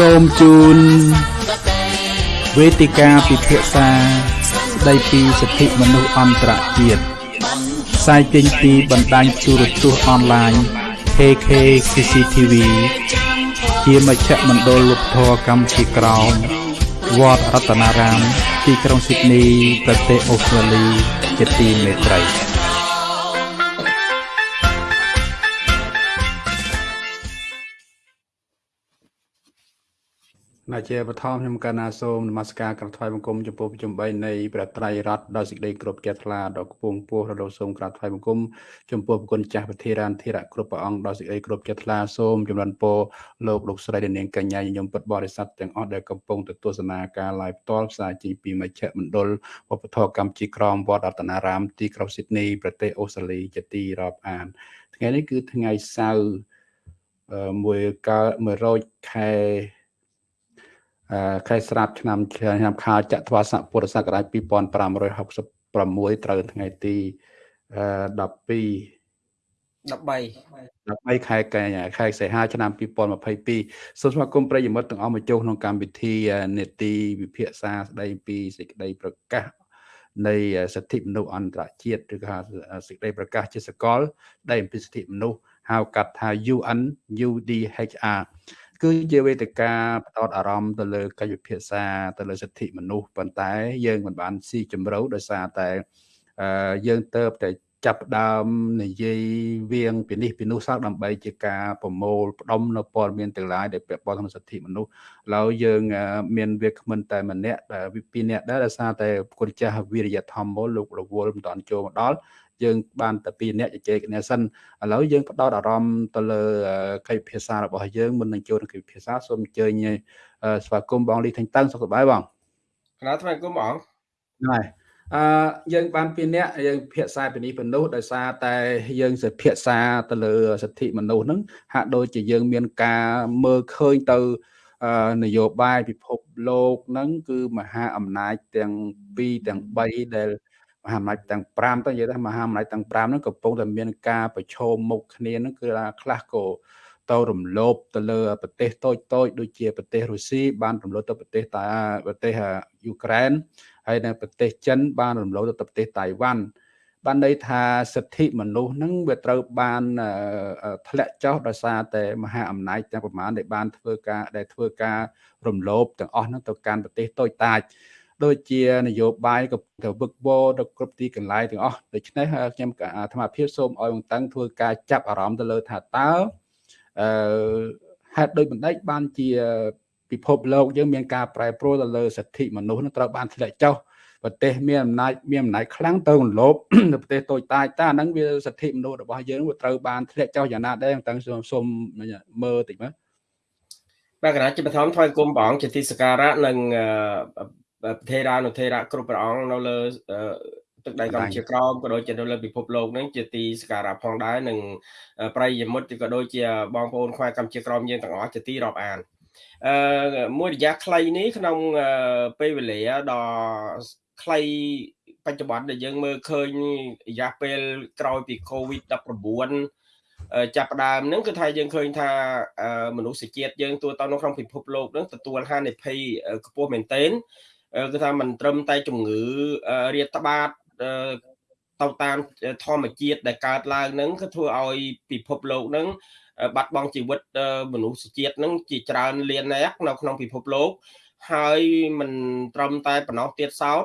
សូមជូនវេទិកាពិភាក្សាស្ដីពីសិទ្ធិមនុស្សអន្តរជាតិផ្សាយចេញពីបណ្ដាញទូរទស្សន៍អនឡាញ KK CCTV ជាមជ្ឈមណ្ឌលវប្បធម៌កម្ពុជាក្រោមវត្តរតនារាម ទីក្រុងស៊ីដនី ប្រទេសអូស្ត្រាលីជាទីមេត្រី ណាជាបឋមខ្ញុំកណ្ណាសូមនមស្ការក្រាបថ្វាយបង្គំចំពោះប្រជុំ3នៃព្រះត្រៃរតដោយសេចក្តីគោរពជ្រះថ្លាដល់គពងពោះរដូវសូមក្រាបថ្វាយបង្គំចំពោះប្រគុណចាស់ពធារានធិរៈគ្រប់ព្រះអង្គដោយសេចក្តីគោរពជ្រះថ្លាសូមចម្រើនពរលោកលោកស្រីនាងកញ្ញាញញឹមពុទ្ធបរិស័ទទាំងអស់ដែលកំពុងទៅទស្សនាការ live ផ្ទាល់ផ្សាយចេញពីមជ្ឈមណ្ឌលវប្បធម៌កម្ពុជាក្រមវត្តរតនារាមទីក្រុងស៊ីដនីប្រទេសអូស្ត្រាលីជាទីរាប់អាន ថ្ងៃនេះគឺថ្ងៃសៅរ៍មួយកើត100ខែ ខែស្រាប់ឆ្នាំឆ្នាំខាលចត្វាស័កពុរសករាជ2566ត្រូវថ្ងៃទី12 13 13ខែកញ្ញាខែសីហាឆ្នាំ2022សូមស្វាគមន៍ប្រិយមិត្តទាំងអស់មកចូលក្នុងកម្មវិធីនេតិវិភាសាស្ដីពីសេចក្តីប្រកាសនៃសិទ្ធិមនុស្សអន្តរជាតិឬក៏សេចក្តីប្រកាសជាសកលដែលអំពីសិទ្ធិមនុស្សហៅកាត់ថា UN UDHR គឺជាវេទិកាផ្ដោតអារម្មណ៍ទៅលើកិច្ចពិភាក្សាទៅលើសិទ្ធិមនុស្សប៉ុន្តែ យើងមិនបានស៊ីជម្រៅដោយសារតែយើងទៅតែចាប់ដើមនិយាយវៀងពីនេះពីនោះសោះដើម្បីជាការប្រមូលផ្ដុំនៅព័ត៌មានទាំងឡាយដែលពាក់ព័ន្ធនឹងសិទ្ធិមនុស្សឡើយយើង មានវាគ្មិនតែម្នាក់ពីរនាក់ដែរដោយសារតែគុណចាស់វិរិយធម្មលោករវល់មិនតាន់ចូលមកដល់ យើងបានតែពីរនាក់ជជែកគ្នាសិនឥឡូវយើងផ្ដោតអារម្មណ៍ទៅលើកិច្ចភាសារបស់យើងមុននឹងចូលក្នុងកិច្ចភាសាសូមអញ្ជើញស្វាគមន៍បងលីថេងតឹងសុខសប្បាយបងគណៈថ្មីគុំបងហើយអឺយើងបានពីរនាក់យើងភាសាពីនេះពីនោះដោយសារតែយើងសិភាសាទៅលើសិទ្ធិមនុស្សហ្នឹងហាក់ដូចជាយើងមានការមើលឃើញទៅនយោបាយពិភពលោកហ្នឹងគឺមហាអំណាចទាំង2ទាំង3ដែល មហាអំណាចទាំង5ទៅនិយាយថាមហាអំណាចទាំង5ហ្នឹងកំពុងតែមានការប្រឈមមុខគ្នាហ្នឹងគឺថាខ្លះក៏ទៅរំលោភទៅលើប្រទេសតូចតូចដូចជាប្រទេសរុស្ស៊ីបានរំលោភទៅប្រទេសតាប្រទេសយូក្រែនហើយនៅប្រទេសចិន បានរំលោភទៅប្រទេសតៃវ៉ាន់បានន័យថាសិទ្ធិមនុស្សហ្នឹងវាត្រូវបានធ្លាក់ចុះដោយសារតែមហាអំណាចទាំងប្រមាណដែលបានធ្វើការដែលធ្វើការរំលោភទាំងអស់ហ្នឹងទៅកាន់ប្រទេសតូចតាច ដូចជានយោបាយក៏ទៅវឹកវរទៅគ្រប់ទីកន្លែងទាំងអស់ដូច្នេះខ្ញុំអាត្មាភាពសូមឲ្យបងតាំងធ្វើការចាប់អារម្មណ៍ទៅលើថាតើអឺហេតុដូចបណ្ដេចបានជាពិភពលោកយើងមានការប្រែប្រួលទៅលើសិទ្ធិមនុស្សនឹងត្រូវបានធ្លាក់ចុះប្រទេសមានអំណាចមានអំណាចខ្លាំងទៅរំលោភនៅប្រទេសតូចតាចតើអាហ្នឹងវាសិទ្ធិមនុស្សរបស់យើងវាត្រូវបានធ្លាក់ចុះយ៉ាងណាដែរតាំងសូមសូមមើលតិចមើលបាទគណៈជាបឋមថ្វាយគុំព្រះអង្គជាទីសក្ការៈនិង ប្រធេរានុធេរៈគ្រប់ព្រះអង្គនៅលើទឹកដីកម្ពុជាក្រមក៏ដូចជានៅលើពិភពលោកនឹងជាទីសក្ការៈផងដែរនិងប្រិយមិត្តក៏ដូចជាបងប្អូនខ្មែរកម្ពុជាក្រមយើងទាំងអស់ជាទីរាប់អានអឺមួយរយៈខ្លីនេះក្នុងពេលវេលាដ៏ខ្លីបច្ចុប្បន្នដែលយើងមើលឃើញរយៈពេលក្រោយពី COVID-19 ចាប់ផ្ដើមហ្នឹងគឺថាយើងឃើញថាមនុស្សជាតិយើងទូទៅនៅក្នុងពិភពលោកហ្នឹងទទួលហានិភ័យខ្ពស់មែនទែន គឺថាមិនត្រឹមតែជំងឺរាតត្បាតទៅតាមធម្មជាតិដែលកើតឡើងហ្នឹងគឺធ្វើឲ្យពិភពលោកហ្នឹងបាត់បង់ជីវិតមនុស្សជាតិហ្នឹងជាច្រើនលាននាក់នៅក្នុងពិភពលោកហើយមិនត្រឹមតែប៉ុណ្ណោះទៀតសោត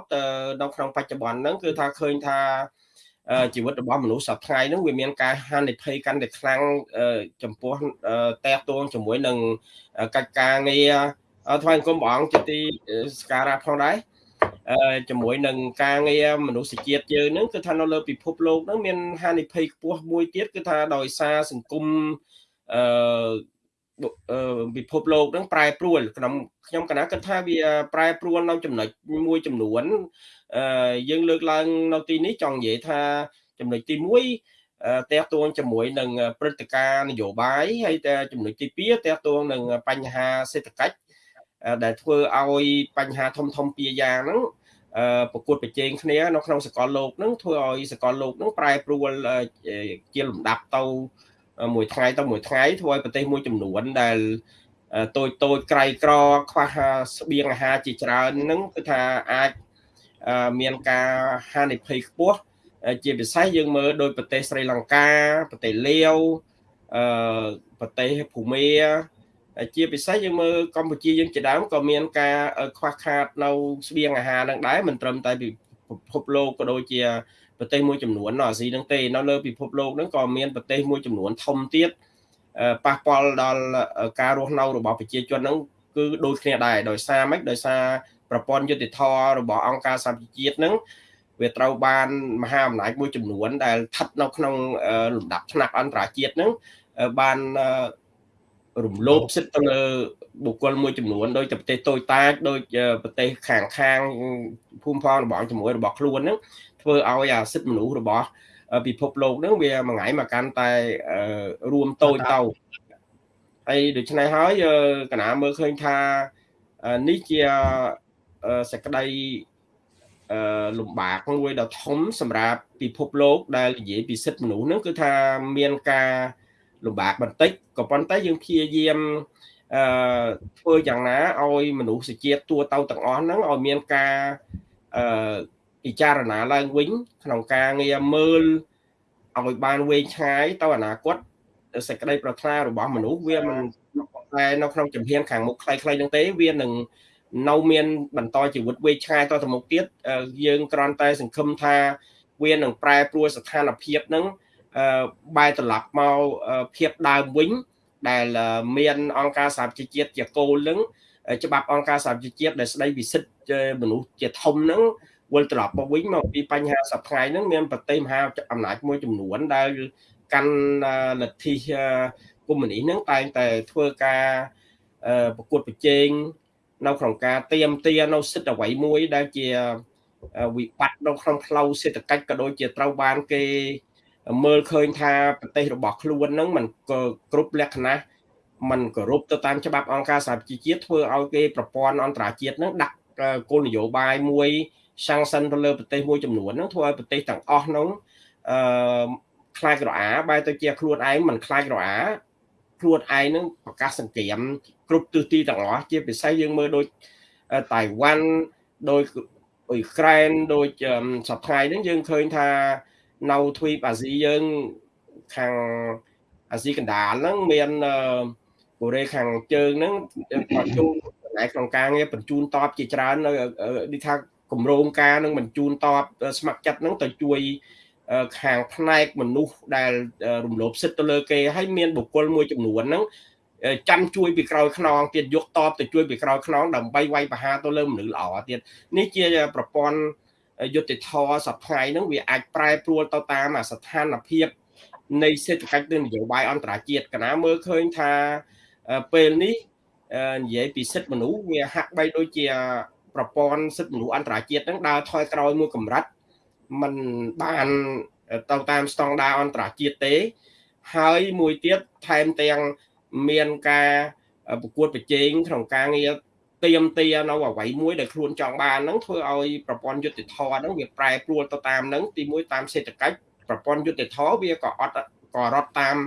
នៅក្នុងបច្ចុប្បន្នហ្នឹងគឺថាឃើញថាជីវិតរបស់មនុស្សសប្តាហ៍ហ្នឹងវាមានការហានិភ័យកាន់តែខ្លាំងចំពោះតែកទួងជាមួយនឹងកិច្ចការងារ ថ្វាយអង្គមព្រះអង្គជាទីសក្ការៈផងដែរអឺជាមួយនឹងការងារមនុស្សជាតិយើងហ្នឹងគឺថានៅលើពិភពលោកហ្នឹងមានហានិភ័យខ្ពស់មួយទៀតគឺថាដោយសារសង្គមអឺពិភពលោកហ្នឹងប្រែប្រួលក្នុងខ្ញុំកណាគិតថាវាប្រែប្រួលនៅចំណុចមួយចំនួនអឺយើងលើកឡើងនៅទីនេះចង់និយាយថាចំណុចទី1តេតួងជាមួយនឹងព្រឹត្តិការណ៍នយោបាយហើយតែចំណុចទី2តេតួងនឹងបញ្ហាសេដ្ឋកិច្ច ដែលធ្វើឲ្យបញ្ហាធំធំពីរយ៉ាងហ្នឹងប្រកួតប្រជែងគ្នានៅក្នុងសកលលោកហ្នឹងធ្វើឲ្យសកលលោកហ្នឹងប្រែប្រួលជាលំដាប់ទៅមួយថ្ងៃទៅមួយថ្ងៃធ្វើឲ្យប្រទេសមួយចំនួនដែលតូចតូចក្រៃក្រខ្វះស្បៀងអាហារជាច្រើនហ្នឹងគឺថាអាចមានការហានិភ័យខ្ពស់ជាពិសេសយើងមើលដោយប្រទេសស្រីលង្កាប្រទេសលាវអឺប្រទេសភូមា ជាពិសេសយើងមើលកម្ពុជាយើងជាដើមក៏មានការខ្វះខាតនៅស្បៀងអាហារនឹងដែរមិនត្រឹមតែពិភពលោកក៏ដូចជាប្រទេសមួយចំនួននៅអាស៊ីនឹងទេនៅលើពិភពលោកហ្នឹងក៏មានប្រទេសមួយចំនួនធំទៀតប៉ះពាល់ដល់ការរស់នៅរបស់ប្រជាជនហ្នឹងគឺដូចគ្នាដែរដោយសារម៉េចដោយសារប្រព័ន្ធយុតិធធរបស់អង្គការសហប្រជាជាតិហ្នឹងវាត្រូវបានមហាអំណាចមួយចំនួនដែលស្ថិតនៅក្នុងលំដាប់ថ្នាក់អន្តរជាតិហ្នឹងបាន រំលោភសិទ្ធិទៅលើបុគ្គលមួយចំនួនដោយប្រទេសតូចតាចដោយប្រទេសខាងខាងភូមិផងរបស់ជាមួយរបស់ខ្លួនហ្នឹងធ្វើឲ្យអាសិទ្ធិមនុស្សរបស់ពិភពលោកហ្នឹងវាមួយថ្ងៃមកកាន់តែរួមតូចទៅហើយដូច្នេះហើយកណាមើលឃើញថានេះជាសក្តីអឺលំបាកមួយដ៏ធំសម្រាប់ពិភពលោកដែលនិយាយពីសិទ្ធិមនុស្សហ្នឹងគឺថាមានការ លំបាកបន្តិចក៏ប៉ុន្តែយើងព្យាយាមអឺធ្វើយ៉ាងណាឲ្យមនុស្សជាតិទូទៅទាំងអស់ហ្នឹងឲ្យមានការអឺពិចារណាឡើងវិញ ក្នុងការងារមើលឲ្យបានវែងឆ្ងាយទៅអនាគតសេចក្តីប្រាថ្នារបស់មនុស្សវាមិនតែនៅក្នុងជំហានខាងមុខខ្លីៗហ្នឹងទេវានឹងនៅមានបន្តជីវិតវែងឆ្ងាយតទៅមុខទៀតយើងគ្រាន់តែសង្ឃឹមថាវានឹងប្រែប្រួលស្ថានភាពហ្នឹង បែរត្រឡប់មកភាពដើមវិញ ដែលមានអង្គការសហប្រជាជាតិជាគោលនឹងច្បាប់អង្គការសហប្រជាជាតិដែលស្ដីពីសិទ្ធិមនុស្សជាធំហ្នឹងវិលត្រឡប់មកវិញមកពីបញ្ហាសប្តាហ៍ហ្នឹងមានប្រទេសមហាអំណាចមួយចំនួនដែលកាន់លទ្ធិកុម្មុយនីសហ្នឹងតែងតែធ្វើការប្រកួតប្រជែងនៅក្នុងការទៀមទានៅសិទ្ធិអ្វីមួយដែលជាវិបត្តិនៅក្នុងផ្លូវសេដ្ឋកិច្ចក៏ដូចជាត្រូវបានគេ មើលឃើញថាប្រទេសរបស់ខ្លួនហ្នឹងมันក៏គ្រប់លក្ខណៈมันគោរពទៅតាមច្បាប់អង្គការសហប្រជាជាតិធ្វើឲ្យគេប្រព័ន្ធអន្តរជាតិហ្នឹងដាក់គោលនយោបាយមួយសាំងសិនទៅលើប្រទេសមួយចំនួនហ្នឹងធ្វើឲ្យប្រទេសទាំងអស់ហ្នឹងអឺខ្លាចរអាបែរទៅជាខ្លួនឯងមិនខ្លាចរអាខ្លួនឯងនឹងប្រកាសសង្គ្រាមគ្រប់ទិសទីទាំងអស់ជាពិសេសយើងមើលដូចតៃវ៉ាន់ដោយអ៊ុយក្រែនដូចសប្តាហ៍ហ្នឹងយើងឃើញថា នៅទ្វីបអាស៊ីយើងខាងអាស៊ីកណ្ដាលហ្នឹងមានកូរ៉េខាងជើងហ្នឹងគាត់ចូលចំណែកក្នុងការងារបញ្ជូនតបជាច្រើននៅនេះថាគម្រោងការនឹងបញ្ជូនតបស្ម័គ្រចិត្តហ្នឹងទៅជួយខាងផ្នែកមនុស្សដែលរំលោភសិទ្ធិទៅលើគេហើយមានបុគ្គលមួយចំនួនហ្នឹងចាំជួយពីក្រោយខ្នងទៀតយកតបទៅជួយពីក្រោយខ្នងដើម្បីវាយប្រហារទៅលើមនុស្សល្អទៀតនេះជាប្រព័ន្ធ យុទ្ធធរសប្តាហ៍ហ្នឹងវាអាចប្រែប្រួលទៅតាមស្ថានភាពនៃសេដ្ឋកិច្ចនិងនយោបាយអន្តរជាតិកណាមើលឃើញថាពេលនេះនិយាយពីសិទ្ធិមនុស្សវាហាក់បីដូចជាប្រព័ន្ធសិទ្ធិមនុស្សអន្តរជាតិហ្នឹងដើរថយក្រោយមួយកម្រិតมันបានទៅតាមស្តង់ដារអន្តរជាតិទេ ហើយមួយទៀតថែមទាំងមានការប្រកួតប្រជែងក្នុងការងារ ទៀមទានៅអ្វីមួយដែលខ្លួនចង់បានហ្នឹងធ្វើឲ្យប្រព័ន្ធយុតិធធហ្នឹងវាប្រែប្រួលទៅតាមហ្នឹងទីមួយតាមសេដ្ឋកិច្ចប្រព័ន្ធយុតិធធវាក៏អត់ក៏រត់តាម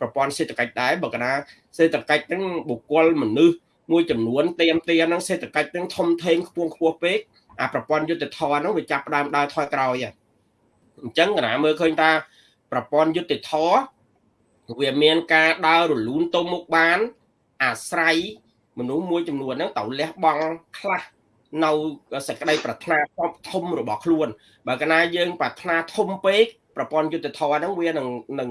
ប្រព័ន្ធសេដ្ឋកិច្ចដែរបើកណាសេដ្ឋកិច្ចហ្នឹងបុគ្គលមនុស្សមួយចំនួនទៀមទាហ្នឹងសេដ្ឋកិច្ចហ្នឹងធំធេងខ្ពស់ខ្ពស់ពេកអាប្រព័ន្ធយុតិធធហ្នឹងវាចាប់ផ្ដើមដើរថយក្រោយអញ្ចឹងកណាមើលឃើញថាប្រព័ន្ធយុតិធធវាមានការដើររលូនទៅមុខបានអាស្រ័យ មនុស្សមួយចំនួនហ្នឹងត្រូវលះបង់ខ្លះនៅសក្តីប្រាថ្នាធំរបស់ខ្លួន បើកាលណាយើងប្រាថ្នាធំពេកប្រព័ន្ធយុទ្ធធរហ្នឹងវានឹងនឹង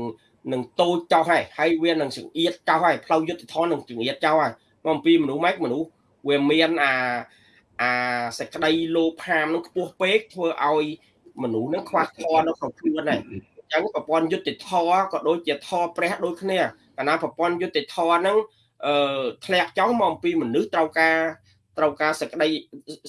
នឹងតូចចោលហើយហើយវានឹងចង្អៀតចោលហើយផ្លូវយុទ្ធធរនឹងចង្អៀតចោលហើយមកអំពីមនុស្សម៉េចមនុស្សវាមានអាអាសក្តីលោភហាមនឹងខ្ពស់ពេកធ្វើឲ្យមនុស្សនឹងខ្វះធម៌នៅក្នុងខ្លួនហើយអញ្ចឹងប្រព័ន្ធយុទ្ធធរក៏ដូចជាធរព្រះដូចគ្នាកាលណាប្រព័ន្ធយុទ្ធធរហ្នឹង អឺធ្លាក់ចុះមកអំពីមនុស្សត្រូវការត្រូវការសក្តី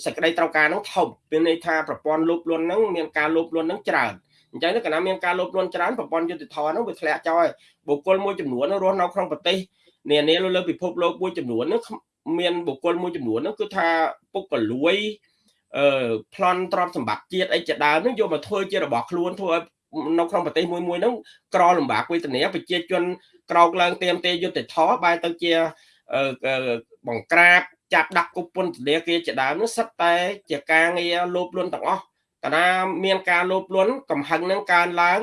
សក្តីត្រូវការហ្នឹងធំមានន័យថាប្រព័ន្ធលោភលន់ហ្នឹងមានការលោភលន់ហ្នឹងច្រើនអញ្ចឹងកាលណាមានការលោភលន់ច្រើនប្រព័ន្ធយុទ្ធធម៌ហ្នឹងវាធ្លាក់ចុះហើយបុគ្គលមួយចំនួនរស់នៅក្នុងប្រទេសនានាលើពិភពលោកមួយចំនួនហ្នឹងមានបុគ្គលមួយចំនួនហ្នឹងគឺថាពុកកលួយអឺប្លន់ទ្រព្យសម្បត្តិជាតិអីជាដើមហ្នឹងយកមកធ្វើជារបស់ខ្លួនធ្វើឲ្យនៅក្នុងប្រទេសមួយមួយហ្នឹងក្រលំបាកវេទនាប្រជាជន ក្រោកឡើងទៀមទេយុទ្ធធរបែរទៅជាបង្ក្រាបចាប់ដាក់គុកពន្ធនាគារជាដើមនោះសិតតែ ជាការងារលោភលន់ទាំងអស់កាលណាមានការលោភលន់កំហឹងនឹងកើនឡើង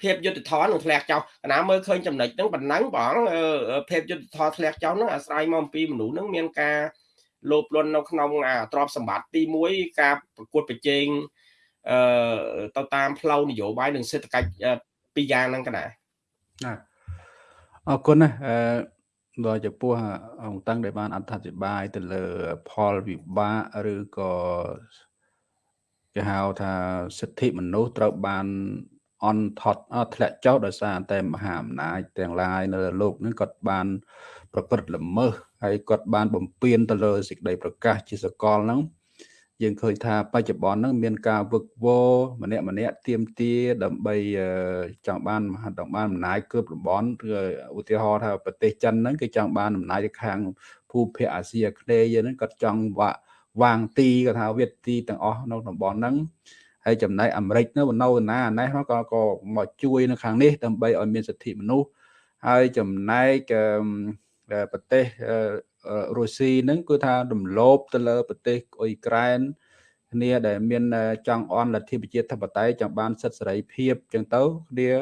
ភាពយុទ្ធធននឹងធ្លាក់ចោលកណាមើលឃើញចំណុចហ្នឹងប៉ុណ្ណឹងបងភាពយុទ្ធធនធ្លាក់ចោលហ្នឹងអាស្រ័យមកអំពីមនុស្សហ្នឹងមានការលោភលន់នៅក្នុងអាទ្រព្យសម្បត្តិទី1ការប្រកួតប្រជែងអឺទៅតាមផ្លូវនយោបាយនិងសេដ្ឋកិច្ចពីរយ៉ាងហ្នឹងកណាណា អរគុណណាអឺដល់ចំពោះអង្គតាំងដែលបានអត្ថាធិប្បាយទៅលើផលវិបាកឬក៏គេហៅថាសិទ្ធិមនុស្សត្រូវបានអន់ថត់ធ្លាក់ចុះដោយសារតែមហាអំណាចទាំងឡាយនៅលោកនេះគាត់បានប្រព្រឹត្តល្មើសហើយគាត់បានបំពេញទៅលើសេចក្តីប្រកាសជាសកលហ្នឹង យើងឃើញថាបច្ចុប្បន្នហ្នឹងមានការវឹកវរម្នាក់ម្នាក់ទៀមទាដើម្បីចង់បានមហាតំបានអំណាចគើបតំបន់ឬឧទាហរណ៍ថាប្រទេសចិនហ្នឹងគេចង់បានអំណាចទៅខាងភូមិភាគអាស៊ីអាគ្នេយ៍ហ្នឹងគាត់ចង់វាក់វាងទីគាត់ថាវិទ្ទីទាំងអស់នៅតំបន់ហ្នឹងហើយចំណែកអាមេរិកនៅនៅណាណេះក៏ក៏មកជួយនៅខាងនេះដើម្បីឲ្យមានសិទ្ធិមនុស្សហើយចំណែកប្រទេស រុស្ស៊ីហ្នឹងគឺថារំលោភទៅលើប្រទេសអ៊ុយក្រែនគ្នាដែលមានចង់អន់លទ្ធិប្រជាធិបតេយ្យចង់បានសិទ្ធិសេរីភាពចឹងទៅគ្នា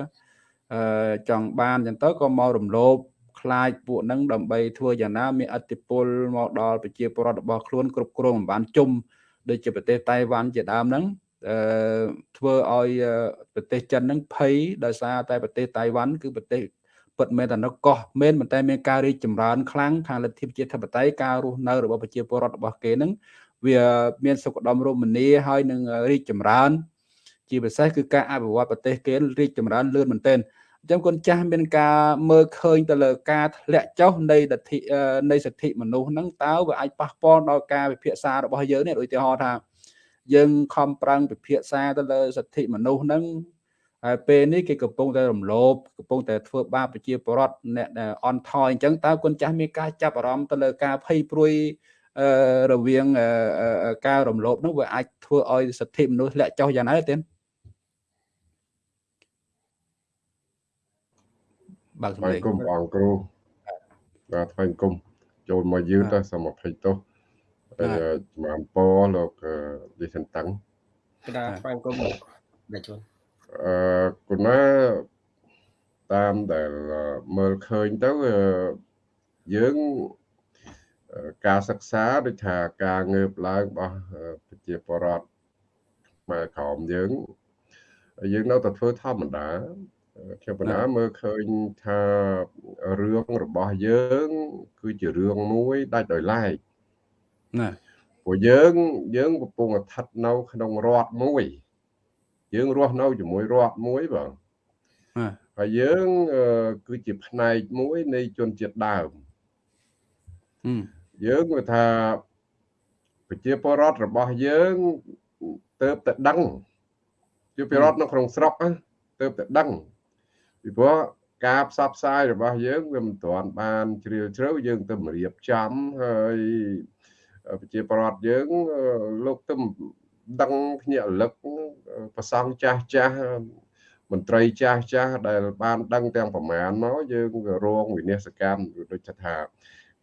ចង់បានចឹងទៅក៏មករំលោភខ្លាចពួកហ្នឹងដើម្បីធ្វើយ៉ាងណាមានអធិពលមកដល់ប្រជាពលរដ្ឋរបស់ខ្លួនគ្រប់គ្រងមិនបានជុំដូចជាប្រទេសតៃវ៉ាន់ជាដើមហ្នឹងអឺធ្វើឲ្យប្រទេសចិនហ្នឹងភ័យដោយសារតែប្រទេសតៃវ៉ាន់គឺប្រទេស ពិតមែនតែនៅកោះមែនប៉ុន្តែមានការរីកចម្រើនខ្លាំងខាងលទ្ធិប្រជាធិបតេយ្យការរស់នៅរបស់ប្រជាពលរដ្ឋរបស់គេហ្នឹងវាមានសុខដុមរមនាហើយនឹងរីកចម្រើន ជាពិសេសគឺការអភិវឌ្ឍប្រទេសគេរីកចម្រើនលឿនមែនទែនអញ្ចឹងគុណចាស់មានការមើលឃើញទៅលើការធ្លាក់ចុះនៃលទ្ធិនៃសិទ្ធិមនុស្សហ្នឹងតើវាអាចប៉ះពាល់ដល់ការពិភាក្សារបស់យើងនេះឧទាហរណ៍ថាយើងខំប្រឹងពិភាក្សាទៅលើសិទ្ធិមនុស្សហ្នឹង ហើយពេលនេះគេកំពុងតែរំលោភកំពុងតែធ្វើបាបប្រជាពលរដ្ឋអ្នកអន់ថយអញ្ចឹងតើគុណចាស់មានការចាប់អារម្មណ៍ទៅលើការភ័យព្រួយរវាងការរំលោភនោះវាអាចធ្វើឲ្យសិទ្ធិមនុស្សធ្លាក់ចុះយ៉ាងណាទេបើកសម្លេងគុំអង្គគ្រូបាទថ្លែងគុំចូលមកយឺតទៅសូមអភ័យទោសជំរាបពរលោកលីសិនតាំងក្តារថ្លែងគុំអ្នកជួន អឺគុណណាតាមដែលមើលឃើញទៅយើងការសិក្សាដូចថាការងើបឡើងរបស់ប្រជាពលរដ្ឋខ្មែរក្រមយើងយើងនៅតែធ្វើធម្មតាខ្ញុំបណ្ណាមើលឃើញថារឿងរបស់យើង គឺជារឿងមួយដាច់ដោយឡែកណាព្រោះយើងយើងកំពុងស្ថិតនៅក្នុងរដ្ឋមួយ យើងរស់នៅជាមួយរដ្ឋមួយបងហើយយើងគឺជាផ្នែកមួយនៃជនជាតិដើមយើងគឺថាប្រជាពលរដ្ឋរបស់យើងទៅតែដឹងជាពលរដ្ឋនៅក្នុងស្រុកទៅតែដឹងពីព្រោះការផ្សព្វផ្សាយរបស់យើងវាមិនទាន់បានជ្រាលជ្រៅយើងទៅរៀបចំហើយប្រជាពលរដ្ឋយើងលោកទៅ ដឹងភ្ញាក់រលឹកប្រសងចាស់ចាស់មន្ត្រីចាស់ចាស់ដែលបានដឹងទាំងប្រមាណមកយើងរងវិនិស្សកម្មដូចថា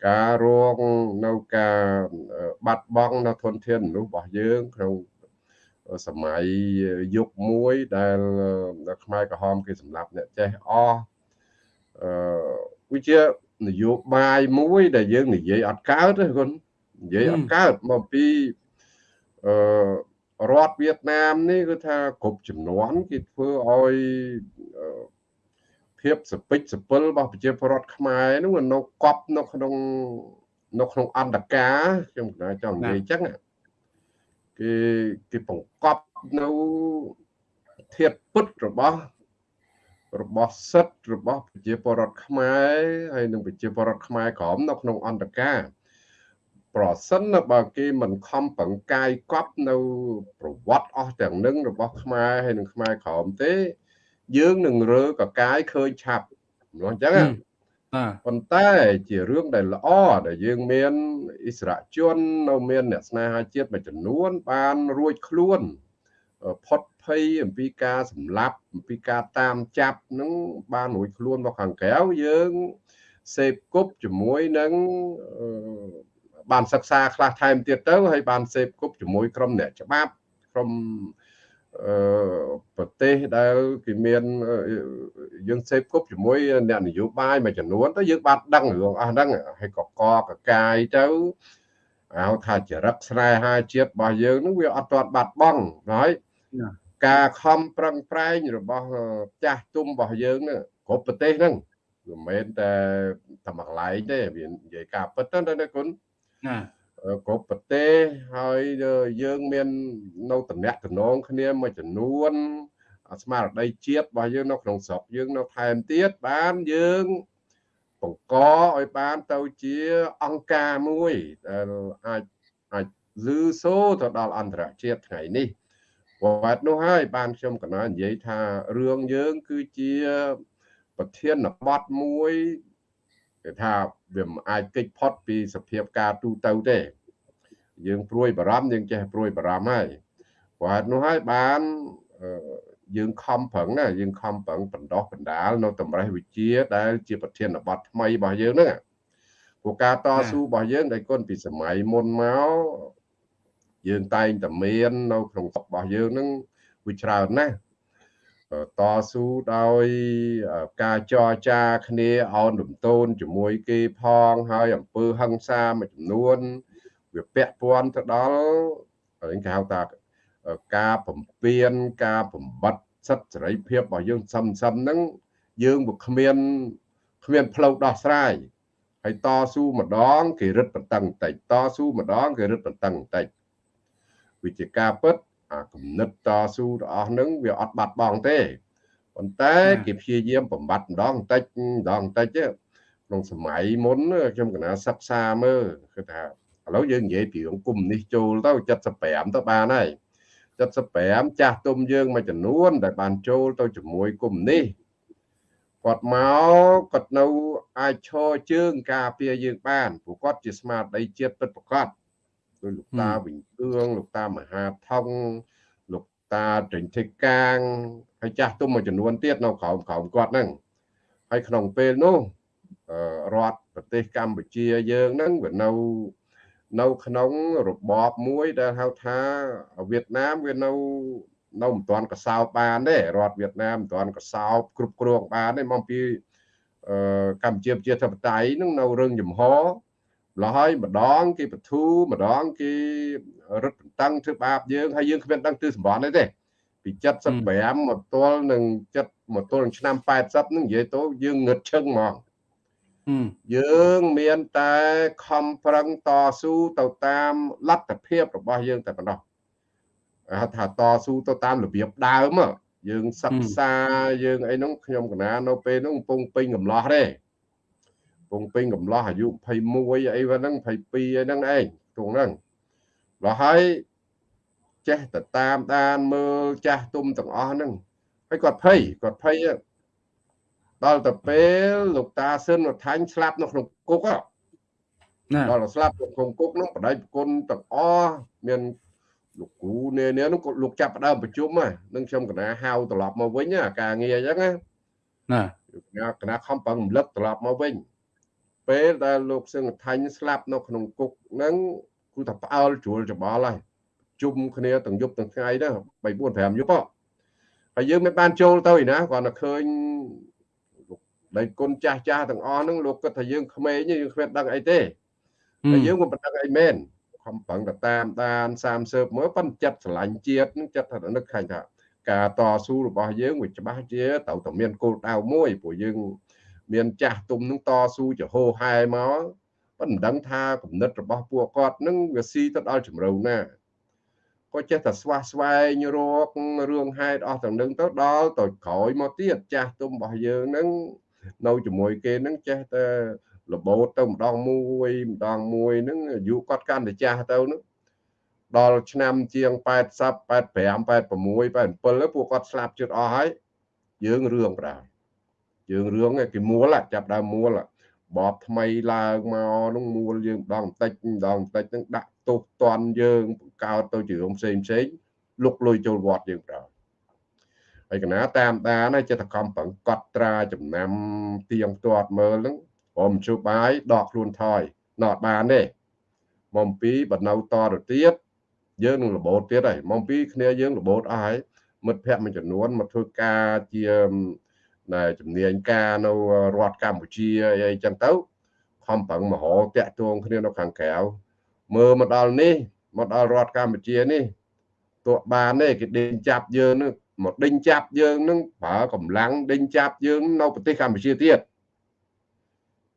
ការរងនៅការបាត់បង់នៅធនធានមនុស្សរបស់យើងក្នុងសម័យយុគមួយដែលខ្មែរក្រហមគេសម្លាប់អ្នកចេះអស់អឺវាជានយោបាយមួយដែលយើងនិយាយអត់កើតទេគុណនិយាយអត់កើតមកពីអឺ រដ្ឋវៀតណាមនេះគឺថាគ្រប់ចំនួនគេធ្វើឲ្យភាពសពេចសពិលរបស់ប្រជាពលរដ្ឋខ្មែរនោះនៅកប់នៅក្នុងនៅក្នុងអន្តការខ្ញុំចង់និយាយអញ្ចឹងគេគេបង្កប់នៅធាតពុតរបស់របស់សិទ្ធិរបស់ប្រជាពលរដ្ឋខ្មែរហើយនិងប្រជាពលរដ្ឋខ្មែរក្រមនៅក្នុងអន្តការ ប្រសិនបើគេមិនខំប្រឹងកាយកប់នៅប្រវត្តិអស់ទាំងនឹងរបស់ខ្មែរហើយនិងខ្មែរក្រមទេ យើងនឹងរើកកាយឃើញឆាប់ម្ល៉េះអញ្ចឹងប៉ុន្តែជារឿងដែលល្អដែលយើងមានអិសរាជជន នៅមានអ្នកស្នេហាជាតិមួយចំនួន បានរួចខ្លួនផុតភ័យអំពីការសម្លាប់អំពីការតាមចាប់នឹងបានរួចខ្លួនមកខាងក្រៅយើងសេពគប់ជាមួយនឹង បានសិក្សាខ្លះថែមទៀតទៅហើយបានសេពគប់ជាមួយក្រុមអ្នកច្បាប់ក្រុមអឺប្រទេសដែលគេមានយើងសេពគប់ជាមួយអ្នកនយោបាយមួយចំនួនទៅយើងបានដឹងរឿងអស់ហ្នឹងហើយកកកកាយទៅហៅថាចរិតស្នេហាជាតិរបស់យើងនឹងវាអត់ទាន់បាត់បង់ហើយការខំប្រឹងប្រែងរបស់ចាស់ទុំរបស់យើងនឹងគ្រប់ប្រទេសហ្នឹងមិនមែនតែតែមួយកន្លែងទេវានិយាយការពិតទៅណាគុណ ណាគ្រប់ប្រទេសហើយយើងមាននៅតំណាក់តំណងគ្នាមួយចំនួនស្មារតីជាតិរបស់យើងនៅក្នុងស្រុកយើងនៅថែមទៀតបានយើងបង្កឲ្យបានទៅជាអង្គការមួយដែលអាចអាចលឺសូទៅដល់អន្តរជាតិថ្ងៃនេះវត្តនោះហើយបានខ្ញុំកណានិយាយថារឿងយើងគឺជាប្រធានបទមួយគេថា វាមិនអាចគេចផុតពីសភាពការទូទៅទេ យើងព្រួយបារម្ភយើងចេះព្រួយបារម្ភហើយព្រោះហេតុនោះហើយបានយើងខំប្រឹងណាយើងខំប្រឹងបណ្ដោះបណ្ដាលនៅតម្រេះវិជាដែលជាប្រធានបទថ្មីរបស់យើងហ្នឹងព្រោះការតស៊ូរបស់យើងដែលគុណពីសម័យមុនមកយើងតែងតែមាននៅក្នុងរបស់យើងហ្នឹងវាច្រើនណាស់ តស៊ូដោយការចរចាគ្នាអោនរំទោនជាមួយគេផងហើយអំពើហិង្សាមួយចំនួនវាពាក់ព័ន្ធទៅដល់គេហៅថាការបំពេញការបំបត្តិសិទ្ធិសេរីភាពរបស់យើងសឹមសឹមហ្នឹងយើងវាគ្មានគ្មានផ្លូវដោះស្រាយហើយតស៊ូម្ដងគេរឹតបន្តឹងតិចតស៊ូម្ដងគេរឹតបន្តឹងតិចវិជាការពិត អាគំនិតតស៊ូរបស់ហ្នឹងវាអត់បាត់បង់ទេប៉ុន្តែគេព្យាយាមបំបត្តិម្ដងបន្តិចម្ដងបន្តិចក្នុងសម័យមុនខ្ញុំកណាសិក្សាមើលគឺថាឥឡូវយើងនិយាយពីអង្គមនេះចូលទៅ75ទៅបានហើយ75ចាស់ទុំយើងមួយចំនួនដែលបានចូលទៅជាមួយគុំនេះគាត់មកគាត់នៅអាចឈរជើងការពារយើងបានព្រោះគាត់ជាស្មារតីជាតិពិតប្រាកដ ដោយលោកតាវិញអឿងលោកតាមហាថងលោកតាត្រេញធិកាងហើយចាស់ទុំមួយចំនួនទៀតនៅក្រោមក្រោមគាត់ហ្នឹងហើយក្នុងពេលនោះរដ្ឋប្រទេសកម្ពុជាយើងហ្នឹងវានៅនៅក្នុងរបបមួយដែលហៅថាវៀតណាមវានៅនៅមិនទាន់កសោបបានទេរដ្ឋវៀតណាមមិនទាន់កសោបគ្រប់គ្រងបានទេមកពីអឺកម្ពុជាប្រជាធិបតេយ្យនឹងនៅរឹងចំហ លហើយម្ដងគេបធូម្ដងគេរឹតបន្តឹងធ្វើបាបយើងហើយយើងគ្មានដឹងទិសសម្បត្តិទេពី75មកទល់នឹង7មកទល់នឹងឆ្នាំ80នឹងនិយាយទៅយើងងឹតឈឹងហ្មងយើងមានតែខំប្រឹងតស៊ូទៅតាមលទ្ធភាពរបស់យើងតែប៉ុណ្ណោះហៅថាតស៊ូទៅតាមរបៀបដើមយើងសិក្សាយើងអីហ្នឹងខ្ញុំកណានៅពេលហ្នឹងកំពុងពេញកំឡោះទេកំ ពុងពេញកំឡោះអាយុ21អីហ្នឹង22អីហ្នឹងឯងទងហ្នឹងដល់ហើយចេះទៅតាមដានមើលចាស់ទុំទាំងអស់ហ្នឹងហើយគាត់ភ័យគាត់ភ័យដល់ទៅពេលលោកតាស៊ិនរដ្ឋាញ់ស្លាប់នៅក្នុងគុកណាដល់ស្លាប់នៅក្នុងគុកនោះបដិប្រគុណទាំងអស់មានលោកគ្រូនេះនេះនោះលោកចាប់ផ្ដើមប្រជុំហ្នឹងខ្ញុំកណាហៅត្រឡប់មកវិញការងារអញ្ចឹងណាណាកណាខំប្រឹងរំលឹកត្រឡប់មកវិញ ពេលដែលលោកសឹងថាញ់ស្លាប់នៅក្នុងគុកហ្នឹងគឺថាផ្អើលជ្រួលច្បល់ហើយជុំគ្នាទាំងយប់ទាំងថ្ងៃទៅ3 4 5យប់ហើយយើងមិនបានចូលទៅឯណាគាត់តែឃើញដែលគុណចាស់ចាស់ទាំងអស់ហ្នឹងលោកគិតថាយើងក្មេងយើងគ្មានដឹងអីទេតែយើងមិនដឹងអីមែនខំប្រឹងទៅតាមដាន30មើលប៉ុន្តែចិត្តស្រឡាញ់ជាតិនឹងចិត្តថានឹកខាញ់ថាការតស៊ូរបស់យើងវាច្បាស់ជាត្រូវតែមានគោលដៅមួយព្រោះយើង មានចាស់ទុំនឹងតស៊ូចហោហែមកប៉ុន្តែមិនដឹងថាគំនិតរបស់ពួកគាត់នឹងវាស៊ីទៅដល់ជំរៅណាក៏ចេះតែស្វះស្វែងរករឿងហេតុអស់ទាំងនឹងទៅដល់ទៅក្រោយមកទៀតចាស់ទុំរបស់យើងនឹងនៅជាមួយគេនឹងចេះតែរបូតទៅម្ដងមួយម្ដងមួយហ្នឹងអាយុគាត់កាន់តែចាស់ទៅហ្នឹងដល់ឆ្នាំជាង80 85 86 87ពួកគាត់ស្លាប់ជិតអស់ហើយយើងរឿងប្រដែរ យើងរឿងគេមួលចាប់ដើមមួលបបថ្មីឡើងមកនោះមួលយើងម្ដងបន្តិចម្ដងបន្តិចហ្នឹងដាក់ទោសតន់យើងបង្កើតទៅជារឿងផ្សេងផ្សេងលុកលុយចូលវត្តយើងប្រដែរហើយកណាតាមដានចិត្តកម្មប្រឹងកត់ត្រាចំណាំទៀងទាត់មើលហ្នឹងព្រមជួបបាយដកខ្លួនថយណត់បានទេមកពីបើនៅតទៅទៀតយើងនឹងរបូតទៀតហើយមកពីគ្នាយើងរបូតអស់ហើយមិត្តភ័ក្តិមួយចំនួនមកធ្វើការជា ណែជំនាញការនៅរដ្ឋកម្ពុជាអីចឹងទៅខំប្រឹងមហោតាក់ទងគ្នានៅខាងក្រៅមើលមកដល់នេះមកដល់រដ្ឋកម្ពុជានេះទោះបានទេគេដេញចាប់យើងនឹងមកដេញចាប់យើងនឹងប្រើកម្លាំងដេញចាប់យើងនៅប្រទេសកម្ពុជាទៀត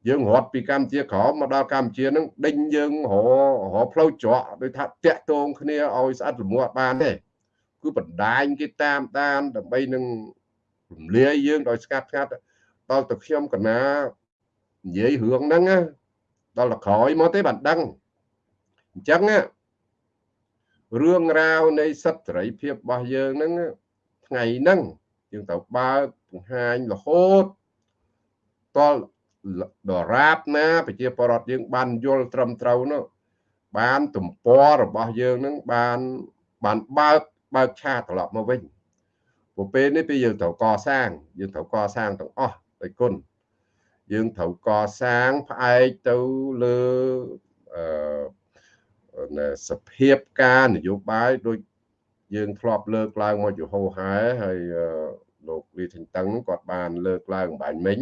យើងរត់ពីកម្ពុជាក្រមមកដល់កម្ពុជានឹងដេញយើងររផ្លូវច្រកដូចថាតាក់ទងគ្នាឲ្យស្អិតល្មួតបានទេគឺបណ្ដាញគេតាមដានដើម្បីនឹង រំលាយយើងដោយស្កាត់ស្ងាត់ដល់ទៅខ្ញុំកណានិយាយរឿងហ្នឹងដល់ទៅក្រោយមកទេបានដឹងអញ្ចឹងរឿងរ៉ាវនៃសិទ្ធិសេរីភាពរបស់យើងហ្នឹងថ្ងៃហ្នឹងយើងត្រូវបើកបង្ហាញរហូតតលដរាបណាប្រជាពលរដ្ឋយើង បានយល់ត្រឹមត្រូវនោះបានទំព័ររបស់យើងនឹងបានបានបើកបើកឆាកត្រឡប់មកវិញ ព្រោះពេលនេះពេលយើងត្រូវកសាង យើងត្រូវកសាងទាំងអស់ដោយគុណយើងត្រូវកសាងផ្អែកទៅលើអឺសភាពការនយោបាយដូចយើងធ្លាប់លើកឡើងមកជាហោហែហើយលោកលីថេងតឹងគាត់បានលើកឡើងបាញ់មិញ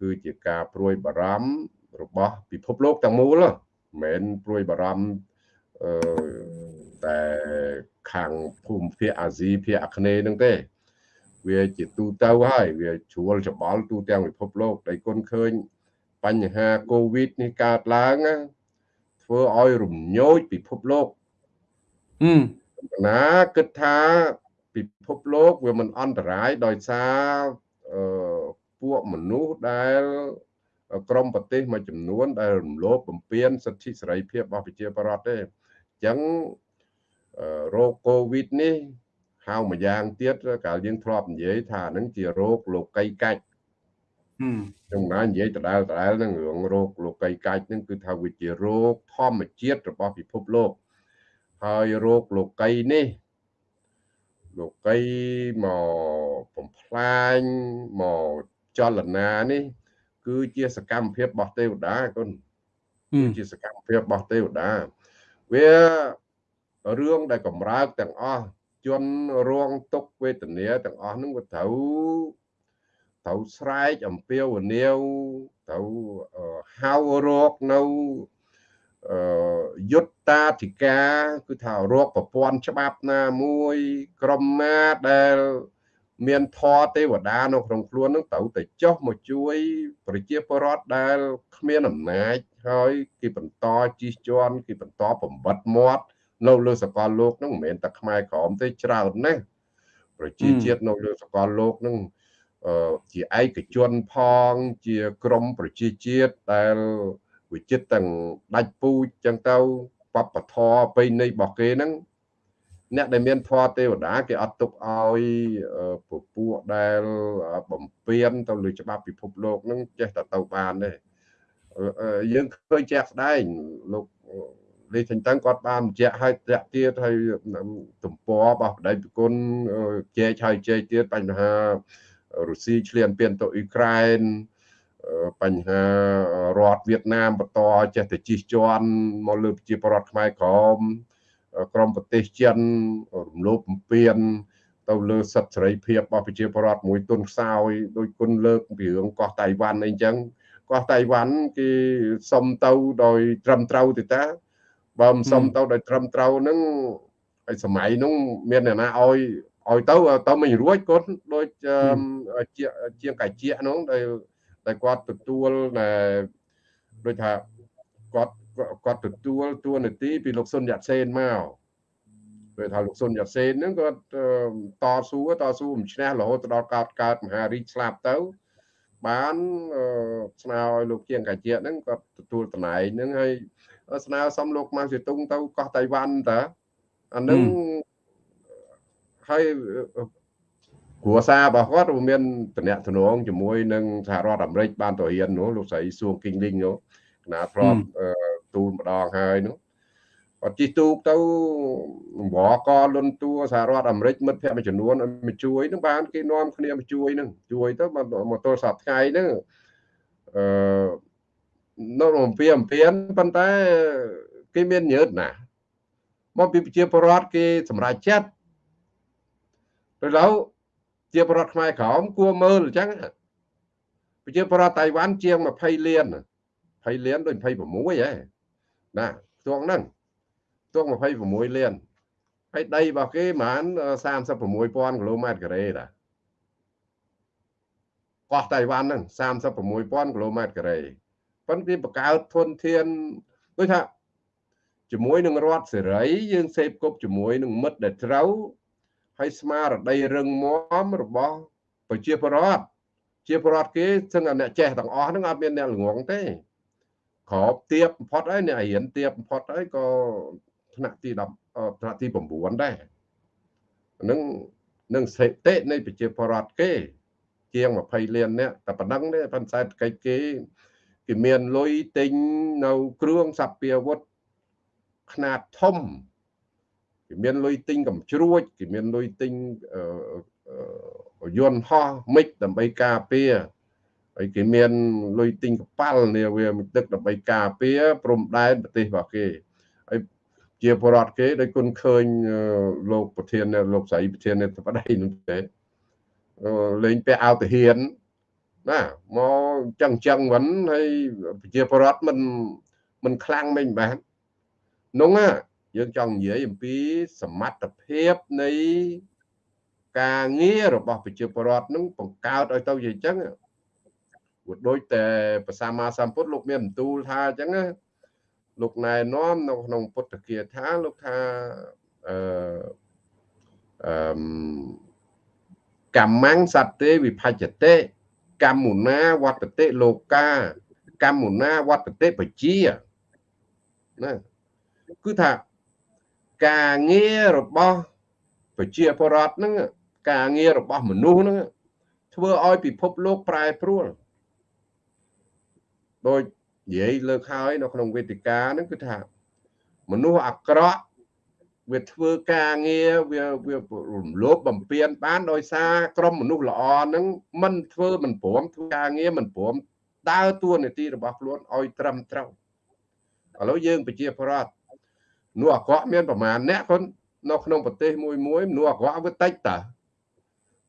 គឺជាការព្រួយបារម្ភរបស់ពិភពលោកទាំងមូលមិនមែនព្រួយបារម្ភអឺតែ ខាងភូមិភាគអាស៊ីភាគអាគ្នេយ៍ហ្នឹងទេ វាជាទូទៅហើយវាជ្រួលច្បល់ទូទាំងពិភពលោកដែលគុណឃើញបញ្ហាកូវីដនេះកើតឡើងធ្វើឲ្យរំញោចពិភពលោកអឺណាគិតថាពិភពលោកវាមិនអន្តរាយដោយសារអឺពួកមនុស្សដែលក្រមប្រទេសមួយចំនួនដែលរំលោភបំពានសិទ្ធិសេរីភាពរបស់ប្រជាពលរដ្ឋទេអញ្ចឹង រោគកូវីដនេះហៅមួយយ៉ាងទៀតកាលយើងធ្លាប់និយាយថានឹងជារោគលោកីកាច់ខ្ញុំណានិយាយដដែលដដែលនឹងរឿងរោគលោកីកាច់នឹងគឺថាវាជារោគធម្មជាតិរបស់ពិភពលោកហើយរោគលោកីនេះលោកីមកបំផ្លាញមកចលនានេះ គឺជាសកម្មភាពរបស់ទេវតាគុណគឺជាសកម្មភាពរបស់ទេវតាវា រឿងដែលកម្រើកទាំងអស់ជនរងទុកវេទនាទាំងអស់ហ្នឹងវាត្រូវត្រូវស្រែកអំពាវនាវត្រូវហៅរកនៅយុត្តាធិការគឺថារកប្រព័ន្ធច្បាប់ណាមួយក្រមណាដែលមានធរទេវតានៅក្នុងខ្លួននឹងត្រូវតែចុះមកជួយ ប្រជាពលរដ្ឋដែលគ្មានអំណាចហើយគេបន្តជិះជាន់គេបន្តបំបត្តិមាត់ នៅលើសកលលោកនឹងមិនមែនតែខ្មែរក្រមទេច្រើនណាស់ប្រជាជាតិនៅលើសកលលោកនឹងជាឯកជនផងជាក្រមប្រជាជាតិដែលវិចិត្រទាំងដាច់ពូជចឹងទៅបបធរប្រៃនៃរបស់គេហ្នឹងអ្នកដែលមានធម៌ទេវតាគេអត់ទុកឲ្យពពួកដែលបំពេញទៅលើច្បាប់ពិភពលោកនឹងចេះតែទៅបានទេយើងឃើញជាក់ស្ដែងលោក លេខទាំងតាំងគាត់បានបញ្ជាក់ឲ្យតាក់ទៀតឲ្យទំព័ររបស់បដិប្រគុណជែកឲ្យជែកទៀតបញ្ហារុស្ស៊ីឈ្លានពានទៅអ៊ុយក្រែនបញ្ហារដ្ឋវៀតណាមបន្តចេះតែជិះជាន់មកលើប្រជាពលរដ្ឋខ្មែរក្រមក្រមប្រទេសចិនរំលោភបំពានទៅលើសិទ្ធិសេរីភាពរបស់ប្រជាពលរដ្ឋមួយទុនខ្សោយដោយគុណលើកពីរឿងកោះតៃវ៉ាន់អីចឹងកោះតៃវ៉ាន់គេសុំទៅដោយត្រឹមត្រូវទេតា បើមិនសុំទៅដោយត្រឹមត្រូវហ្នឹងហើយសម័យហ្នឹងមានអ្នកណាឲ្យឲ្យទៅទៅមិនរួចគាត់ដូចជាជាងកាជាហ្នឹងដែលដែលគាត់ទទួលដូចថាគាត់គាត់ទទួលតួនាទីពីលោកសុនយ៉ាត់សេនមកពេលថាលោកសុនយ៉ាត់សេនហ្នឹងគាត់តស៊ូតស៊ូមិនឈ្នះរហូតដល់កើតកើតមហារាជស្លាប់ទៅបានស្នើឲ្យលោកជាងកាជាហ្នឹងគាត់ទទួលតំណែងហ្នឹងហើយ ស្នើសុំលោកម៉ាំងសេតុងទៅកោះតៃវ៉ាន់តាអានឹងហើយគ្រួសាររបស់គាត់មានតំណែងតំណងជាមួយនឹងសហរដ្ឋអាមេរិកបានទៅរៀននោះលោកស្រីសួងគីងលីងនោះគណៈធ្លាប់ទូលម្ដងហើយនោះគាត់ជិះទូកទៅអង្វរកលុនតួសហរដ្ឋអាមេរិកមិត្តភ័ក្តិមួយចំនួនឲ្យមកជួយនឹងបានគេនាំគ្នាមកជួយនឹងជួយទៅមកទល់សប្តាហ៍ថ្ងៃហ្នឹងអឺ នៅអំពីអំពីប៉ុន្តែគេមានញើតណាមកពីប្រជាពលរដ្ឋគេសម្រាប់ចិត្តទៅឡូវជាពលរដ្ឋខ្មែរក្រមគួរមើលអញ្ចឹងប្រជាពលរដ្ឋតៃវ៉ាន់ជាង20លាន20លានដូច26ហ៎ណាស្ទងហ្នឹងស្ទង26លានហើយដីរបស់គេប្រហែល36000គីឡូម៉ែត្រការ៉េតាកោះតៃវ៉ាន់ហ្នឹង36000គីឡូម៉ែត្រការ៉េ ប៉ុន្តែបង្កើតធនធានដូចថាជាមួយនឹងរដ្ឋសេរីយើងសេពគប់ជាមួយនឹងមិត្តដែលត្រូវហើយស្មារតីរឹងមាំរបស់ប្រជាពលរដ្ឋជាពលរដ្ឋគេសឹងតែអ្នកចេះទាំងអស់ហ្នឹងអត់មានអ្នកល្ងងទេក្របទៀបបំផុតហើយអ្នករៀនទៀបបំផុតហើយក៏ថ្នាក់ទី10ថ្នាក់ទី9ដែរហ្នឹងនឹងស្ថិតិនៃប្រជាពលរដ្ឋគេ ជាង20លាននាក់តែប៉ុណ្ណឹងទេប៉ុន្តែសេដ្ឋកិច្ចគេ គេមានលុយទិញនៅគ្រឿងសព្វាវុធខ្នាតធំគេមានលុយទិញកំជ្រួចគេមានលុយទិញយន្តហោះមិចដើម្បីការពារហើយគេមានលុយទិញកប៉ាល់នេះវាទឹកដើម្បីការពារព្រំដែនប្រទេសរបស់គេហើយជាបរដ្ឋគេដោយគុណឃើញលោកប្រធានលោកស្រីប្រធាននេះប្តីនោះទេលេងពាក់អាវទាហាន ណាមកចឹងចឹងវិញហើយប្រជាពលរដ្ឋមិនមិនខ្លាំងមិនបាននោះយើងចង់និយាយអំពីសមត្ថភាពនៃការងាររបស់ប្រជាពលរដ្ឋនឹងបង្កើតឲ្យទៅជាអញ្ចឹងវាដូចតែប្រសាមាសម្ពុទ្ធលោកមានបន្ទូលថាអញ្ចឹងលោកណែនាំនៅក្នុងពុទ្ធគាថាលោកថាអឺអឺកម្មੰសត្ទេវិភច្ចតិ កម្មមុណាវត្តតិលោកាកម្មមុណាវត្តតិបជាណាគឺថាការងាររបស់ប្រជាពលរដ្ឋហ្នឹងការងាររបស់មនុស្សហ្នឹងធ្វើឲ្យពិភពលោកប្រែប្រួលដោយនិយាយលើកហើយនៅក្នុងវេទិកាហ្នឹងគឺថាមនុស្សអាក្រក់ វាធ្វើការងារវាវារំលោភបំពានបានដោយសារក្រុមមនុស្សល្អហ្នឹងមិនធ្វើមិនព្រមធ្វើការងារមិនព្រមដើរតួនាទីរបស់ខ្លួនឲ្យត្រឹមត្រូវឥឡូវយើងប្រជាពលរដ្ឋមនុស្សអាក្រក់មានប្រមាណអ្នកគាត់នៅក្នុងប្រទេសមួយមួយមនុស្សអាក្រក់វាតិចតា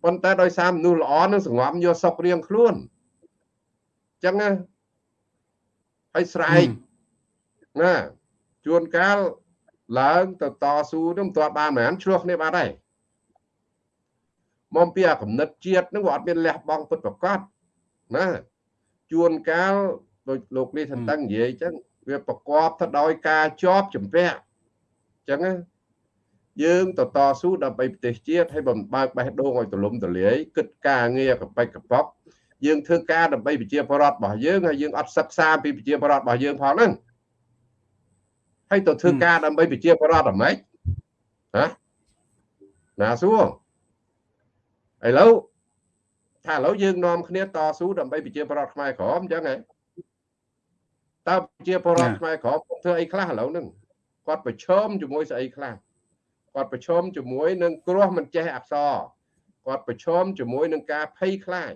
ប៉ុន្តែដោយសារមនុស្សល្អនឹងសង្ងំយកសុករៀងខ្លួនអញ្ចឹងណាហើយស្រែកណាជួនកាល ឡើងទៅតស៊ូនឹងមិនទាន់បានមែនឆ្លោះគ្នាបាត់ហើយមកពីអាកំណត់ជាតិនឹងវាអត់មានលះបង់ពិតប្រកបណាជួនកាលដូចលោកនេះថាតឹងនិយាយអញ្ចឹងវាប្រកបទៅដោយការជាប់ជំពាក់អញ្ចឹងណាយើងទៅតស៊ូដើម្បីប្រទេសជាតិឲ្យបំបើកបេះដូងឲ្យទលំទលាយគិតការងានកបិចកបកយើងធ្វើការដើម្បីប្រជាពលរដ្ឋរបស់យើងហើយយើងអត់សិក្សាពីប្រជាពលរដ្ឋរបស់យើងផងហ្នឹង ហើយទៅធ្វើការដើម្បីប្រជាពលរដ្ឋអ្ហ្មិចណាណាសួរឥឡូវថាឥឡូវយើងនាំគ្នាតស៊ូដើម្បីប្រជាពលរដ្ឋខ្មែរក្រមអញ្ចឹងហ៎តើប្រជាពលរដ្ឋខ្មែរក្រមធ្វើអីខ្លះឥឡូវហ្នឹងគាត់ប្រឈមជាមួយស្អីខ្លះគាត់ប្រឈមជាមួយនឹងគ្រោះមិនចេះអក្សរគាត់ប្រឈមជាមួយនឹងការភ័យខ្លាច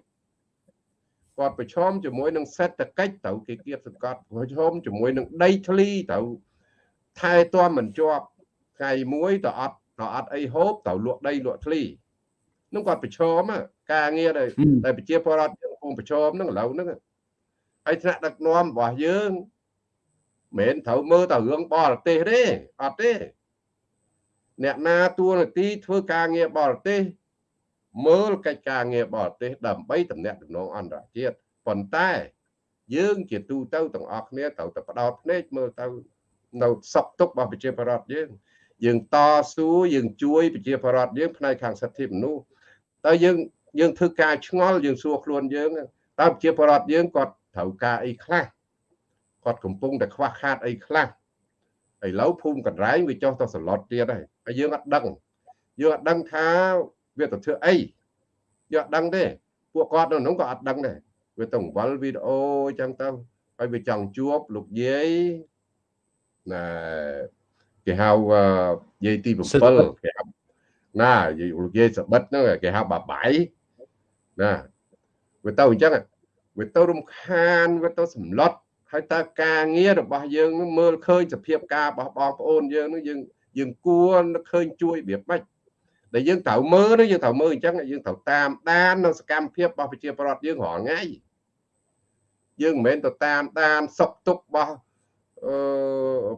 គាត់ប្រឈមជាមួយនឹងសេដ្ឋកិច្ចទៅគេគៀបសង្កត់ប្រឈមជាមួយនឹងដីធ្លីទៅ ថែទាំមិនជាប់ថ្ងៃមួយទៅអត់ទៅអត់អីហូបទៅលក់ដីលក់ធ្លីនឹងគាត់ប្រឈមការងារដែលដែលប្រជាពលរដ្ឋយើងកំពុងប្រឈមនឹងឥឡូវហ្នឹងហើយថ្នាក់ដឹកនាំរបស់យើងមិនត្រូវមើលតែរឿងបរទេសទេអត់ទេអ្នកណាទួនាទីធ្វើការងារបរទេសមើលកិច្ចការងារបរទេសដើម្បីតំណាក់តំណងអន្តរជាតិប៉ុន្តែ យើងជាទូទៅទាំងអស់គ្នាត្រូវតែផ្ដោតភ្នែកមើលទៅ នៅសក់ទុករបស់ប្រជាពលរដ្ឋយើងយើងតស៊ូយើងជួយប្រជាពលរដ្ឋយើងផ្នែកខាងសិទ្ធិមនុស្សតើយើងយើងធ្វើការឆ្ងល់យើងសួរខ្លួនយើងតើប្រជាពលរដ្ឋយើងគាត់ត្រូវការអីខ្លះគាត់កំពុងតែខ្វះខាតអីខ្លះឥឡូវភូមិកណ្រែងវាចុះទៅសឡុតទៀតហើយហើយយើងអត់ដឹងយើងអត់ដឹងថាវាទៅធ្វើអីយើងអត់ដឹងទេពួកគាត់នៅនោះក៏អត់ដឹងដែរវាទៅវល់វីដេអូអញ្ចឹងទៅហើយវាចង់ជួបលោកយាយ ណាគេហៅយាយទី7គេហៅណាយាយលោកយាយសបិតហ្នឹងគេហៅបាបាយណាវាទៅអញ្ចឹងវាទៅរំខានវាទៅសម្លុតហើយតើការងាររបស់យើងនឹងមើលឃើញសភាពការរបស់បងប្អូនយើងនឹងយើងយើងគួរឃើញជួយរបៀបម៉េចដែលយើងត្រូវមើលយើងត្រូវមើលអញ្ចឹងយើងត្រូវតាមដាននៅសកម្មភាពរបស់ប្រជាពលរដ្ឋយើងរាល់ថ្ងៃយើងមិនមែនទៅតាមដានសុខទុក្ខរបស់អឺ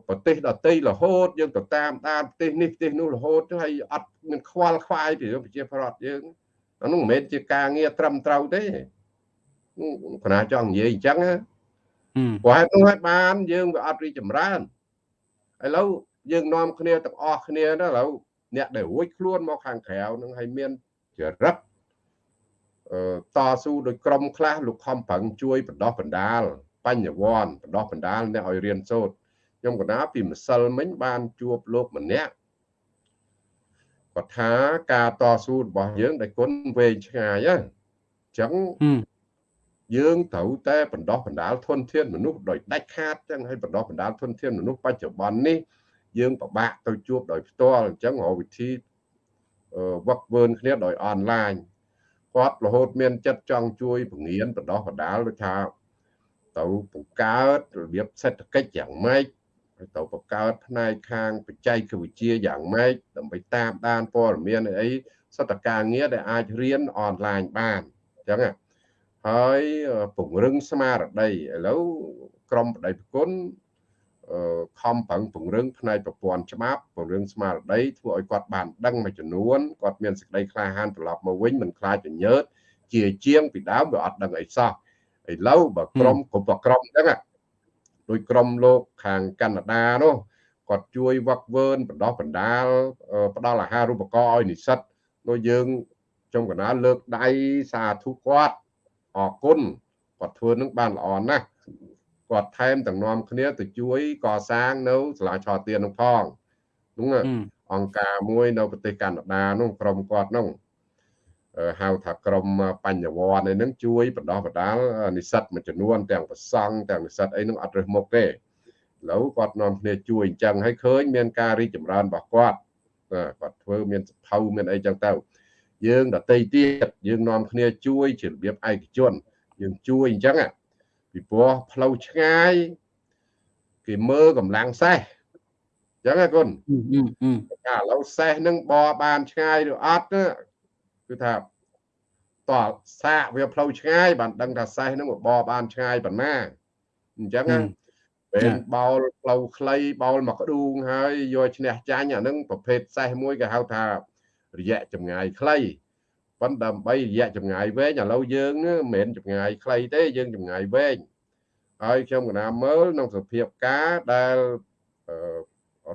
ប្រទេសដទៃរហូតយើងទៅតាមដានប្រទេសនេះប្រទេសនោះរហូតហើយអត់មានខ្វល់ខ្វាយពីប្រជាពលរដ្ឋយើងអានោះមិនមែនជាការងារត្រឹមត្រូវទេគណៈចង់និយាយអញ្ចឹងណាព្រោះហេតុនោះហើយបានយើងវាអត់រីចម្រើនឥឡូវយើងនាំគ្នាទាំងអស់គ្នាណាឥឡូវអ្នកដែលរួចខ្លួនមកខាងក្រៅនឹងឲ្យមានចរិតអឺតស៊ូដោយក្រុមខ្លះលោកខំប្រឹងជួយបណ្ដោះបណ្ដាល បញ្ញវន្តបណ្ដោះបណ្ដាលអ្នកឲ្យរៀនសូត្រខ្ញុំកណាពីម្សិលមិញបានជួបលោកម្នាក់គាត់ថាការតស៊ូរបស់យើងដែលគុណវែងឆ្ងាយហ្នឹងអញ្ចឹងយើងត្រូវតែបណ្ដោះបណ្ដាលធនធានមនុស្សដោយដាច់ខាតចឹងហើយបណ្ដោះបណ្ដាលធនធានមនុស្សបច្ចុប្បន្ននេះយើងពិបាកទៅជួបដោយផ្ទាល់អញ្ចឹងរកវិធីវឹកវើគ្នាដោយអនឡាញគាត់រហូតមានចិត្តចង់ជួយពង្រៀនបណ្ដោះបណ្ដាលដូចថា ទៅបង្កើតរបៀបសេដ្ឋកិច្ចយ៉ាងម៉េចហើយទៅបង្កើតផ្នែកខាងបច្ចេកវិទ្យាយ៉ាងម៉េចដើម្បីតាមដានព័ត៌មានអីសតការងារដែលអាចរៀនអនឡាញបានអញ្ចឹងហើយពង្រឹងស្មារតីឥឡូវក្រមបដិប្រគុណខំប្រឹងពង្រឹងផ្នែកប្រព័ន្ធច្បាប់ពង្រឹងស្មារតីធ្វើឲ្យគាត់បានដឹងមួយចំនួនគាត់មានសេចក្តីក្លាហានត្រឡប់មកវិញមិនខ្លាចញញើតជាជាងពីដើមវាអត់ដឹងអីសោះ ឥឡូវបើក្រុមគ្រប់ក្រុមហ្នឹងដោយក្រុមលោកខាងកាណាដានោះគាត់ជួយវឹកវើនបណ្ដោះបណ្ដាលផ្ដល់អាហារូបករណ៍ឲ្យនិស្សិតដូចយើងចំកណាលើកដៃសាធុគាត់អរគុណគាត់ធ្វើនឹងបានល្អណាស់គាត់ថែមទាំងនាំគ្នាទៅជួយកសាងនៅសាលាឆទាននោះផងនោះអង្គការមួយនៅប្រទេសកាណាដានោះក្រុមគាត់នោះ ហៅថាក្រមបញ្ញវន្តអីហ្នឹងជួយបណ្ដោះបណ្ដាលនិស្សិតមួយចំនួនទាំងប្រសង់ទាំងនិស្សិតអីហ្នឹងអត់រើសមុខទេឥឡូវគាត់នាំគ្នាជួយអញ្ចឹងហើយឃើញមានការរីកចម្រើនរបស់គាត់គាត់ធ្វើមានសភៅមានអីចឹងទៅយើងដតីទៀតយើងនាំគ្នាជួយជារបៀបឯកជនយើងជួយអញ្ចឹងពីព្រោះផ្លូវឆ្ងាយគេមើលកម្លាំងសេះអញ្ចឹងណាគុណតែឥឡូវសេះនឹងបបានឆ្ងាយឬអត់ គឺថាតើសាកវាផ្លូវឆ្ងាយបានដឹងថាសេះនឹងបបានឆ្ងាយប៉ុណ្ណាអញ្ចឹងណាពេលបោលផ្លូវខ្លីបោលមកក្ដួងហើយយកឈ្នះចាញ់អានឹងប្រភេទសេះមួយគេហៅថារយៈចម្ងាយខ្លីប៉ុន្តែដើម្បីរយៈចម្ងាយវែងឥឡូវយើងមិនមែនចម្ងាយខ្លីទេយើងចម្ងាយវែងហើយខ្ញុំកណាមើលក្នុងសភាពការដែល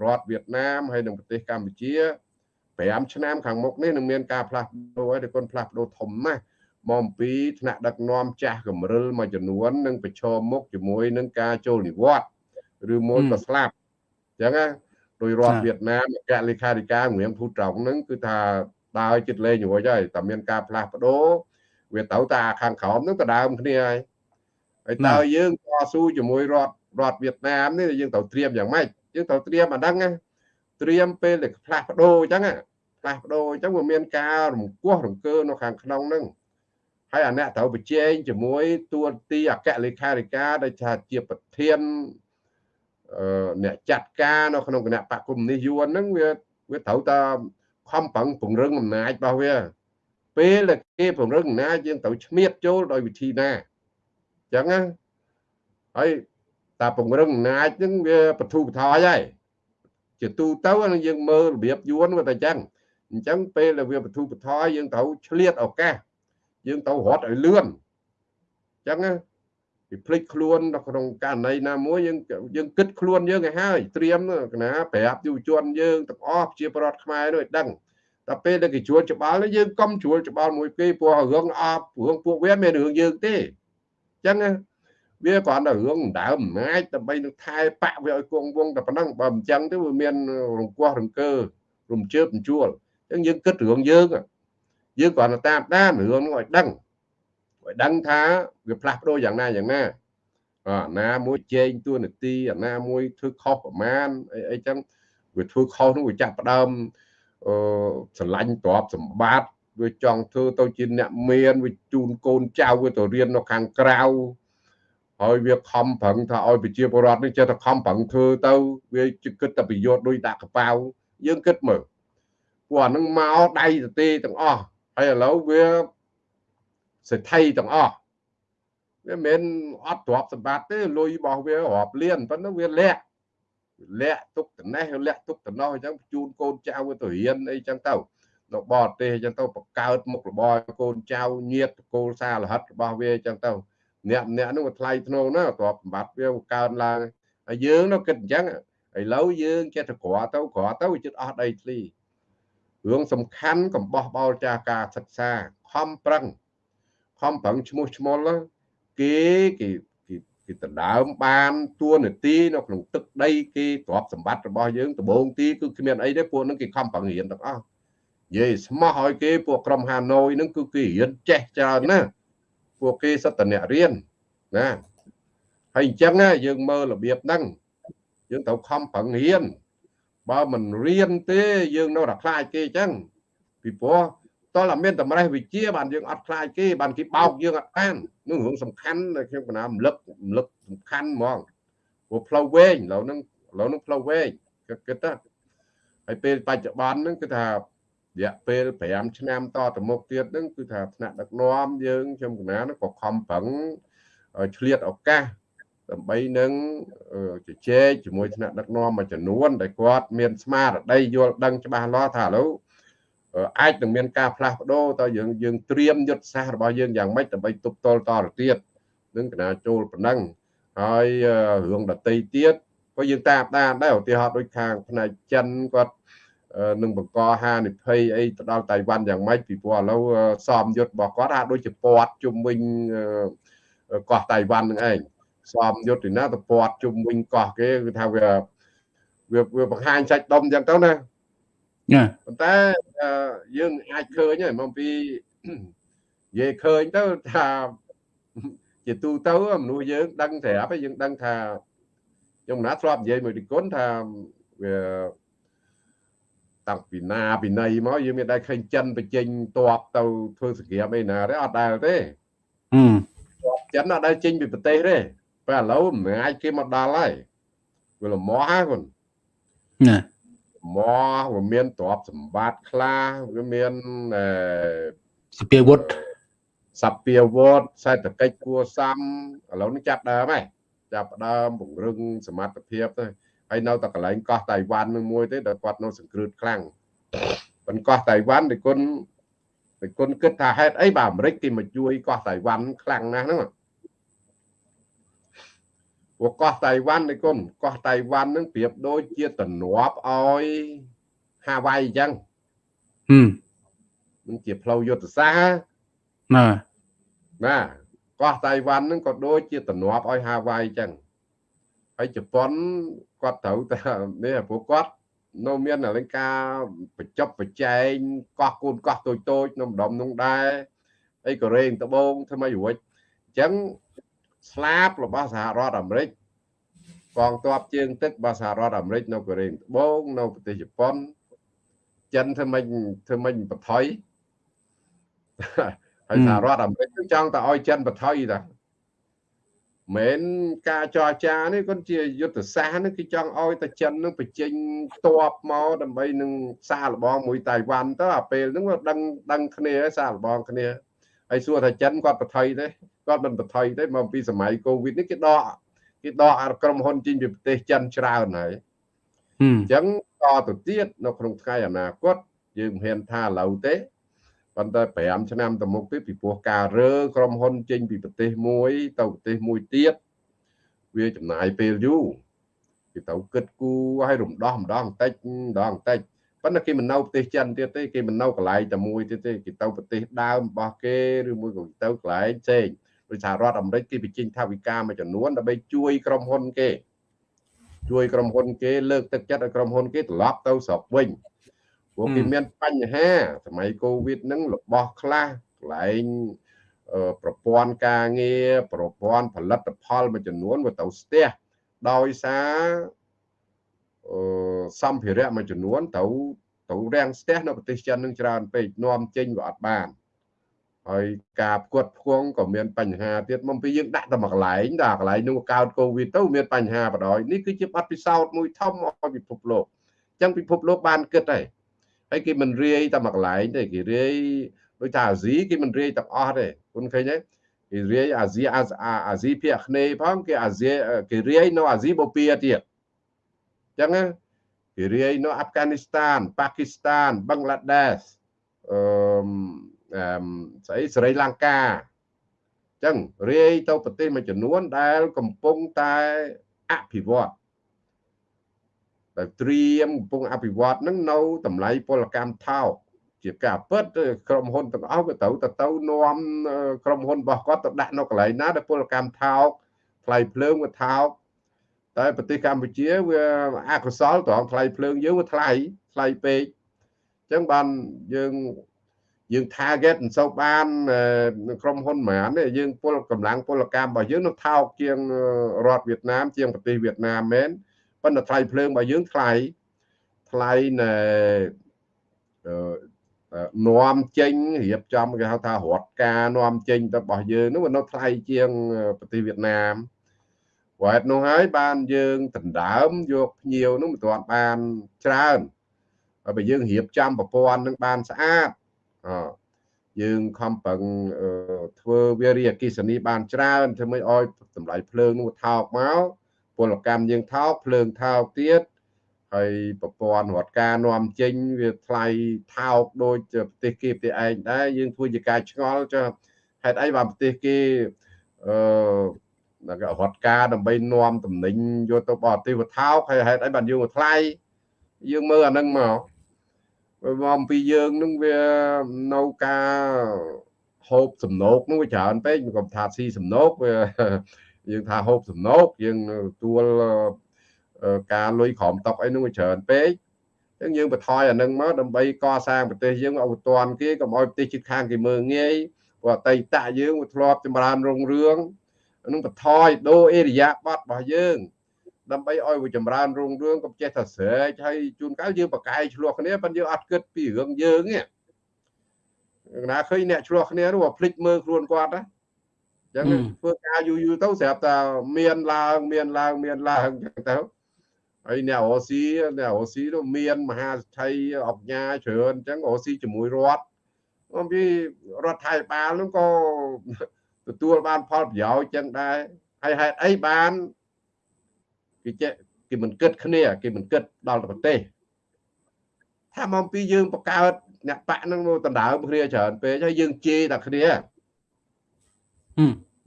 រដ្ឋវៀតណាមហើយនិងប្រទេសកម្ពុជា 5ឆ្នាំខាងមុខនេះនឹងមានការផ្លាស់ប្ដូរហើយតែគុណផ្លាស់ប្ដូរធំណាស់មកអំពីថ្នាក់ដឹកនាំចាស់កម្រិលមួយចំនួននឹងប្រឈមមុខជាមួយនឹងការចូលនិវត្តន៍ឬមួយក៏ស្លាប់អញ្ចឹងណាដោយរដ្ឋវៀតណាមអគ្គលេខាធិការងៀមភូត្រង់ហ្នឹងគឺថាដើរចិត្តលេងរួចហើយតែមានការផ្លាស់ប្ដូរវាទៅតាខាងក្រោមហ្នឹងក៏ដើមគ្នាហើយហើយតើយើងតស៊ូជាមួយរដ្ឋរដ្ឋវៀតណាមនេះយើងត្រូវត្រៀមយ៉ាងម៉េចយើងត្រូវត្រៀមអាហ្នឹងណា ត្រៀមពេលដែលផ្លាស់ប្ដូរអញ្ចឹងផ្លាស់ប្ដូរអញ្ចឹងវាមានការរង្គោះរង្គើនៅខាងក្នុងហ្នឹងហើយអាអ្នកត្រូវប្រជែងជាមួយទួនាទីអគ្គលេខាធិការដែលថាជាប្រធានអ្នកចាត់ការនៅក្នុងគណៈបកគុំនេះយួនហ្នឹងវាវាត្រូវតែខំប្រឹងពង្រឹងអំណាចរបស់វា ពេលដែលគេពង្រឹងអំណាចយើងត្រូវឆ្មៀតចូលដោយវិធីណាអញ្ចឹងណាហើយតាពង្រឹងអំណាចហ្នឹងវាបធូបថយហើយ ជាទូទៅយើងមើលរបៀបយួនវាតែអញ្ចឹងអញ្ចឹងពេលដែលវាបធូបថយយើងត្រូវឆ្លៀតឱកាសយើងត្រូវរត់ឲ្យលឿនអញ្ចឹងណាពីភ្លេចខ្លួននៅក្នុងករណីណាមួយយើងយើងគិតខ្លួនយើងឲ្យហើយត្រៀមណាប្រាប់យុវជនយើងទាំងអស់ជាប្រដ្ឋខ្មែរនោះឲ្យដឹងតែពេលដែលគេជួលច្បាល់យើងកុំជួលច្បាល់មួយគេព្រោះរឿងអបរឿងពួកវាមានរឿងយើងទេអញ្ចឹង វាគ្រាន់តែរឿងដើមអំណាចដើម្បីនឹងថែបាក់វាឲ្យគង់វងតែប៉ុណ្ណឹងបើមិនចឹងទៅវាមានរង្គោះរង្គើរំជើបរំជួលអញ្ចឹងយើងគិតរឿងយើងយើងគ្រាន់តែតាមដានរឿងនោះឲ្យដឹងឲ្យដឹងថាវាផ្លាស់ប្ដូរយ៉ាងណាយ៉ាងណាអាណាមួយជែងទួនាទីអាណាមួយធ្វើខុសប្រមាណអីអីចឹងវាធ្វើខុសនោះវាចាប់ផ្ដើមអឺស្រឡាញ់ទ្រព្យសម្បត្តិវាចង់ធ្វើទៅជាអ្នកមានវាជូនកូនចៅវាទៅរៀននៅខាងក្រៅ ហើយវាខំប្រឹងថាឲ្យប្រជាពលរដ្ឋនេះចេះតែខំប្រឹងធ្វើទៅវាគិតតែប្រយោជន៍ដូចដាក់កប៉ាវយើងគិតមើលពួកអានឹងមកដៃទៅទេទាំងអស់ហើយឥឡូវវាសេដ្ឋីទាំងអស់វាមិនអត់ទ្រព្យសម្បត្តិទេលុយរបស់វារាប់លានប៉ុន្តែវាលាក់លាក់ទុកត្នេះលាក់ទុកត្នោះអញ្ចឹងជូនកូនចៅទៅរៀនអីចឹងទៅនៅបរទេសអញ្ចឹងទៅបង្កើតមុខរបរកូនចៅញាតកូលសារលហិតរបស់វាអញ្ចឹងទៅ អ្នកអ្នកនោះវាថ្លៃធ្នូណាទ្រព្យសម្បត្តិវាកើនឡើងហើយយើងនោះគិតអញ្ចឹងឥឡូវយើងចេះតែក្រទៅក្រទៅវាចិត្តអស់ដីធ្លីរឿងសំខាន់កំបោះបោលចាការសិក្សាខំប្រឹងខំប្រឹងឈ្មោះឈ្មោះគេគេគេដណ្ដើមបានតួនាទីនៅក្នុងទឹកដីគេទ្រព្យសម្បត្តិរបស់យើងដំបូងទីគឺគ្មានអីទេពួកនឹងគេខំប្រឹងរៀនទាំងអស់និយាយស្មោះឲ្យគេពួកក្រុមហាណូយនឹងគឺគេរៀនចេះច្រើនណាស់ ពួកគេសិតតអ្នករៀនណាហើយអញ្ចឹងយើងមើលរបៀបហ្នឹងយើងត្រូវខំប្រឹងរៀនបើមិនរៀនទេយើងនៅតែខ្លាចគេអញ្ចឹងពីព្រោះតើមានតម្រេះវិជាបានយើងអត់ខ្លាចគេបានគេបោកយើងអត់បាននោះរឿងសំខាន់ដែលខ្ញុំកណារំលឹករំលឹកសំខាន់ហ្មងព្រោះផ្លូវវែងឥឡូវហ្នឹងឥឡូវហ្នឹងផ្លូវវែងគិតគិតទៅហើយពេលបច្ចុប្បន្នហ្នឹងគឺថា រយៈពេល5ឆ្នាំតទៅមុខទៀតហ្នឹងគឺថាថ្នាក់ដឹកនាំយើងខ្ញុំកណារហ្នឹងក៏ខំប្រឹងឆ្លៀតឱកាសដើម្បីនឹងជជែកជាមួយថ្នាក់ដឹកនាំមួយចំនួនដែលគាត់មានស្មារតីយល់ដឹងច្បាស់លាស់ថាឥឡូវអាចនឹងមានការផ្លាស់ប្ដូរតើយើងយើងត្រៀមយុទ្ធសាស្ត្ររបស់យើងយ៉ាងម៉េចដើម្បីទប់ទល់តទៅទៀតនឹងកណាចូលប៉ុណ្ណឹងហើយរឿងដតីទៀតក៏យើងតាមដានដែរឧទាហរណ៍ដូចខាងផ្នែកចិនគាត់ នឹងបង្កហានិភ័យអីទៅដល់តៃវ៉ាន់យ៉ាងម៉េចពីព្រោះឥឡូវសមយុទ្ធរបស់គាត់ហាក់ដូចជាពាត់ជុំវិញកោះតៃវ៉ាន់នឹងឯងសមយុទ្ធទីណាទៅពាត់ជុំវិញកោះគេគឺថាវាវាបង្ហាញសាច់ដុំអញ្ចឹងទៅណាណាប៉ុន្តែយើងអាចឃើញហើយមកពីនិយាយឃើញទៅថាជាទូទៅមនុស្សយើងដឹងស្រាប់ហើយយើងដឹងថាខ្ញុំណាធ្លាប់និយាយមួយទីគុណថាវា តាំងពីណាពីណីមកយើងមានតែឃើញចិនបញ្ចេញតបទៅធ្វើសង្គ្រាមអីណាទេអត់ដែលទេហឹមចិនអត់ដែលចេញពីប្រទេសទេតែឥឡូវមិនអាចគេមកដល់ហើយវាលមាស់ហ្នឹងគុណណាមកវាមានទ្រព្យសម្បត្តិខ្លះវាមានសពាវុធសពាវុធសេដ្ឋកិច្ចគួសមឥឡូវនេះចាប់ដើមហើយចាប់ដើមពង្រឹងសមត្ថភាពទៅ ហើយនៅតែកន្លែងកោះតៃវ៉ាន់នឹងមួយទេដែលគាត់នៅសង្គ្រោះខ្លាំងប៉ុនកោះតៃវ៉ាន់ដែលគុណដែលគុណគិតថាហេតុអីបាទអាមេរិកគេមកជួយកោះតៃវ៉ាន់ខ្លាំងណាស់ហ្នឹងព្រោះកោះតៃវ៉ាន់នេះគុណកោះតៃវ៉ាន់នឹងប្រៀបដូចជាទំនាប់ឲ្យហាវ៉ៃអញ្ចឹងហឹមនឹងជាផ្លូវយុទ្ធសាស្ត្រណាណាកោះតៃវ៉ាន់នឹងក៏ដូចជាទំនាប់ឲ្យហាវ៉ៃអញ្ចឹង ហើយជប៉ុនគាត់ត្រូវតែនេះព្រោះគាត់នៅមានអលង្ការបញ្ចប់បច្ចែងកោះកូនកោះតូចតូចនៅម្ដុំនោះដែរអីកូរ៉េត្បូងធ្វើម៉េចរួចអញ្ចឹងស្លាបរបស់សហរដ្ឋអាមេរិកកងទ័ពជើងទឹករបស់សហរដ្ឋអាមេរិកនៅកូរ៉េត្បូងនៅប្រទេសជប៉ុនចិនធ្វើម៉េចធ្វើម៉េចបថុយហើយសហរដ្ឋអាមេរិកចង់តែឲ្យចិនបថុយតា មិនការចរចានេះគាត់ជាយុទ្ធសាស្ត្រនេះគឺចង់ឲ្យតែចិននឹងបញ្ចេញតបមកដើម្បីនឹងសារលបងមួយតៃវ៉ាន់ទៅអាពេលហ្នឹងដឹងដឹងគ្នាសារលបងគ្នាហើយសួរថាចិនគាត់បថុយទេគាត់មិនបថុយទេមកពីសម័យកូវីដនេះគេដកគេដកអាក្រុមហ៊ុនចេញពីប្រទេសចិនច្រើនហើយអញ្ចឹងតទៅទៀតនៅក្នុងថ្ងៃអនាគតយើងមិនហ៊ានថាឥឡូវទេ ប៉ុន្តែ5ឆ្នាំទៅមុខទៀតពីព្រោះការរើក្រុមហ៊ុនចេញពីប្រទេសមួយ ទៅប្រទេសមួយទៀតវាចំណាយពេលយូរគេទៅគិតគូរឲ្យរំដោះម្ដងបន្តិចម្ដងបន្តិចប៉ុន្តែគេមិននៅប្រទេសចិនទៀតទេគេមិននៅកន្លែងតែមួយទៀតទេគេទៅប្រទេសដើមរបស់គេឬមួយក៏ទៅកន្លែងផ្សេងដោយសហរដ្ឋអាមេរិកគេបញ្ចេញថាវិការមួយចំនួនដើម្បីជួយក្រុមហ៊ុនគេជួយក្រុមហ៊ុនគេលើកទឹកចិត្តឲ្យក្រុមហ៊ុនគេត្រឡប់ទៅស្រុកវិញ ព្រោះគេមានបញ្ហាសម័យកូវីដហ្នឹងរបស់ខ្លះកន្លែងប្រព័ន្ធការងារប្រព័ន្ធផលិតផលមួយចំនួនវាទៅស្ទះដោយសារអឺសម្ភារៈមួយចំនួនទៅទៅត្រូវរាំងស្ទះនៅប្រទេសចិននឹងច្រើនពេកនាំចេញវាអត់បានហើយការផ្គត់ផ្គង់ក៏មានបញ្ហាទៀតមកពីយើងដាក់តែមួយកន្លែងដល់កន្លែងនោះកើតកូវីដទៅមានបញ្ហាបដ ாய் នេះគឺជាបទពិសោធន៍មួយធំឲ្យពិភពលោកអញ្ចឹងពិភពលោកបានគិតហើយ ហើយគេមិនរាយតែមួយកន្លែងទេគេរាយដូចថាអាស៊ីគេមិនរាយទាំងអស់ទេគុណឃើញទេគេរាយអាស៊ីអាស៊ីភាគគ្នេយ៍ផងគេអាស៊ីគេរាយនៅអាស៊ីបូព៌ាទៀតអញ្ចឹងគេរាយនៅអាហ្វហ្គានីស្ថានប៉ាគីស្ថានបឹងក្លាដេសអឺស្អីស្រីលង្កាអញ្ចឹងរាយទៅប្រទេសមួយចំនួនដែលកំពុងតែអភិវឌ្ឍ ដែលត្រៀមកំពុងអភិវឌ្ឍនឹងនៅតម្លៃពលកម្មថោកជាការពិតក្រុមហ៊ុនទាំងអស់វាត្រូវទៅទៅនាំក្រុមហ៊ុនរបស់គាត់ទៅដាក់នៅកន្លែងណាដែលពលកម្មថោកថ្លៃភ្លើងវាថោកតែប្រទេសកម្ពុជាវាអកុសលត្រង់ថ្លៃភ្លើងយើងវាថ្លៃថ្លៃពេកអញ្ចឹងបានយើងយើង target មិនសូវបានក្រុមហ៊ុនហ្មងទេយើងពលកម្លាំងពលកម្មរបស់យើងនៅថោកជាងរដ្ឋវៀតណាមជាងប្រទេសវៀតណាមមែន ប៉ុន្តែថ្លៃភ្លើងរបស់យើងថ្លៃថ្លៃណែនាំចេញរៀបចំគេហៅថារដ្ឋការនាំចេញទៅរបស់យើងនោះវានៅថ្លៃជាងប្រទេសវៀតណាមព្រោះហេតុនោះហើយបានយើងដណ្ដើមយកភ្ញៀវនោះមិនទាន់បានច្រើនហើយបើយើងរៀបចំប្រព័ន្ធនឹងបានស្អាតអយើងខំប្រឹងធ្វើវារីអគិសនីបានច្រើនធ្វើមិនអោយតម្លៃភ្លើងនោះថោកមក ពលកម្មយើងថោកភ្លើងថោកទៀតហើយប្រព័ន្ធរដ្ឋការនាំចេញវាថ្លៃថោកដូចប្រទេសគេប្រទេសឯងដែរយើងធ្វើជាការឆ្ងល់ចុះហេតុអីបានប្រទេសគេអឺរដ្ឋការដើម្បីនាំតំណែងយកទៅបរទេសវាថោកហើយហេតុអីបានយើងថ្លៃយើងមើលអានឹងមកមកអំពីយើងនឹងវានៅការហូបសំណោកនោះវាច្រើនពេកមិនក៏ថាស៊ីសំណោកវា យើងថាហូបសំណោកយើងទួលការលុយក្រមតុកអីនោះវាច្រើនពេកអញ្ចឹងយើងបន្ថយអានឹងមកដើម្បីកសាងប្រទេសយើងឲ្យតាន់គេកុំឲ្យប្រទេសជិតខាងគេមើងងាយព្រោះអតីតយើងវាធ្លាប់ចម្រើនរុងរឿងនឹងបន្ថយដូរអេរិយាប័តរបស់យើងដើម្បីឲ្យវាចម្រើនរុងរឿងកុំចេះតែស្រែកហើយជួនកាលយើងប្រកែកឆ្លោះគ្នាប៉ុន្តែយើងអត់គិតពីរឿងយើងទេណាឃើញអ្នកឆ្លោះគ្នានោះភ្លេចមើលខ្លួនគាត់ណា អញ្ចឹងធ្វើការយូរយូរទៅស្រាប់តែមានឡើងមានឡើងមានឡើងអញ្ចឹងទៅហើយអ្នកអូស៊ីអ្នកអូស៊ីនោះមានមហាស្ថិអុកញ៉ាច្រើនអញ្ចឹងអូស៊ីជាមួយរដ្ឋអំពីរដ្ឋថៃបាលនោះក៏ទទួលបានផលប្រយោជន៍អញ្ចឹងដែរហើយហេតុអីបានគេចេះគេមិនគិតគ្នាគេមិនគិតដល់ប្រទេសថាមកពីយើងបង្កើតអ្នកបាក់នឹងដណ្ដើមគ្នាច្រើនពេកហើយយើងជេរតែគ្នា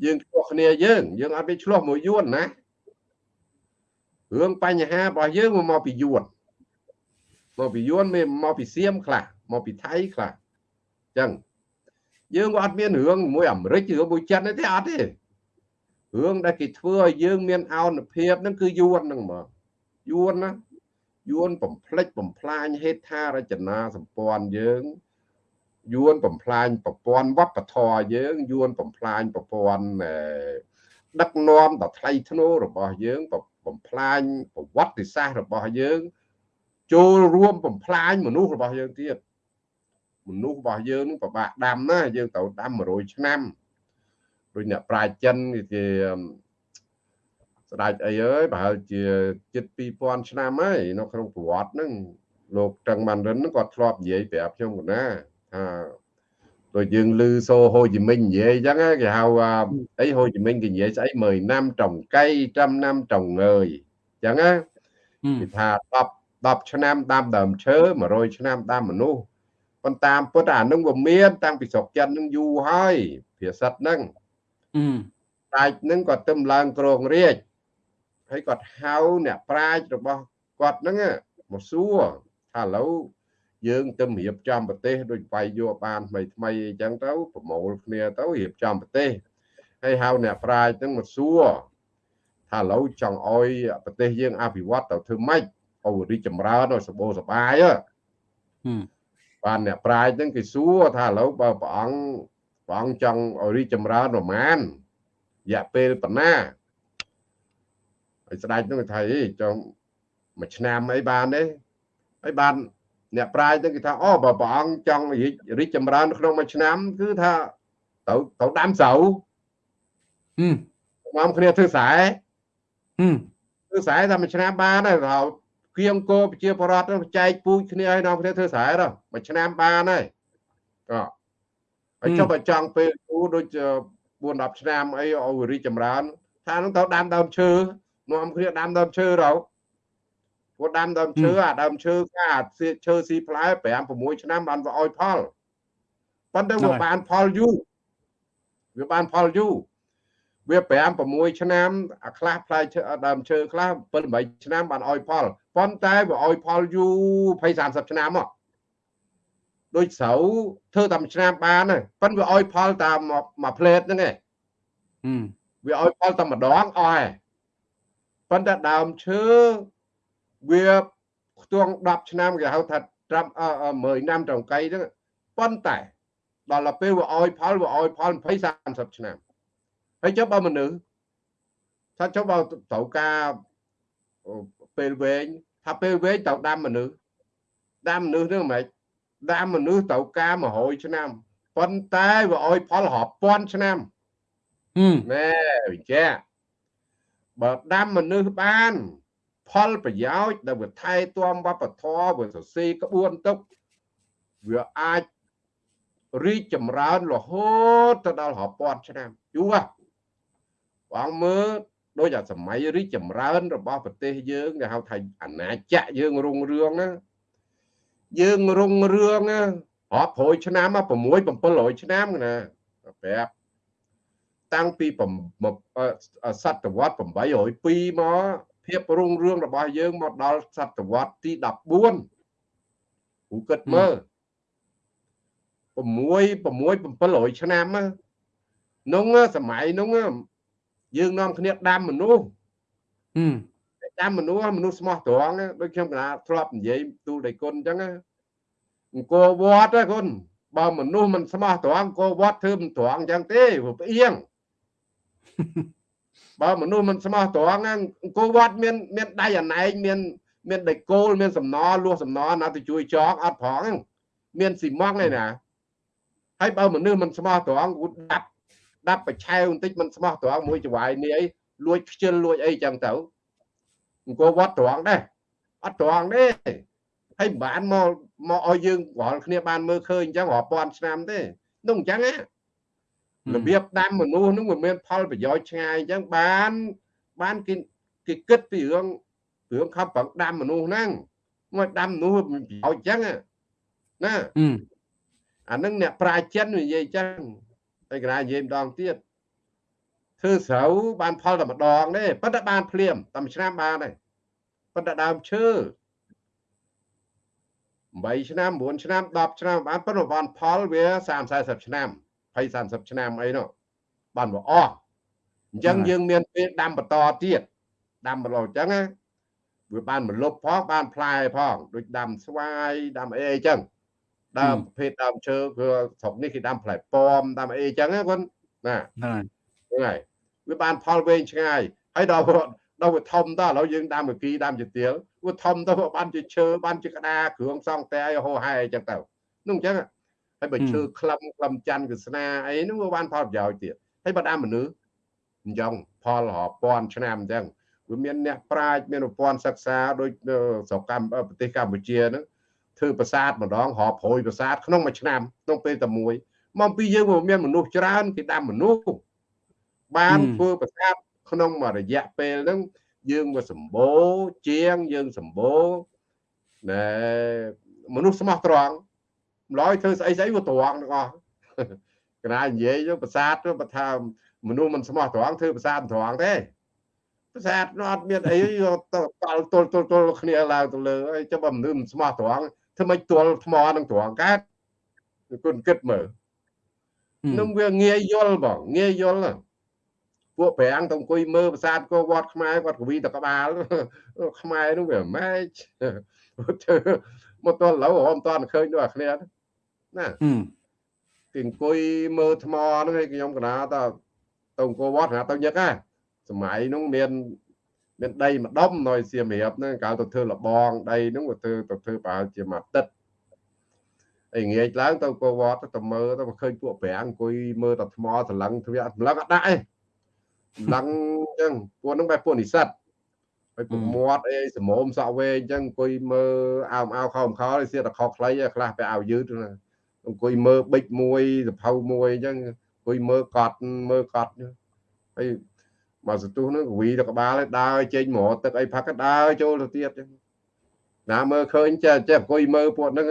យើងឆ្លោះគ្នាយើង យើងអត់មានឆ្លោះមួយយួនណារឿងបញ្ហារបស់យើងមកពីយួនមកពីយួនមកពីសៀមខ្លះមកពីថៃខ្លះអញ្ចឹងយើងក៏អត់មានរឿងមួយអាមេរិកឬមួយចិនទេអត់ទេរឿងដែលគេធ្វើឲ្យយើងមានអោនភាពហ្នឹងគឺយួនហ្នឹងហ្មងយួនណាយួនបំផ្លិចបំផ្លាញហេដ្ឋារចនាសម្ព័ន្ធយើង យួនបំផ្លាញប្រព័ន្ធវប្បធម៌យើងយួនបំផ្លាញប្រព័ន្ធដឹកនាំដ៏ថ្លៃថ្នូររបស់យើងបំផ្លាញប្រវត្តិសាស្ត្ររបស់យើង ចូលរួមបំផ្លាញមនុស្សរបស់យើងទៀតមនុស្សរបស់យើងនឹងពិបាកដាំណាយើងត្រូវដាំ100ឆ្នាំដូចអ្នកប្រាជ្ញចិនគេស្ដេចអីអើយប្រហែលជាជិត2000ឆ្នាំហើយនៅក្នុងប្រវត្តិហ្នឹងលោកតឹងម៉ាន់រិនគាត់ធ្លាប់និយាយប្រាប់ខ្ញុំកណាថា ដូចយើងឮសូហូជីមិញនិយាយអញ្ចឹងគេហៅអីហូជីមិញគេនិយាយស្អីមើលណាំត្រង្កៃ trăm năm trồng ngời អញ្ចឹងណាគេថា10 10ឆ្នាំដាំដើមឈើ100ឆ្នាំដាំមនុស្សប៉ុន្តែតាមពុទ្ធអានឹងវាមាន តាំងពីស្រុកចិននឹងយូរហើយភាសិតហ្នឹងតាច់នឹងគាត់ទៅឡើងក្រងរាជហើយគាត់ហៅអ្នកប្រាជ្ញរបស់គាត់ហ្នឹងមកសួរថាឥឡូវ យើងទៅរៀបចំប្រទេសដូចវាយយកបានថ្មីថ្មីអញ្ចឹងទៅប្រមូលគ្នាទៅរៀបចំប្រទេសហើយហៅអ្នកប្រាជ្ញហ្នឹងមកសួរថាឥឡូវចង់ឲ្យប្រទេសយើងអភិវឌ្ឍទៅធ្វើម៉េចឲ្យរីកចម្រើនឲ្យសម្បូរសប្បាយបានអ្នកប្រាជ្ញហ្នឹងគេសួរថាឥឡូវបើព្រះអង្គព្រះអង្គចង់ឲ្យរីកចម្រើនប្រមាណរយៈពេលប៉ុណ្ណាហើយស្ដេចនោះថាអីចង់មួយឆ្នាំអីបានទេហើយបាន អ្នកប្រាជ្ញទៅគេថាអូបើព្រះអង្គចង់រីកចម្រើនក្នុងមួយឆ្នាំ គឺថាទៅទៅដាំស្រូវហឹមមកគ្នាធ្វើស្រែហឹមធ្វើស្រែតែមួយឆ្នាំបានហើយទៅគៀងគោប្រជាពលរដ្ឋទៅចែកពូជគ្នាឲ្យនាំគ្នាធ្វើស្រែទៅមួយឆ្នាំបានហើយក៏ហើយចុះបើចង់ពេលគូដូច4 10ឆ្នាំអីឲ្យរីកចម្រើនថានឹងទៅដាំដើមឈើនាំគ្នាដាំដើមឈើទៅ ព្រោះដាំដើមឈើអាដើមឈើកាឈើស៊ីផ្លែ5 6ឆ្នាំបានវាឲ្យផលប៉ុន្តែវាបានផលយូរវាបានផលយូរវា5 6ឆ្នាំអាខ្លះផ្លែឈើដើមឈើខ្លះ7 8ឆ្នាំបានឲ្យផលប៉ុន្តែវាឲ្យផលយូរ20 30ឆ្នាំមកដូចស្រូវធ្វើតាមឆ្នាំបានហើយប៉ុន្តែវាឲ្យផលតាមមួយផ្លេតហ្នឹងឯងវាឲ្យផលតែម្ដងអស់ហើយប៉ុន្តែដើមឈើ វាខ្ទង់10ឆ្នាំគេហៅថាត្រាប់10ឆ្នាំត្រង់កៃហ្នឹងប៉ុន្តែដល់ទៅពេលវាឲ្យផលវាឲ្យផល20 30ឆ្នាំហើយចុះបើមនុស្សថាចុះបើត្រូវការពេលវែងថាពេលវែងត្រូវដាំមនុស្សដាំមនុស្សនឹងមិនដាំមនុស្សត្រូវការ100ឆ្នាំប៉ុន្តែវាឲ្យផលរាប់ពាន់ឆ្នាំណែវិជ្ជាបើដាំមនុស្សបាន ផលប្រយោជន៍ដែលវាថែទាំវប្បធម៌វាសរសេរក្បួនទុកវាអាចរីកចម្រើនរហូតទៅដល់រាប់ពាន់ឆ្នាំយូរបងមើលដូចអាសម័យរីកចម្រើនរបស់ប្រទេសយើងគេហៅថាអាណាចក្រយើងរុងរឿងណាយើងរុងរឿងរាប់រយឆ្នាំ6 700ឆ្នាំណាប្រាប់តាំងពីសតវត្ស802មក ភាពរុងរឿងរបស់យើងមកដល់សតវត្សទី14គូគិតមើល6 6 700ឆ្នាំនោះសម័យនោះយើងនាំគ្នាដាំមនុស្សដាំមនុស្សមនុស្សស្មោះត្រង់ដូចខ្ញុំកណាធ្លាប់និយាយទូលដៃគុណអញ្ចឹងអង្គរវត្តគុណបើមនុស្សមិនស្មោះត្រង់អង្គរវត្តធ្វើមិនត្រង់អញ្ចឹងទេព្រោះផ្អៀង បើមនុស្សមិនស្មោះត្រង់អង្គរវត្តមានមានដៃអណែកមានមានដៃគោលមានសំណលួសសំណណាទៅជួយចងអត់ផងមានស៊ីម៉ង់ឯណាហើយបើមនុស្សមិនស្មោះត្រង់គូដាប់ដាប់បឆាវបន្តិចមិនស្មោះត្រង់មួយចវាយនេះអីលួចខ្ជិលលួចអីចឹងទៅអង្គរវត្តត្រង់ដែរអត់ត្រង់ទេហើយមិនបានមកមកឲ្យយើងរាល់គ្នាបានមើលឃើញអញ្ចឹងរាប់ពាន់ឆ្នាំទេនោះអញ្ចឹងណា របៀបដាំមនុស្សនឹងវាមានផលប្រយោជន៍ឆ្ងាយអញ្ចឹងបានបានគេគេគិតពីរឿងរឿងខំប្រឹងដាំមនុស្សហ្នឹងមកដាំមនុស្សមានប្រយោជន៍អញ្ចឹងណាអានឹងអ្នកប្រាជ្ញនិយាយអញ្ចឹងហើយកណានិយាយម្ដងទៀតធ្វើស្រូវបានផលតែម្ដងទេប៉ុន្តែបានភ្លាមតែមួយឆ្នាំបានទេប៉ុន្តែដើមឈើ8ឆ្នាំ9ឆ្នាំ10ឆ្នាំបានប៉ុន្តែបានផលវា30 40ឆ្នាំ 20 30ឆ្នាំអីនោះបានវាអស់អញ្ចឹងយើងមានពេលដាំបន្តទៀតដាំបន្តអញ្ចឹងណាវាបានមលុបផងបានផ្លែផងដូចដាំស្វាយដាំអីអីចឹងដើមប្រភេទដើមឈើគឺស្រុកនេះគេដាំផ្លែប៉មដាំអីចឹងណាគាត់ណាហ្នឹងហើយវាបានផលវែងឆ្ងាយហើយដល់ដល់វាធំតឥឡូវយើងដាំមកគីដាំជាទៀលវាធំទៅបានជាឈើបានជាក្តារគ្រឿងសង់តែឲ្យហោហែអញ្ចឹងទៅនោះអញ្ចឹង ហើយបើឈើក្លឹមក្លឹមច័ន្ទវាស្នាអីនោះវាបានផលប្រយោជន៍ទៀតហើយបើដាំមនុស្សអញ្ចឹងផលរាប់ពាន់ឆ្នាំអញ្ចឹងវាមានអ្នកប្រាជ្ញមានប្រព័ន្ធសិក្សាដូចស្រុកកម្ពុជាប្រទេសកម្ពុជាហ្នឹងធ្វើប្រាសាទម្ដងរាប់រយប្រាសាទក្នុងមួយឆ្នាំក្នុងពេលតែមួយមកពីយើងមានមនុស្សច្រើនគេដាំមនុស្សបានធ្វើប្រាសាទក្នុងមួយរយៈពេលហ្នឹងយើងមកសម្បូរជាងយើងសម្បូរណែមនុស្សស្មោះត្រង់ ម្ល៉េះធ្វើស្អីស្អីវាត្រង់ទាំងអស់កណានិយាយទៅប្រាសាទទៅបើថាមនុស្សមិនស្មោះត្រង់ធ្វើប្រាសាទត្រង់ទេប្រាសាទអត់មានអីទៅតល់ទល់ទល់ទល់គ្នាឡើងទៅលើហើយចាំបើមនុស្សមិនស្មោះត្រង់ធ្វើម៉េចទល់ថ្មនឹងត្រង់កើតគុណគិតមើលនឹងវាងាយយល់បងងាយយល់ពួកប្រាំងទៅអង្គុយមើលប្រាសាទកោវត្តខ្មែរគាត់កវីតក្បាលខ្មែរនោះវាម៉េចមកទល់ឡូវរំតាន់ឃើញដូចអាគ្នា ណាគេអង្គុយមើលថ្មហ្នឹងឯងខ្ញុំកណាតទៅអង្គរវត្តណាទៅញឹកណាសម័យនោះមានមានដីម្ដុំនៅសៀមរាបហ្នឹងកាលទៅធ្វើលបងដីហ្នឹងទៅទៅធ្វើប្រហែលជាមួយអាទិត្យអីងាកឡើងទៅពោវត្តទៅមើលទៅឃើញពួកប្រាំងអង្គុយមើលតែថ្មសឡឹងទ្វាសឡឹងអត់ដាក់ឯងឡឹងអញ្ចឹងពួកហ្នឹងបែបពួកនិស្សិតហើយពួកមាត់អីសមោមសក់វែងអញ្ចឹងអង្គុយមើលអោមអោខោមខោសៀតតែខុសខ្លីខ្លះទៅឲ្យយឺត អង្គុយមើលប៊ិចមួយសភៅមួយអញ្ចឹងអង្គុយមើលកត់មើលកត់ហើយមកសន្ទុះហ្នឹងកវីទៅក្បាលឲ្យដើរចេញមកទឹកអីផឹកក៏ដើរចូលទៅទៀតអញ្ចឹងណាមើលឃើញចេះចេះអង្គុយមើលពួកហ្នឹង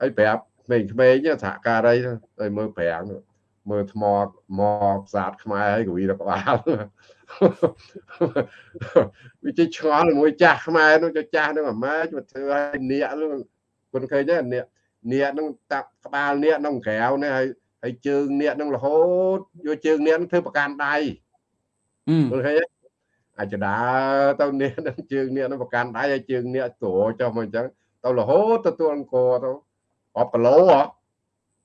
ហើយប្រាប់ក្មេងៗសហការីហើយមើលប្រាំងមើលថ្មមកផ្សាតខ្មែរហើយកវីទៅក្បាលវាជិះឆ្ងល់មួយចាស់ខ្មែរនោះចាស់នោះអាម៉ាចមកធ្វើឲ្យនៀកនោះគុនឃើញទេនៀក នៀកនឹងតាក់ក្បាលនៀកក្នុងក្រៅនេះហើយហើយជើងនៀកនឹងរហូតយកជើងនៀកធ្វើប្រកាន់ដៃគុនឃើញទេអាចដើរទៅនៀកនឹងជើងនៀកនឹងប្រកាន់ដៃហើយជើងនៀកត្រចុះមកអញ្ចឹងទៅរហូតទទួលអង្គទៅអបគីឡូហ៎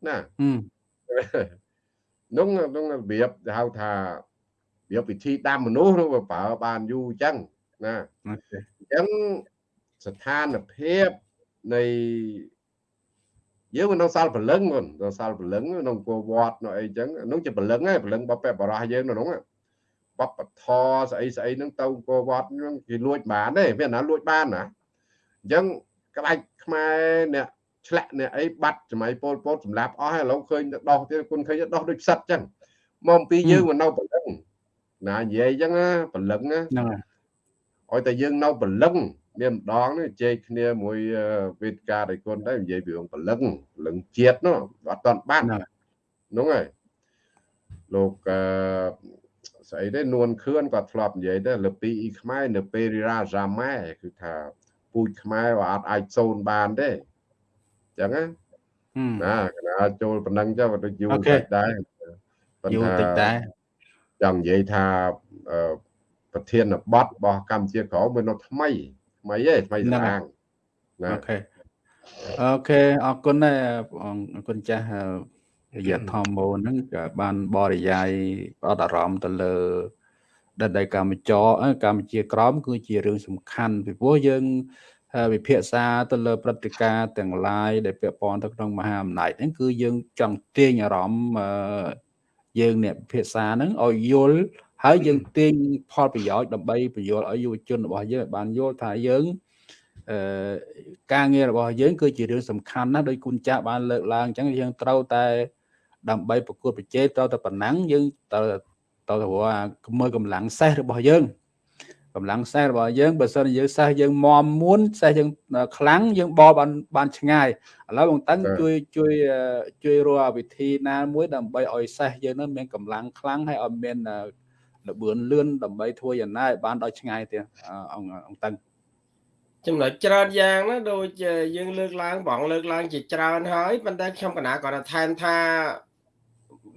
ណានោះនោះរបៀបហៅថារបៀបវិធីដាំមនុស្សនោះវាប្រើបានយូរអញ្ចឹងណាអញ្ចឹងស្ថានភាពនៃ យើងមិនដល់សាលព្រលឹងមិនដល់សាលព្រលឹងក្នុងគោវត្តនៅអីចឹងនោះជាព្រលឹងឯងព្រលឹងបបបរោះយើងនៅនោះបបធស្អីស្អីហ្នឹងទៅគោវត្តហ្នឹងគេលួចបានទេមានណាលួចបានណាអញ្ចឹងក្បាច់ខ្មែរអ្នកឆ្លាក់អ្នកអីបាត់សម័យពលពតសម្រាប់អស់ហើយឥឡូវឃើញដោះទៀតគុណឃើញដោះដូចផ្សិតចឹងមកពីយើងមិននៅព្រលឹងណានិយាយចឹងណាព្រលឹងណាហ្នឹងហើយឲ្យតែយើងនៅព្រលឹងមា នម្ដងនេះជែកគ្នាមួយវេទិកាដៃគុណដែរនិយាយពីរឿងព្រលឹងព្រលឹងជាតិនោះអត់តាន់បានហ្នឹងហើយលោកអឺស្អីទេនួនខឿនគាត់ធ្លាប់និយាយដែរលើពីអ៊ីខ្មែរនៅពេលរាសាម៉ែគឺថាពូជខ្មែរវាអត់អាចសូនបានទេចឹងណាណាកណាចូលប៉ុណ្ណឹងចុះទៅយូរតិចដែរយូរតិចដែរចង់និយាយថាប្រធានបទរបស់កម្ពុជាក្រោមវានៅថ្មី ថ្មីទេថ្មីស្អាងអូខេអូខេអរគុណដែរអរគុណចាស់រយៈធម្មោហ្នឹងក៏បានបរិយាយផ្ដោតអារម្មណ៍ទៅលើដដីកម្ពុជាកម្ពុជាក្រមគឺជារឿងសំខាន់ពីព្រោះយើងវិភាសាទៅលើព្រឹត្តិការណ៍ទាំងឡាយដែលពាក់ព័ន្ធទៅក្នុងមហាអំណាចហ្នឹងគឺយើងចង់ទាញអារម្មណ៍យើងអ្នកវិភាសាហ្នឹងឲ្យយល់ ហើយយើងទាញផលប្រយោជន៍ដើម្បីបញ្យល់ឲ្យយុវជនរបស់យើងបានយល់ថាយើងអឺការងាររបស់យើងគឺជារឿងសំខាន់ណាស់ដោយគុណចាស់បានលើកឡើងអញ្ចឹងយើងត្រូវតែដើម្បីប្រកួតប្រជែងត្រូវតែប៉ុណ្ណឹងយើងត្រូវត្រូវតែមើលកម្លាំងសេះរបស់យើងកម្លាំងសេះរបស់យើងបើសិនយើងសេះយើងមមមួនសេះយើងខ្លាំងយើងបបបានបានឆ្ងាយឥឡូវបងតឹងជួយជួយជួយរកវិធីណាមួយដើម្បីឲ្យសេះយើងនឹងមានកម្លាំងខ្លាំងហើយឲ្យមាន លបឿនលឿនដើម្បីធ្វើយ៉ាងណាឲ្យបានដល់ឆ្ងាយទៀតអង្គអង្គតឹងចំណុចច្រើនយ៉ាងណាដូចយើងលើកឡើងបងលើកឡើងជាច្រើនហើយប៉ុន្តែខ្ញុំកណាគាត់ថែមថា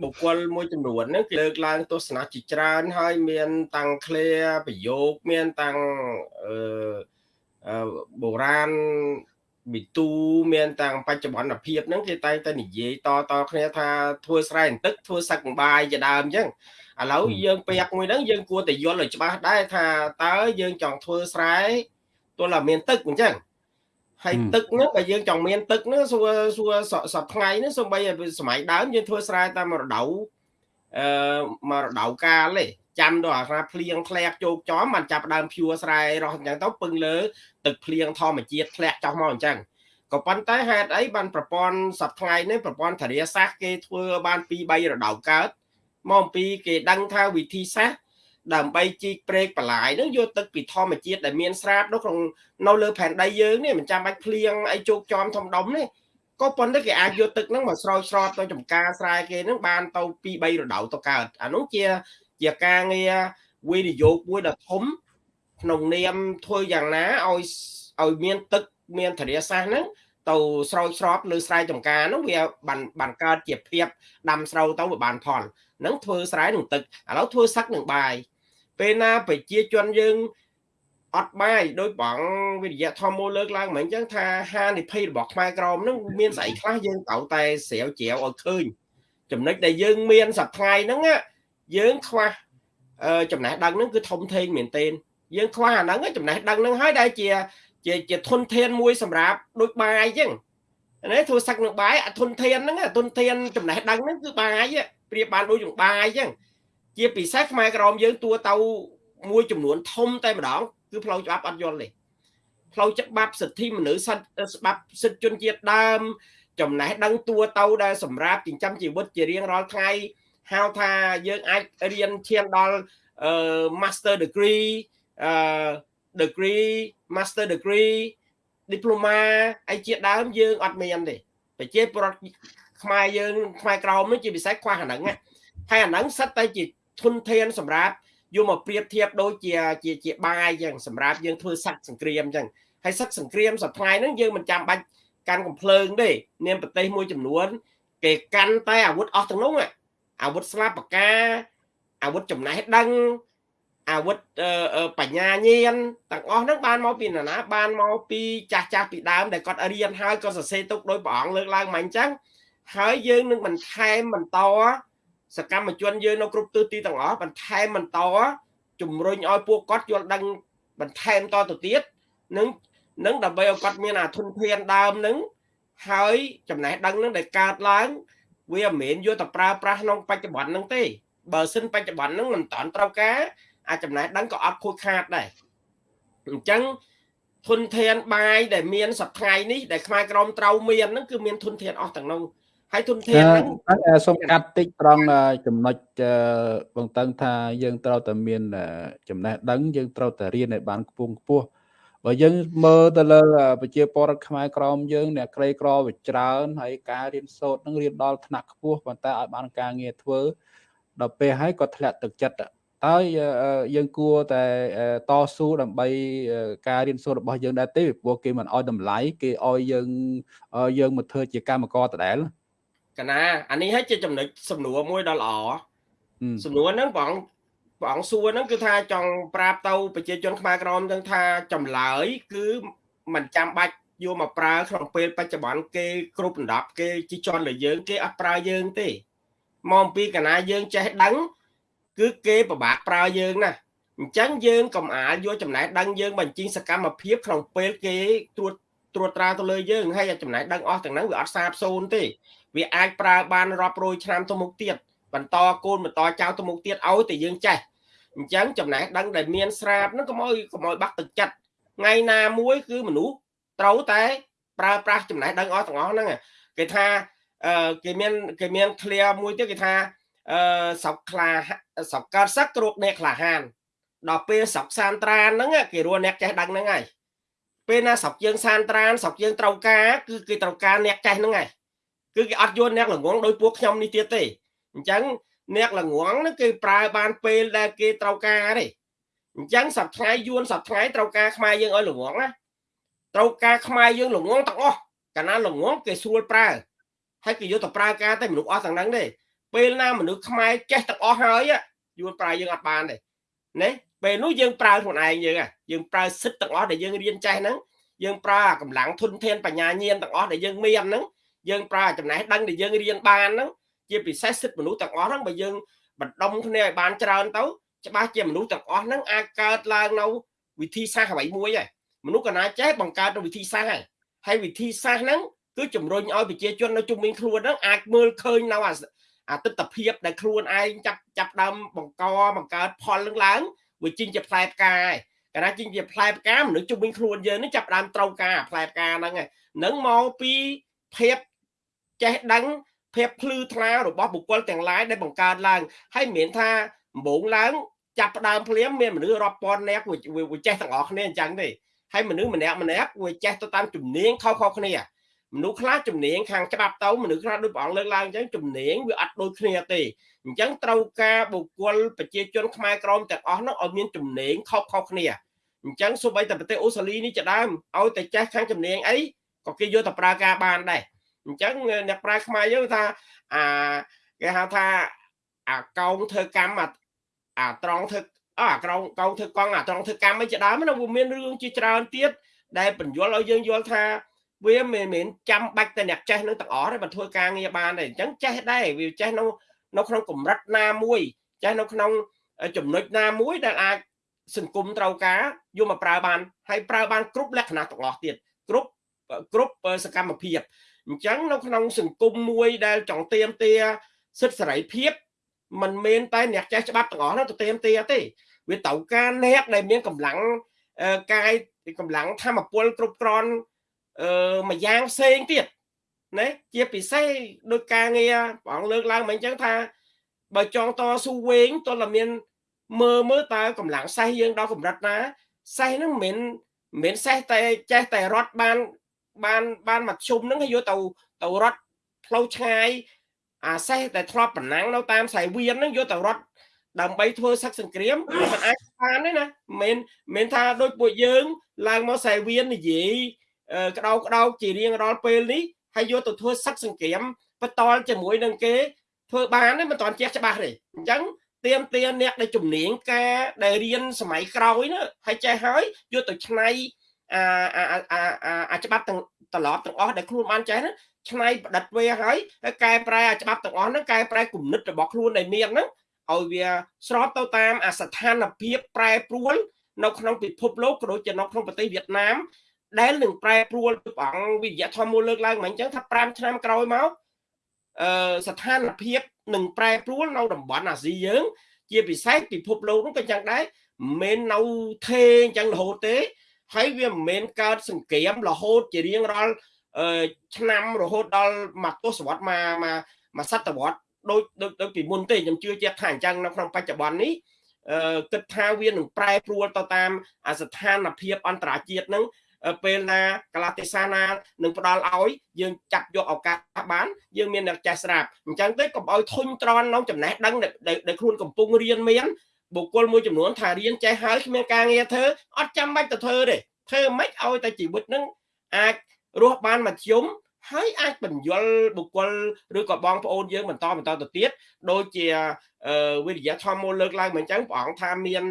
បុគ្គលមួយចំនួនហ្នឹងគេលើកឡើងទស្សនៈជាច្រើនហើយមានតាំងឃ្លាប្រយោគមានតាំងអឺបុរាណវិទូមានតាំងបច្ចុប្បន្នភាពហ្នឹងគេតែងតែនិយាយតតគ្នាថាធ្វើស្រែទឹកធ្វើសឹកបាយជាដើមអញ្ចឹង ឥឡូវយើងពាក់មួយហ្នឹងយើងគួរតែយល់ឲ្យច្បាស់ដែរថាតើយើងចង់ធ្វើស្រែទោះតែមានទឹកអញ្ចឹងហើយទឹកហ្នឹងបើយើងចង់មានទឹកហ្នឹងសួរសួរសប្ថ្ងៃហ្នឹងសូម្បីសម័យដើមយើងធ្វើស្រែតាមរដូវអឺមករដូវកាលទេចាំដល់អាភ្លៀងធ្លាក់ជោគចំបានចាប់ដើមភួរស្រែរស់អញ្ចឹងទៅពឹងលើទឹកភ្លៀងធម្មជាតិធ្លាក់ចុះមកអញ្ចឹងក៏ប៉ុន្តែហេតុអីបានប្រព័ន្ធសប្ថ្ងៃនេះប្រព័ន្ធធារាសាស្ត្រគេធ្វើបាន2 3រដូវកើត មកអំពីគេដឹងថាវិធីសាស្ត្រដើម្បីជីកព្រែកបន្លាយនឹងយកទឹកពីធម្មជាតិដែលមានស្រាប់នៅក្នុងនៅលើផែនដីយើងនេះមិនចាំបាច់ភ្លៀងអីជោគចំធំដុំនេះក៏ប៉ុន្តែគេអាចយកទឹកហ្នឹងមកស្រោចស្រពទៅចំការស្រែគេហ្នឹងបានទៅ2 3រដូវទៅកើតអានោះជាជាការងារវិនិយោគមួយដ៏ធំក្នុងនាមធ្វើយ៉ាងណាឲ្យឲ្យមានទឹកមានធារាសាស្ត្រហ្នឹងទៅស្រោចស្រពលើស្រែចម្ការនោះវាបានបានកើតជាភាពដាំស្រូវទៅវាបានផល នឹងធ្វើស្រែនឹងទឹកឥឡូវធ្វើសឹកនឹងបាយពេលណាប្រជាជនយើងអត់បាយដោយបងវិទ្យាធម្មលើកឡើងមិនអញ្ចឹងថាហានិភ័យរបស់ខ្មែរក្រមនឹងមានស្អីខ្លះយើងត្រូវតែស្រាវជ្រាវឲ្យឃើញចំណុចដែលយើងមានសប្តាហ៍ហ្នឹងយើងខ្វះចំណេះដឹងហ្នឹងគឺធំធេងមែនទែនយើងខ្វះអាហ្នឹងចំណេះដឹងហ្នឹងហើយដែលជាជាជាធនធានមួយសម្រាប់ដូចបាយអញ្ចឹងនេះធ្វើសឹកនឹងបាយអាធនធានហ្នឹងធនធានចំណេះដឹងហ្នឹងគឺបាយ ប្រៀបបានដូចនឹងបាយអញ្ចឹងជាពិសេសខ្មែរក្រមយើងតួទៅមួយចំនួនធំតែម្ដងគឺផ្លូវច្បាប់អត់យល់ទេផ្លូវច្បាប់សិទ្ធិមនុស្សសិទ្ធិច្បាប់សិទ្ធិជនជាតិដើម ចំណេះដឹងតួទៅដែលសម្រាប់ចិញ្ចឹមជីវិតជារៀងរាល់ថ្ងៃហៅថាយើងអាចរៀនឈានដល់អឺ master degree អឺ degree master degree diploma អីជាដើមយើងអត់មានទេប្រជាពលរដ្ឋ ខ្មែរយើងខ្មែរក្រមនេះជាពិសេសខ្វះអាហ្នឹងហើយអាហ្នឹងសិតតែជាធនធានសម្រាប់យកមកប្រៀបធៀបដូចជាជាជាបាយអញ្ចឹងសម្រាប់យើងធ្វើសឹកសង្គ្រាមអញ្ចឹងហើយសឹកសង្គ្រាមសប្តាហ៍ហ្នឹងយើងមិនចាំបាច់កាន់កំភ្លើងទេនាមប្រទេសមួយចំនួន គេកាន់តែអាវុធអស់ទាំងនោះអាវុធស្លាបបកាអាវុធចំណេះដឹងអាវុធបញ្ញាញាណទាំងអស់ហ្នឹងបានមកពីណាបានមកពីចាស់ចាស់ពីដើមដែលគាត់រៀនហើយក៏សរសេរទុកដោយព្រះអង្គលើកឡើងមកអញ្ចឹង ហើយយើងនឹងបន្ថែមបន្តសកម្មជនយើងនៅគ្រប់ទិសទីទាំងអស់បន្ថែមបន្តជំរុញឲ្យពួកគាត់យល់ដឹងបន្ថែមតទៅទៀតនឹងនឹងដើម្បីឲ្យគាត់មានអាធនធានដើមនឹងហើយចំណេះដឹងនឹងដែលកើតឡើងវាមិនមែនយកទៅប្រើប្រាស់ក្នុងបច្ចុប្បន្នហ្នឹងទេបើសិនបច្ចុប្បន្នហ្នឹងមិនតាន់ត្រូវការអាចចំណេះដឹងក៏អត់ខូចខាតដែរអញ្ចឹងធនធានបាយដែលមានសប្ថ្ងៃនេះដែលខ្មែរក្រមត្រូវមានហ្នឹងគឺមានធនធានអស់ទាំងនោះ ហើយធនធានហ្នឹងសូមកាត់តិចត្រង់ចំណុចបងតឹងថាយើងត្រូវតែមានចំណេះដឹងយើងត្រូវតែរៀនឲ្យបានខ្ពង់ខ្ពស់បើយើងមើលទៅលើប្រជាពលរដ្ឋខ្មែរក្រមយើងអ្នកក្រីក្រវាច្រើនហើយការរៀនសូត្រនឹងរៀនដល់ថ្នាក់ខ្ពស់ប៉ុន្តែឲ្យបានការងារធ្វើដល់ពេលហើយក៏ធ្លាក់ទឹកចិត្តតើយើងគួរតែតស៊ូដើម្បីការរៀនសូត្ររបស់យើងដែរទេព្រោះគេមិនអោយតម្លៃគេអោយយើងយើងមកធ្វើជាកម្មករដដែល កណាអានេះហើយជាចំណុចសំណួរមួយដ៏ល្អសំណួរហ្នឹងបងព្រះអង្គសួរហ្នឹងគឺថាចង់ប្រាប់ទៅប្រជាជនខ្មែរក្រមទាំងថាចម្លើយ គឺមិនចាំបាច់យកមកប្រើក្នុងពេលបច្ចុប្បន្នគេគ្រប់ដណ្ដប់គេជីជន់លើយើង គេអត់ប្រើយើងទេមកអំពីកណាយើងចេះដឹង គឺគេពិបាកប្រើយើងណាអញ្ចឹងយើងកុំអាលយកចំណេះដឹងយើងបញ្ចេញសកម្មភាពក្នុងពេលគេត្រួតត្រួតត្រាទៅលើយើងហើយចំណេះដឹងអស់ទាំងហ្នឹងវាអត់សាបសូន្យទេ វាអាចប្រើបានរាប់រយឆ្នាំទៅមុខទៀតបន្តកូនបន្តចៅទៅមុខទៀតឲ្យតែយើងចេះអញ្ចឹងចំណេះដឹងដែលមានស្រាប់ហ្នឹងកុំឲ្យកុំឲ្យបាក់ទឹកចិត្តថ្ងៃណាមួយគឺមនុស្សត្រូវតែប្រើប្រាស់ចំណេះដឹងអស់ទាំងអស់ហ្នឹងគេថាអឺគេមានគេមាន clear មួយទៀតគេថាអឺស្រុកខ្លាស្រុកកើតសឹកគ្រោកអ្នកក្លាហានដល់ពេលស្រុកសានត្រានហ្នឹងគេរស់អ្នកចេះដឹងហ្នឹងហើយពេលណាស្រុកយើងសានត្រានស្រុកយើងត្រូវការគឺគេត្រូវការអ្នកចេះហ្នឹងហើយ គឺគេអត់យល់អ្នកល្ងងដោយពួកខ្ញុំនេះទៀតទេអញ្ចឹងអ្នកល្ងងហ្នឹងគេប្រើបានពេលដែលគេត្រូវការទេអញ្ចឹងសប្តាហ៍យួនសប្តាហ៍ត្រូវការខ្មែរយើងឲ្យល្ងងណាត្រូវការខ្មែរយើងល្ងងទាំងអស់កាលណាល្ងងគេស្រួលប្រើហើយគេយកទៅប្រើការតែមនុស្សអស់ទាំងហ្នឹងទេពេលណាមនុស្សខ្មែរចេះទាំងអស់ហើយយួនប្រើយើងអត់បានទេណាពេលនោះយើងប្រើខ្លួនឯងយើងយើងប្រើសិទ្ធទាំងអស់ដែលយើងរៀនចេះហ្នឹងយើងប្រើកម្លាំងធនធានបញ្ញាញាណទាំងអស់ដែលយើងមានហ្នឹង យើងប្រើចំណេះដឹងដែលយើងរៀនបានហ្នឹងជាពិសេសសិទ្ធិមនុស្សទាំងអស់ហ្នឹងបើយើងបណ្ដុំគ្នាឲ្យបានច្រើនទៅច្បាស់ជាមនុស្សទាំងអស់ហ្នឹងអាចកើតឡើងនៅវិធីសាស្ត្រអ្វីមួយហើយមនុស្សកណាចេះបង្កើតនៅវិធីសាស្ត្រហើយហើយវិធីសាស្ត្រហ្នឹងគឺជំរុញឲ្យប្រជាជននៅជុំវិញខ្លួនហ្នឹងអាចមើលឃើញនៅអាទិដ្ឋភាពដែលខ្លួនឯងចាប់ចាប់ដើមបង្កបង្កើតផលនឹងឡើងវាជិញជាផ្លែផ្កាហើយកាលណាជិញជាផ្លែផ្កាមនុស្សជុំវិញខ្លួនយើងនេះចាប់ដើមត្រូវការផ្លែផ្កាហ្នឹងហ្នឹងមកពីភាព ចេះដឹងភាពភ្លឺថ្លារបស់បុគ្គលទាំងឡាយដែលបង្កើតឡើងហើយមិនមែនថាដំបូងឡើងចាប់ផ្ដើមភ្លាមមានមនុស្សរាប់ពាន់នាក់វាចេះទាំងអស់គ្នាអញ្ចឹងទេហើយមនុស្សម្នាក់ម្នាក់វាចេះទៅតាមជំនាញខុសៗគ្នាមនុស្សខ្លះជំនាញខាងច្បាប់ទៅមនុស្សខ្លះដូចព្រះអង្គលើកឡើងអញ្ចឹងជំនាញវាអត់ដូចគ្នាទេអញ្ចឹងត្រូវការបុគ្គលប្រជាជនខ្មែរក្រមទាំងអស់នោះឲ្យមានជំនាញខុសៗគ្នាអញ្ចឹងសូម្បីតែប្រទេសអូស្ត្រាលីនេះជាដើមឲ្យតែចេះខាងជំនាញអីក៏គេយកទៅប្រើការបានដែរ អញ្ចឹងអ្នកប្រាជ្ញខ្មែរយើងថាអាគេហៅថាអាកោងធ្វើកម្មអាត្រង់ធ្វើអាក្រងកោងធ្វើកង់អាត្រង់ធ្វើកម្មអីជាដើមណាវាមានរឿងជាច្រើនទៀតដែលបញ្យល់ឲ្យយើងយល់ថាវាមិនមែនចាំបាច់តែអ្នកចេះនឹងទាំងអស់ទេបើធ្វើការងារបានទេអញ្ចឹងចេះដែរវាចេះនៅនៅក្នុងកម្រិតណាមួយចេះនៅក្នុងចំណុចណាមួយដែលអាចសង្គមត្រូវការយកមកប្រើបានហើយប្រើបានគ្រប់លក្ខណៈទាំងអស់ទៀតគ្រប់គ្រប់សកម្មភាព អញ្ចឹងនៅក្នុងសង្គមមួយដែលចង់ទៀមទាសិទ្ធិសេរីភាពมันមែនតែអ្នកចេះច្បាប់ទាំងអស់នោះទៅទៀមទាទេវាត្រូវការអ្នកដែលមានកម្លាំងកាយកម្លាំងធម្មពលគ្រប់គ្រាន់អឺមួយយ៉ាងផ្សេងទៀតណាជាពិសេសដោយការងារព្រះអង្គលើកឡើងមកអញ្ចឹងថា បើចង់តស៊ូវែងតើមានមើលមើលតើកម្លាំងសេះយើងដល់កម្រិតណាសេះហ្នឹងមិនមែនមិនសេះតែចេះតែរត់បាន បានបានមកជុំហ្នឹងហើយយកទៅទៅរត់ផ្លូវឆ្ងាយអាសេះតែធ្លាប់ប្រណាំងនៅតាមខ្សែវៀនហ្នឹងយកទៅរត់ដើម្បីធ្វើសឹកសង្គ្រាមមិនអាចបានទេណាមិនមិនថាដូចពួកយើងឡើងមកខ្សែវៀននិយាយក្តោបក្តោបជារៀងរាល់ពេលនេះហើយយកទៅធ្វើសឹកសង្គ្រាមបន្តជាមួយនឹងគេធ្វើបានទេមិនតាន់ចេះច្បាស់ទេអញ្ចឹងទៀមទាអ្នកដែលជំនាញការដែលរៀនសម័យក្រោយនោះហើយចេះហើយយកទៅឆ្នៃ អាអាអាអាច្បាប់ទាំងត្រឡប់ទាំងអស់ដែលខ្លួនបានចេះហ្នឹងឆ្នៃប្រឌិតវាហើយហើយកែប្រែអាច្បាប់ទាំងអស់ហ្នឹងកែប្រែគំនិតរបស់ខ្លួនដែលមានហ្នឹងឲ្យវាស្របទៅតាមអាស្ថានភាពប្រែប្រួលនៅក្នុងពិភពលោកក៏ដូចជានៅក្នុងប្រទេសវៀតណាមដែលនឹងប្រែប្រួលព្រះអង្គវិទ្យាធម៌មូលលើកឡើងមកអញ្ចឹងថា5ឆ្នាំក្រោយមកអឺស្ថានភាពនឹងប្រែប្រួលនៅតំបន់អាស៊ីយើង ជាពិសេសពិភពលោកនោះក៏ចឹងដែរមិនមែននៅថេអញ្ចឹងរហូតទេ ហើយវាមិនមែនកើតសង្គ្រាមរហូតជារៀងរាល់ឆ្នាំរហូតដល់មួយទសវត្សរ៍មកមកសតវត្សរ៍ដូចដូចពីមុនទេខ្ញុំជឿជាក់ថាអញ្ចឹងនៅក្នុងបច្ចុប្បន្ននេះអឺគិតថាវានឹងប្រែប្រួលទៅតាមអាស្ថានភាពអន្តរជាតិនឹងពេលណាកលាទេសនានឹងផ្ដល់ឲ្យយើងចាប់យកឱកាសបានយើងមានអ្នកចេះស្រាប់អញ្ចឹងទេកុំឲ្យធុញទ្រាន់ក្នុងចំណេះដឹងដែលខ្លួនកំពុងរៀនមាន បុគ្គលមួយចំនួនថារៀនចេះហើយគ្មានការងារធ្វើអត់ចាំបាច់ទៅធ្វើទេធ្វើមិនឲ្យតែជីវិតនឹងអាចរស់បានមធ្យមហើយអាចបញ្យលបុគ្គលឬក៏បងប្អូនយើងបន្តបន្តទៅទៀតដូចជាវិទ្យាធម៌មូលលើកឡើងមកអញ្ចឹងព្រះអង្គថាមាន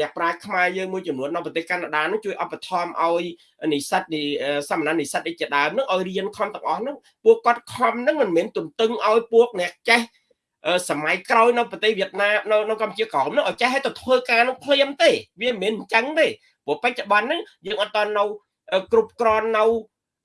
អ្នកប្រាជ្ញខ្មែរយើងមួយចំនួននៅប្រទេសកាណាដានឹងជួយឧបត្ថម្ភឲ្យនិស្សិតសមណនិស្សិតឯជាដើមនឹងឲ្យរៀនខំទាំងអស់នឹងពួកគាត់ខំនឹងមិនមែនទន្ទឹងឲ្យពួកអ្នកចេះ សម័យក្រោយនៅប្រទេសវៀតណាមនៅនៅកម្ពុជាក្រោមនោះឲ្យចេះឲ្យទៅធ្វើការនឹងភ្លាមទេវាមិនមែនអញ្ចឹងទេព្រោះបច្ចុប្បន្នហ្នឹងយើងអត់តនៅគ្រប់គ្រាន់នៅ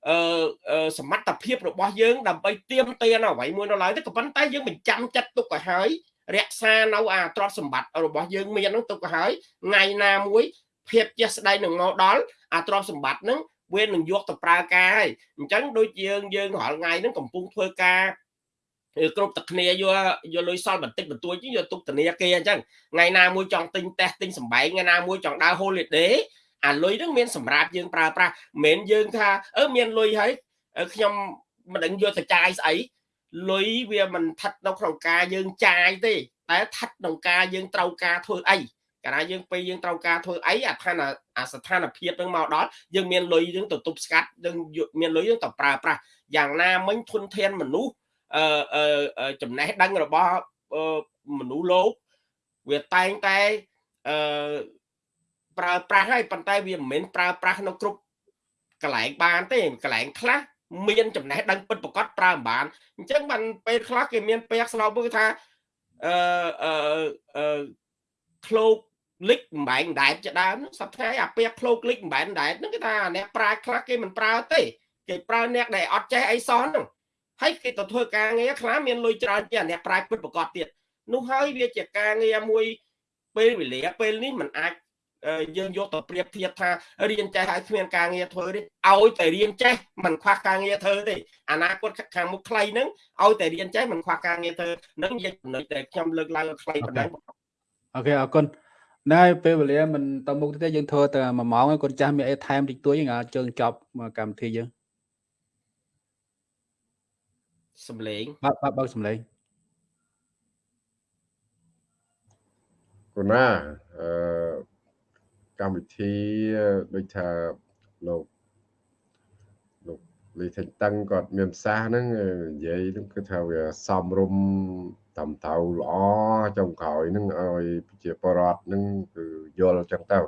អឺសមត្ថភាពរបស់យើងដើម្បីទៀមទានអ្វីមួយនៅឡើយទេក៏ប៉ុន្តែយើងបញ្ចាំចិត្តទុកឲ្យហើយរក្សានៅអាទ្រព្យសម្បត្តិរបស់យើងមានហ្នឹងទុកទៅហើយថ្ងៃណាមួយភាពជាស្ដីនឹងមកដល់អាទ្រព្យសម្បត្តិហ្នឹងវានឹងយកទៅប្រើការហើយអញ្ចឹងដូចយើងយើងរាល់ថ្ងៃហ្នឹងកំពុងធ្វើការ គ្រប់តែគ្នាយកយកលុយសល់បន្តិចបន្តួចយកទុកធនាគារអញ្ចឹងថ្ងៃណាមួយចង់ទិញតេសទិញសម្បែងថ្ងៃណាមួយចង់ដើរ holiday អាលុយហ្នឹងមានសម្រាប់យើងប្រើប្រាស់មិនមែនយើងថាអឺមានលុយហើយខ្ញុំមិនដឹងយកទៅចាយស្អីលុយវាមិនថិតនៅក្នុងការយើងចាយទេតែថិតក្នុងការយើងត្រូវការធ្វើអីកាលណាយើងពេលយើងត្រូវការធ្វើអីអាឋានអាស្ថានភាពនឹងមកដល់យើងមានលុយយើងទៅទប់ស្កាត់យើងមានលុយយើងទៅប្រើប្រាស់យ៉ាងណាមិញធនធានមនុស្ស អឺចំណេះដឹងរបស់មនុស្សលោកវាតែងតែអឺប្រើប្រាស់ហើយប៉ុន្តែវាមិនមែនប្រើប្រាស់នៅគ្រប់កន្លែងបានទេកន្លែងខ្លះមានចំណេះដឹងពិតប្រកបប្រើមិនបានអញ្ចឹងបានពេលខ្លះគេមានពាក្យស្លោកមួយថាអឺអឺអឺឃ្លោកលិចបំបែងដែតជាដើមសប្តាហ៍អាពាក្យឃ្លោកលិចបំបែងដែតហ្នឹងគេថាអ្នកប្រាជ្ញខ្លះគេមិនប្រើទេគេប្រើអ្នកដែលអត់ចេះអីសោះហ្នឹង ហើយគេទៅធ្វើការងារខ្លះមានលុយច្រើនជាងអ្នកប្រាជ្ញពិតប្រកបទៀតនោះហើយវាជាការងារមួយពេលវេលាពេលនេះมันអាចយើងយកទៅប្រៀបធៀបថារៀនចេះហើយគ្មានការងារធ្វើទេឲ្យតែរៀនចេះមិនខ្វះការងារធ្វើទេអនាគតខាងមុខខ្លីហ្នឹងឲ្យតែរៀនចេះមិនខ្វះការងារធ្វើនឹងនិយាយចំណុចដែលខ្ញុំលើកឡើងខ្លីប៉ុណ្ណឹងអូខេអរគុណណែពេលវេលាមិនតមុខទេយើងធ្វើតែ1ម៉ោងគាត់ចាស់មានអីថែមតិចតួចយើងអាចជើងចប់កម្មវិធីយើង សំលេងបើបើបើសំលេងគណាអឺកម្មវិធីដូចថាលោកលោកលីថេងតឹងគាត់មានប្រសាសន៍ហ្នឹងនិយាយហ្នឹងគឺថាវាសំរុំតាមតៅល្អចុងក្រោយហ្នឹងឲ្យប្រជាពលរដ្ឋហ្នឹងគឺយល់ចឹងទៅ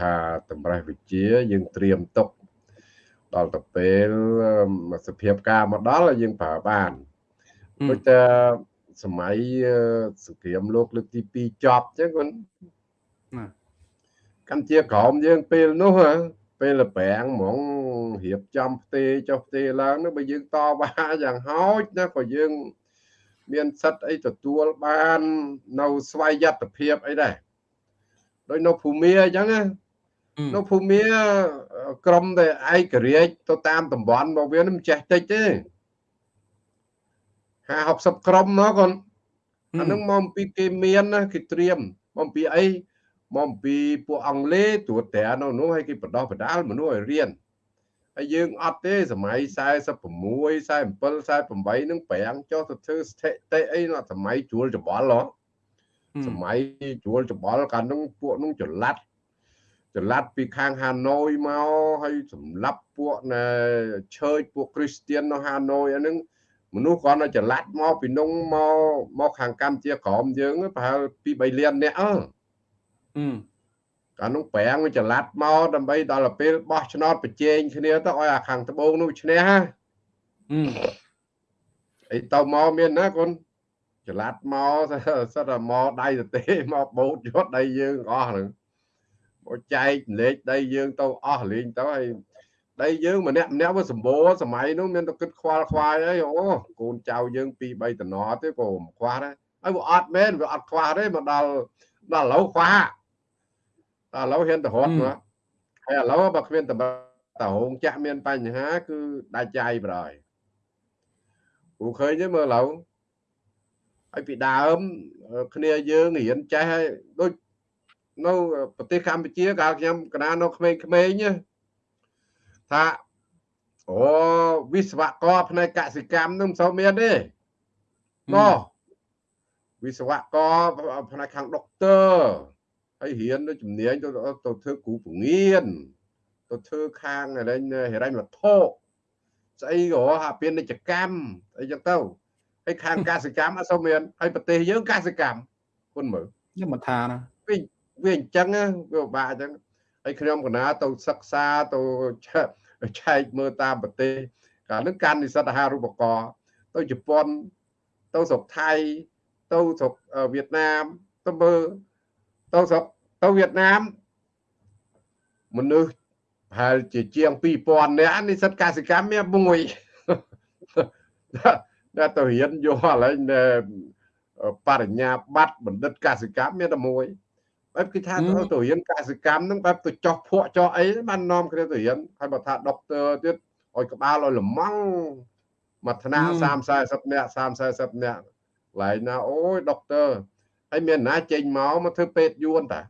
ថាតម្រេះវិជាយើងត្រៀមទុក ដល់ទៅពេលសភាពការមកដល់យើងប្រើបានដូចតែសម័យសង្គ្រាមលោកលើកទី2ចប់ចឹងគាត់កម្ពុជាក្រោមយើងពេលនោះពេលប្រាំងហ្មងរៀបចំផ្ទេចុះផ្ទេឡើងនោះបើយើងតវ៉ាយ៉ាងហោចណាក៏យើងមានសិទ្ធអីទទួលបាននៅស្វ័យយត្តភាពអីដែរដោយនៅភូមិអញ្ចឹងណា នៅភូមិក្រមតែឯករាជ្យទៅតាមតំបន់របស់វាមិនចេះតិចទេ50 60ក្រុមមកកូនអានឹងមកពីគេមានណាគេត្រៀមមកពីអីមកពីពួកអង់គ្លេសត្រួតត្រានៅនោះឲ្យគេបដោះបដាលមនុស្សឲ្យរៀនហើយយើងអត់ទេសម័យ46 47 48នឹងប្រាំងចុះទៅធ្វើស្ថិតិអីនោះសម័យជួលច្បល់ហ៎សម័យជួលច្បល់កាលនោះពួកនោះចល័ត ចល័តពីខាងហាណូយមកហើយសម្លាប់ពួកណែឆើចពួកគ្រីស្ទៀននៅហាណូយអានឹងមនុស្សគាត់នៅចល័តមកពីនោះមកមកខាងកម្ពុជាក្រមយើងប្រហែលពី3លានអ្នកអឺកាលនោះប្រាំងវាចល័តមកដើម្បីដល់ពេលបោះឆ្នោតប្រជែងគ្នាទៅឲ្យអាខាងត្បូងនោះឈ្នះហ៎អីទៅមកមានណាកូនចល័តមកសិតតែមកដៃទៅទេមកបោតយកដៃយើងអស់ហ្នឹងមក ចែកលេខដៃយើងទៅអស់លេងទៅហើយដៃយើងម្នាក់ម្នាក់វាសម្បូរសម័យនោះមានតែគិតខ្វល់ខ្វាយអីអូកូនចៅយើងពី3តំណទេក៏មិនខ្វះដែរហើយវាអត់មែនវាអត់ខ្វះទេមកដល់ដល់ឥឡូវខ្វះតែឥឡូវហ៊ានទៅរត់មកហើយឥឡូវបើគ្មានតតហងចាក់មានបញ្ហាគឺដាច់ចាយប្រហើយព្រោះឃើញទេមើលឥឡូវហើយពីដើមគ្នាយើងរៀនចេះហើយដូច នៅប្រទេសកម្ពុជាកាលខ្ញុំកណានៅក្មេងៗថាអូវិស្វករផ្នែកកសិកម្មនឹងមិនសូវមានទេណោះវិស្វករផ្នែកខាងដុកទ័រហើយរៀនជំនាញទៅទៅធ្វើគ្រូពងៀនទៅធ្វើខាងហិរញ្ញវត្ថុស្អីក៏ហាពាណិជ្ជកម្មអីចឹងទៅហើយខាងកសិកម្មអត់សូវមានហើយប្រទេសយើងកសិកម្មគុណមើលខ្ញុំមិនថាណាវិញ វាអញ្ចឹងវាពិបាកអញ្ចឹងហើយខ្ញុំកណាទៅសិក្សាទៅឆែកមើលតាមប្រទេសកាលនោះកាន់និស្សិតអាហារូបករណ៍ទៅជប៉ុនទៅស្រុកថៃទៅស្រុកវៀតណាមទៅមើលទៅស្រុកទៅវៀតណាមមនុស្សប្រហែលជាជាង2000នាក់និស្សិតកសិកម្មមានមួយដែលទៅរៀនយកឥឡូវបរិញ្ញាបត្របណ្ឌិតកសិកម្មមានតែមួយ បែបគេថាទៅទៅរៀនកសិកម្មហ្នឹងបែបទៅចោះភក់ចោះអីបាននាំគ្នាទៅរៀនហើយបើថាដុកទ័រទៀតឲ្យក្បាលឲ្យលំងមួយថ្នាក់30 40នាក់30 40នាក់កន្លែងណាអូយដុកទ័រហើយមានណាចេញមកមកធ្វើពេទ្យយួនតា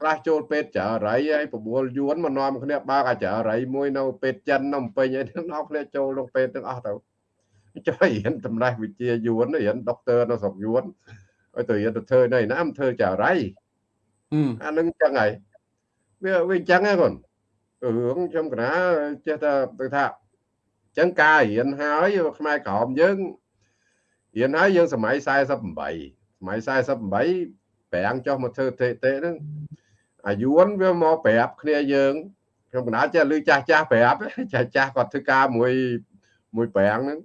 ខ្លះចូលពេទ្យចរៃហើយបបួលយួនមកនាំគ្នាបើកអាចរៃមួយនៅពេទ្យចិននៅពេញអីនាំគ្នាចូលក្នុងពេទ្យទាំងអស់ទៅចុះរៀនតម្លៃវិជាយួនរៀនដុកទ័រនៅស្រុកយួន ឲ្យទៅរៀនទៅធ្វើនៅណាមិនធ្វើចរៃអានឹងចឹងហើយវាវាចឹងហ្នឹងគាត់រឿងខ្ញុំកណាចេះតែទៅថាចឹងការរៀនហើយខ្មែរក្រមយើងរៀនហើយយើងសម័យ48សម័យ48ប្រាំងចុះមកធ្វើទេទេហ្នឹងអាយួនវាមកប្រាប់គ្នាយើងខ្ញុំកណាចេះលឺចាស់ចាស់ប្រាប់ចាស់ចាស់គាត់ធ្វើការមួយមួយប្រាំងហ្នឹង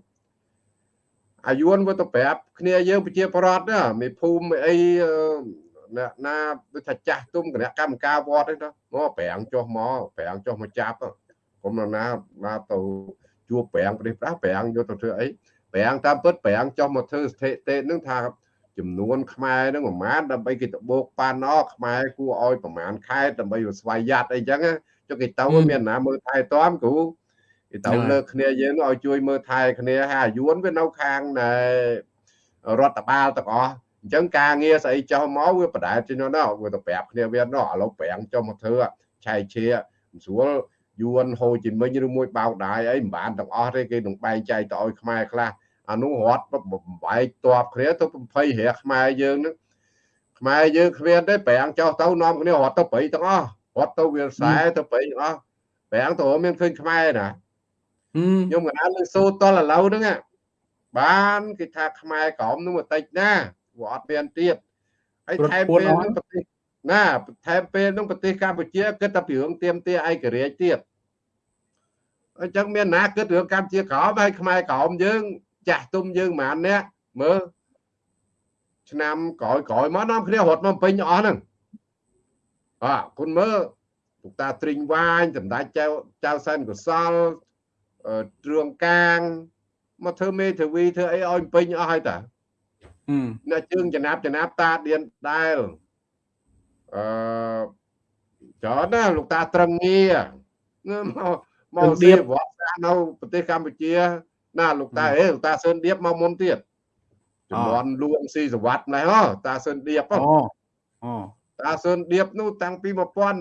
អាយួនវាទៅប្រាប់គ្នាយើងប្រជាប្រដ្ឋណាមេភូមិអីអ្នកណាដូចថាចាស់ទុំគណៈកម្មការវត្តហ្នឹងមកប្រាំងចុះមកប្រាំងចុះមកចាប់គុំណាណាទៅជួបប្រាំងប្រទេសប្រាស់ប្រាំងយកទៅធ្វើអីប្រាំងតាមពិតប្រាំងចុះមកធ្វើស្ថិតិនឹងថាចំនួនខ្មែរនឹងប្រមាណដើម្បីគេទៅបោកប៉ាណោខ្មែរគួរឲ្យប្រមាណខែដើម្បីស្វ័យយ័តអីចឹងចុះគេទៅមានណាមើលថែទាំគ្រូ គេទៅលើគ្នាយើងឲ្យជួយមើលថែគ្នាហើយអាយួនវានៅខាងរដ្ឋបាលទាំងអស់អញ្ចឹងការងារស្អីចុះមកវាបដែតជានោះណាវាទៅប្រាប់គ្នាវានោះឥឡូវប្រាំងចុះមកធ្វើឆែកជាមិនស្រួលយួនហូជីមិញឬមួយបៅដាយអីមិនបានទាំងអស់ទេគេនឹងបែងចែកទៅឲ្យខ្មែរខ្លះអានោះរត់បំបែកតបគ្នាទៅ20រះខ្មែរយើងនឹងខ្មែរយើងគ្មានទេប្រាំងចុះទៅនាំគ្នារត់ទៅព្រៃទាំងអស់រត់ទៅវាលខ្សែទៅព្រៃទាំងអស់ប្រាំងទៅមានឃើញខ្មែរណា ខ្ញុំកណ្ដាលលើសូតលឥឡូវហ្នឹងបានគេថាខ្មែរក្រមនោះបន្តិចណាវាអត់មានទៀតហើយថែមពេលនឹងប្រទេសណាថែមពេលនឹងប្រទេសកម្ពុជាគិតតែពីរឿងទៀមទាឯករាជ្យទៀតអញ្ចឹងមានណាគិតរឿងកម្ពុជាក្រមហើយខ្មែរក្រមយើងចាស់ទុំយើងប្រហែលអ្នកមើលឆ្នាំក្រោយក្រោយមកនាំគ្នារត់មកពេញអស់ហ្នឹងអើគុណមើលលោកតាទ្រីងវាញសម្ដេចចៅចៅសែនកុសល ទ្រឿងកាងមកធ្វើមេធាវីធ្វើអីឲ្យពេញអស់ហើយតាអ្នកជើងចំណាប់ចំណាប់តាឌៀនដែលអឺច្រើនណាលោកតាត្រឹងងារមកមកឌៀបវត្តសាសនៅប្រទេសកម្ពុជា ណាលោកតាអេលោកតាសឿនឌៀបមកមុនទៀតចំនួនលួងស៊ីសវ័តម្លេះហ៎តាសឿនឌៀបអូអូតាសឿនឌៀបនោះតាំងពី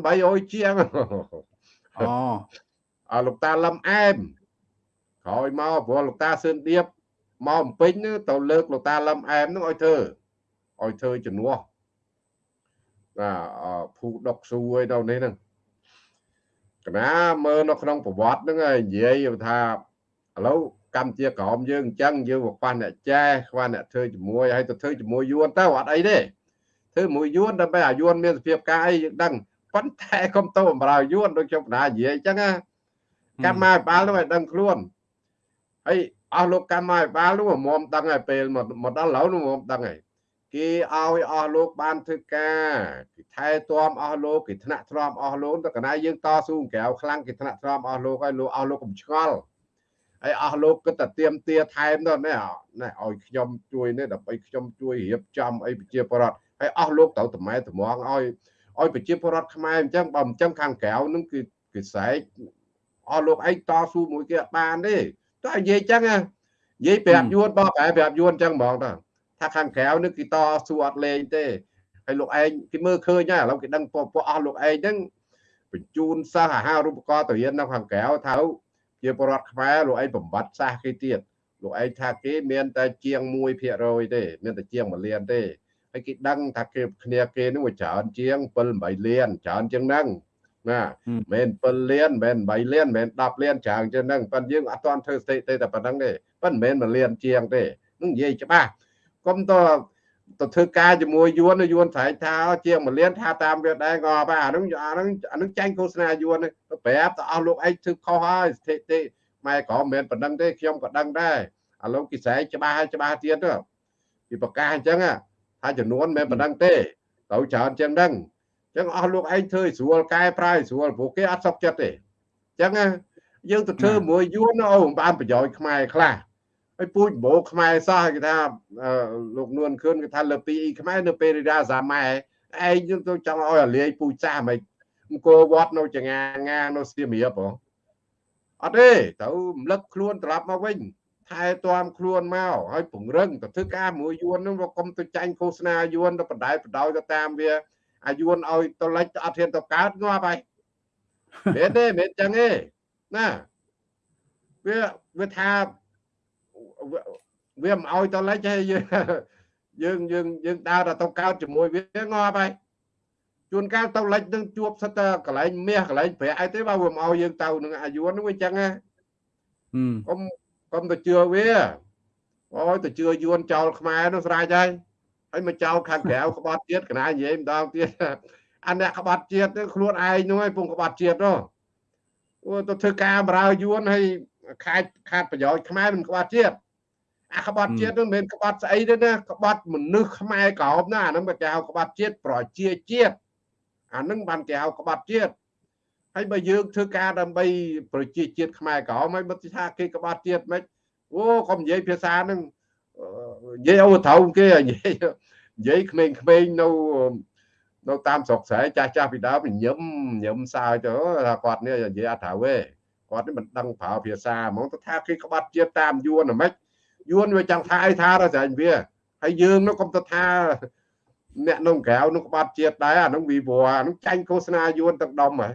1800ជាងអូអលោកតាលឹមអែម ក្រោយមកព្រោះលោកតាសឿនឌៀបមកអំពេញទៅលើកលោកតាលឹមអែមនឹងឲ្យធ្វើឲ្យធ្វើជំនួសណាភូដុកស៊ូឲ្យដល់នេះហ្នឹងកណាមើលនៅក្នុងប្រវត្តិហ្នឹងហើយនិយាយថាឥឡូវកម្ពុជាក្រមយើងអញ្ចឹងយើងមកខ្វះអ្នកចែខ្វះអ្នកធ្វើជាមួយហើយទៅធ្វើជាមួយយួនទៅអត់អីទេធ្វើមួយយួនដើម្បីឲ្យយួនមានសភាពការអីយើងដឹងប៉ុន្តែកុំទៅបំរើយួនដូចខ្ញុំបណ្ដានិយាយអញ្ចឹងណាកម្មាភិបាលនោះឲ្យដឹងខ្លួន ហើយអស់លោកកម្មាភិបាលនោះមុំដឹងហើយពេលមកដល់ឥឡូវនោះមុំដឹងហើយគេឲ្យអស់លោកបានធ្វើការគេថែទាំអស់លោកគេថ្នាក់ទ្រាំអស់លោកតែកណាយើងតស៊ូក្រៅខ្លាំងគេថ្នាក់ទ្រាំអស់លោកហើយលោកអស់លោកកុំឆ្ងល់ហើយអស់លោកគិតតែទៀមទាថែមទៅណែណែឲ្យខ្ញុំជួយនេះដើម្បីខ្ញុំជួយរៀបចំអីប្រជាពលរដ្ឋហើយអស់លោកត្រូវតម្រែតម្រង់ឲ្យឲ្យប្រជាពលរដ្ឋខ្មែរអញ្ចឹងបើមិនចឹងខាងក្រៅនឹងគឺគឺស្រែកអស់លោកឯងតស៊ូមួយគេអត់បានទេ តើនិយាយចឹងនិយាយប្រាប់យួនបោះប្រែប្រាប់យួនចឹងហ្មងតើថាខាងក្រៅនេះគេតស៊ូអត់លេងទេហើយលោកឯងគេមើលឃើញហើយឥឡូវគេដឹងពួកអស់លោកឯងហ្នឹងបញ្ជូនសិស្សអាហារូបករណ៍ទៅរៀននៅខាងក្រៅថាជាបរដ្ឋខ្មែរលោកឯងបំបត្តិសាសគេទៀតលោកឯងថាគេមានតែជាង1%ទេមានតែជាង1លានទេហើយគេដឹងថាគេគ្នាគេនឹងវាច្រើនជាង7 8លានច្រើនជាងហ្នឹង ណាមិន7លានមិន8លានមិន10លានច្រើនជាងហ្នឹងប៉ុន្តែយើងអត់ទាន់ធ្វើស្ថិតិតែប៉ុណ្្នឹងទេប៉ុន្តែមិនមែន1លានជាងទេនឹងនិយាយច្បាស់កុំតទៅធ្វើការជាមួយយួនយួនស្រែកថាជាង1លានថាតាមវាដែរក៏បែអានឹងអានឹងអានឹងចាញ់ឃោសនាយួនទៅប្រាប់ទៅអស់លោកឯងធ្វើខុសហើយស្ថិតិម៉ែក៏មិនមែនប៉ុណ្្នឹងទេខ្ញុំក៏ដឹងដែរឥឡូវគេស្រែកច្បាស់ហើយច្បាស់ទៀតទៅគេប្រកាសអញ្ចឹងថាចំនួនមិនប៉ុណ្្នឹងទេទៅច្រើនជាងហ្នឹងអញ្ចឹងអស់លោកឯងធ្វើស្រួលកែប្រែស្រួលព្រោះគេអត់សុខចិត្តទេអញ្ចឹងយើងទៅធ្វើមួយយួនអូបានប្រយោជន៍ខ្មែរខ្លះហើយពូជបោខ្មែរសោះគេថាលោកនួនខឿនគេថាលើពីខ្មែរនៅពេលរាសាម៉ែឯងយើងទៅចង់ឲ្យអាលាយពូជសាសមិនអង្គរវត្តនៅចងាងានៅសៀមរាបហ៎អត់ទេទៅរំលឹកខ្លួនត្រឡប់មកវិញថែទាំខ្លួនមកហើយពង្រឹងទៅធ្វើការមួយយួននឹងកុំទៅចាញ់ឃោសនាយួនទៅបដិបដោយទៅតាមវា អាយួនឲ្យទៅលិចអត់ហ៊ានទៅកើតងាប់ហើយមែនទេមែនចឹងទេណាវាវាថាវាមិនឲ្យទៅលិចទេយើងយើងយើងដើរទៅកោតជាមួយវាងាប់ហើយជួនកាលទៅលិចនឹងជួបសិតតែកន្លែងមាសកន្លែងប្រាក់អីទេបើវាមិនឲ្យយើងទៅនឹងអាយុនោះវាចឹងណាកុំកុំទៅជឿវាអូយទៅជឿយួនចោលខ្មែរនោះស្រេចហើយ ហើយមកចោលខាងក្រៅក្បត់ជាតិកណានិយាយម្ដងទៀតអាអ្នកក្បត់ជាតិខ្លួនឯងនោះឯងពងក្បត់ជាតិនោះអូទៅធ្វើការបរើយួនហើយខាតខាតប្រយោជន៍ខ្មែរមិនក្បត់ជាតិអាក្បត់ជាតិនឹងមិនមែនក្បត់ស្អីទេណាក្បត់មនុស្សខ្មែរក្រោមណាអានឹងគេហៅក្បត់ជាតិប្រជាជាតិអានឹងបានគេហៅក្បត់ជាតិហើយបើយើងធ្វើការដើម្បីប្រជាជាតិខ្មែរក្រមហើយបើថាគេក្បត់ជាតិមិនអូកុំនិយាយភាសានឹង និយាយអូត្រូវគេនិយាយនិយាយក្មេងៗនៅនៅតាមស្រុកស្រែចាស់ចាស់ពីដើមញឹមញឹមសើចទៅថាគាត់នេះនិយាយអត់ត្រូវទេគាត់នេះមិនដឹងប្រើភាសាហ្មងទៅថាគេក្បត់ជាតិតាមយួនហ្មិចយួនវាចង់ថាអីថាទៅស្រេចវាហើយយើងនោះកុំទៅថាអ្នកក្នុងក្រៅនោះក្បត់ជាតិដែរអានោះវិវរអានោះចាញ់ឃោសនាយួនទាំងដុំហ៎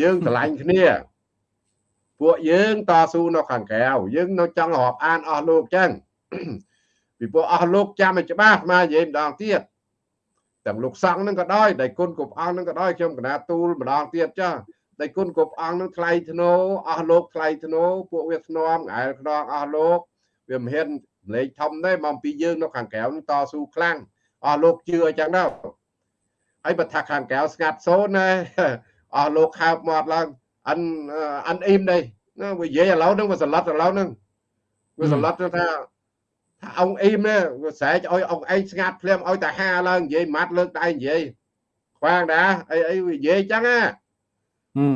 យើងឆ្លាញ់គ្នាពួកយើងតស៊ូនៅខាងក្រៅយើងនៅចង់រាប់អានអស់លោកចឹង ពីព្រោះអស់លោកចាំឲ្យច្បាស់មកនិយាយម្ដងទៀតទាំងលោកសង្ឃនឹងក៏ដោយដៃគុណគ្រប់អង្គនឹងក៏ដោយខ្ញុំកណាទូលម្ដងទៀតចាដៃគុណគ្រប់អង្គនឹងថ្លៃធ្នូអស់លោកថ្លៃធ្នូពួកវាធ្នមងែលខ្នងអស់លោកវាមិនហ៊ានលេខធំទេមកពីយើងនៅខាងក្រៅនឹងតស៊ូខ្លាំងអស់លោកជឿអញ្ចឹងទៅហើយបើថាខាងក្រៅស្ងាត់សូនណាអស់លោកហើបមាត់ឡើងអានអានអ៊ីមនេះណាវានិយាយឥឡូវហ្នឹងវាសន្លត់ឥឡូវហ្នឹងវាសន្លត់ថា ថាអង្គអ៊ីមនេះវាស្រែកឲ្យអង្គឯងស្ងាត់ភ្លាមឲ្យតែហាឡើងនិយាយម៉ាត់លើកដៃនិយាយខ្វាងដែរអីអីវានិយាយចឹងណា